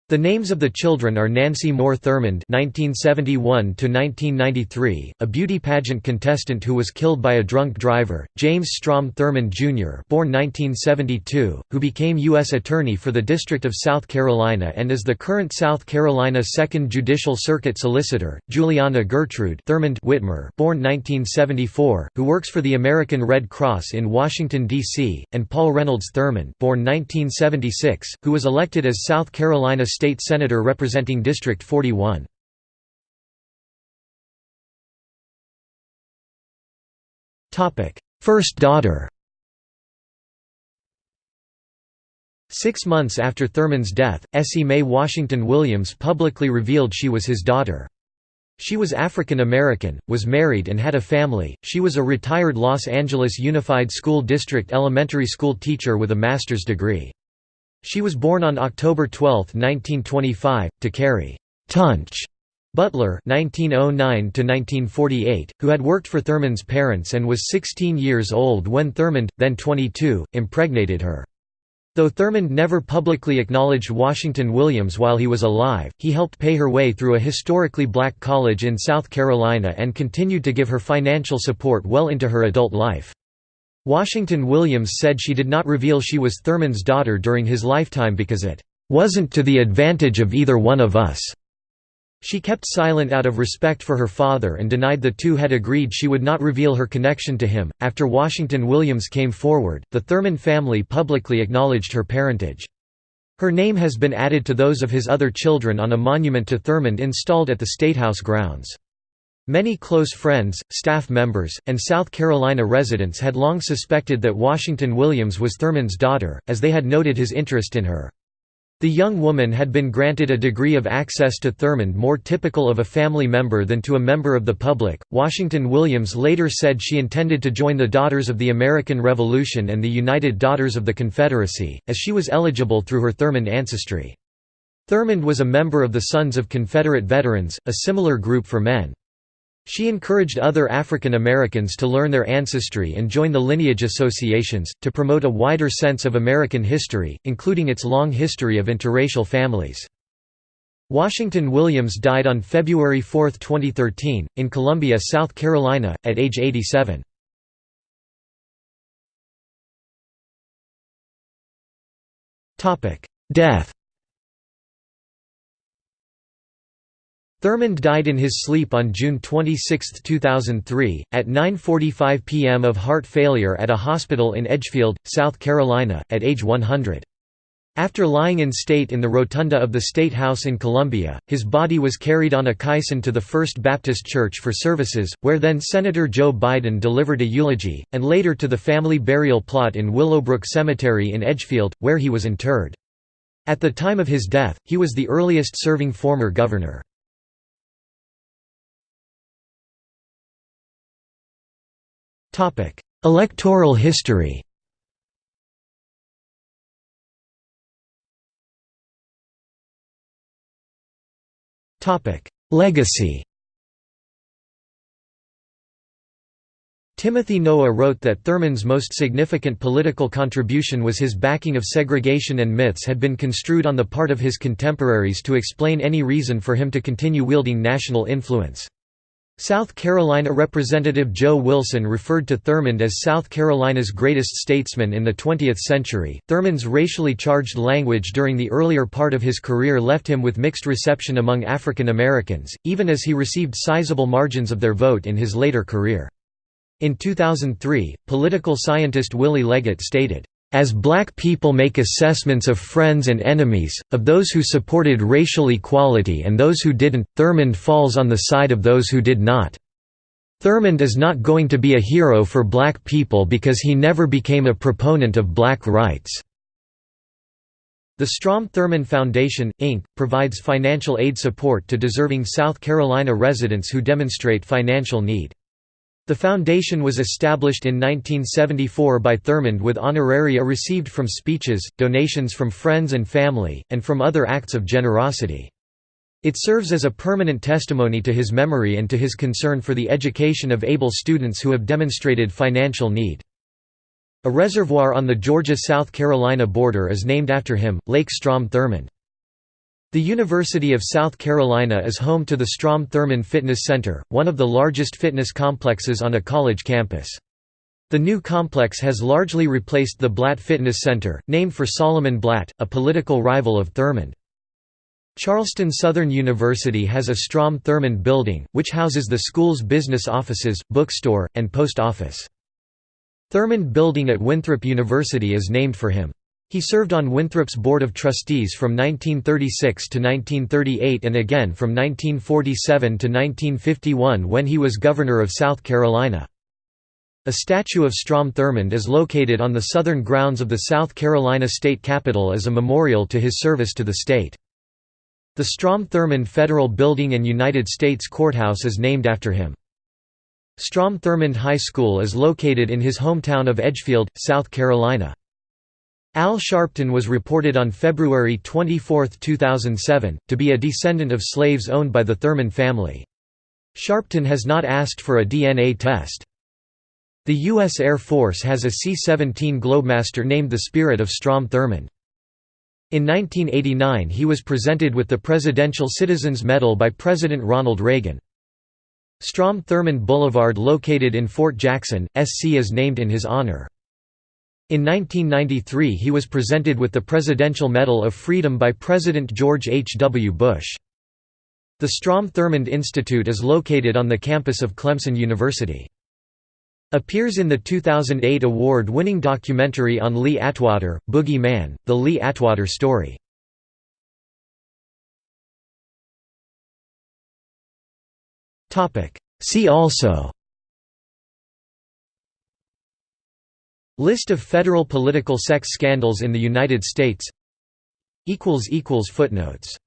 The names of the children are Nancy Moore Thurmond (1971–1993), a beauty pageant contestant who was killed by a drunk driver; James Strom Thurmond Jr., born 1972, who became U.S. Attorney for the District of South Carolina and is the current South Carolina Second Judicial Circuit Solicitor; Juliana Gertrude Thurmond Whitmer, born 1974, who works for the American Red Cross in Washington D.C., and Paul Reynolds Thurmond, born 1976, who was elected as South Carolina State Senator representing District 41. First daughter Six months after Thurmond's death, Essie Mae Washington Williams publicly revealed she was his daughter. She was African American, was married and had a family. She was a retired Los Angeles Unified School District elementary school teacher with a master's degree. She was born on October 12, 1925, to Carrie Tunch Butler (1909–1948), who had worked for Thurmond's parents and was 16 years old when Thurmond, then 22, impregnated her. Though Thurmond never publicly acknowledged Washington Williams while he was alive, he helped pay her way through a historically black college in South Carolina and continued to give her financial support well into her adult life. Washington Williams said she did not reveal she was Thurmond's daughter during his lifetime because it wasn't to the advantage of either one of us. She kept silent out of respect for her father and denied the two had agreed she would not reveal her connection to him. After Washington Williams came forward, the Thurmond family publicly acknowledged her parentage. Her name has been added to those of his other children on a monument to Thurmond installed at the Statehouse grounds. Many close friends, staff members, and South Carolina residents had long suspected that Washington Williams was Thurmond's daughter, as they had noted his interest in her. The young woman had been granted a degree of access to Thurmond more typical of a family member than to a member of the public. Washington Williams later said she intended to join the Daughters of the American Revolution and the United Daughters of the Confederacy, as she was eligible through her Thurmond ancestry. Thurmond was a member of the Sons of Confederate Veterans, a similar group for men. She encouraged other African Americans to learn their ancestry and join the lineage associations, to promote a wider sense of American history, including its long history of interracial families. Washington Williams died on February 4, 2013, in Columbia, South Carolina, at age 87. Death Thurmond died in his sleep on June 26, 2003, at 9.45 p.m. of heart failure at a hospital in Edgefield, South Carolina, at age 100. After lying in state in the rotunda of the State House in Columbia, his body was carried on a caisson to the First Baptist Church for services, where then Senator Joe Biden delivered a eulogy, and later to the family burial plot in Willowbrook Cemetery in Edgefield, where he was interred. At the time of his death, he was the earliest serving former governor. Electoral history. Legacy. Timothy Noah wrote that Thurmond's most significant political contribution was his backing of segregation and myths had been construed on the part of his contemporaries to explain any reason for him to continue wielding national influence. South Carolina Representative Joe Wilson referred to Thurmond as South Carolina's greatest statesman in the 20th century. Thurmond's racially charged language during the earlier part of his career left him with mixed reception among African Americans, even as he received sizable margins of their vote in his later career. In 2003, political scientist Willie Leggett stated, as black people make assessments of friends and enemies, of those who supported racial equality and those who didn't, Thurmond falls on the side of those who did not. Thurmond is not going to be a hero for black people because he never became a proponent of black rights. The Strom-Thurmond Foundation, Inc., provides financial aid support to deserving South Carolina residents who demonstrate financial need. The foundation was established in 1974 by Thurmond with honoraria received from speeches, donations from friends and family, and from other acts of generosity. It serves as a permanent testimony to his memory and to his concern for the education of able students who have demonstrated financial need. A reservoir on the Georgia-South Carolina border is named after him, Lake Strom-Thurmond. The University of South Carolina is home to the Strom-Thurmond Fitness Center, one of the largest fitness complexes on a college campus. The new complex has largely replaced the Blatt Fitness Center, named for Solomon Blatt, a political rival of Thurmond. Charleston Southern University has a Strom-Thurmond building, which houses the school's business offices, bookstore, and post office. Thurmond Building at Winthrop University is named for him. He served on Winthrop's Board of Trustees from 1936 to 1938 and again from 1947 to 1951 when he was Governor of South Carolina. A statue of Strom Thurmond is located on the southern grounds of the South Carolina State Capitol as a memorial to his service to the state. The Strom Thurmond Federal Building and United States Courthouse is named after him. Strom Thurmond High School is located in his hometown of Edgefield, South Carolina. Al Sharpton was reported on February 24, 2007, to be a descendant of slaves owned by the Thurmond family. Sharpton has not asked for a DNA test. The U.S. Air Force has a C-17 Globemaster named the Spirit of Strom Thurmond. In 1989 he was presented with the Presidential Citizens Medal by President Ronald Reagan. Strom Thurmond Boulevard located in Fort Jackson, SC is named in his honor. In 1993 he was presented with the Presidential Medal of Freedom by President George H. W. Bush. The Strom Thurmond Institute is located on the campus of Clemson University. Appears in the 2008 award-winning documentary on Lee Atwater, Boogie Man, The Lee Atwater Story. See also List of federal political sex scandals in the United States. Footnotes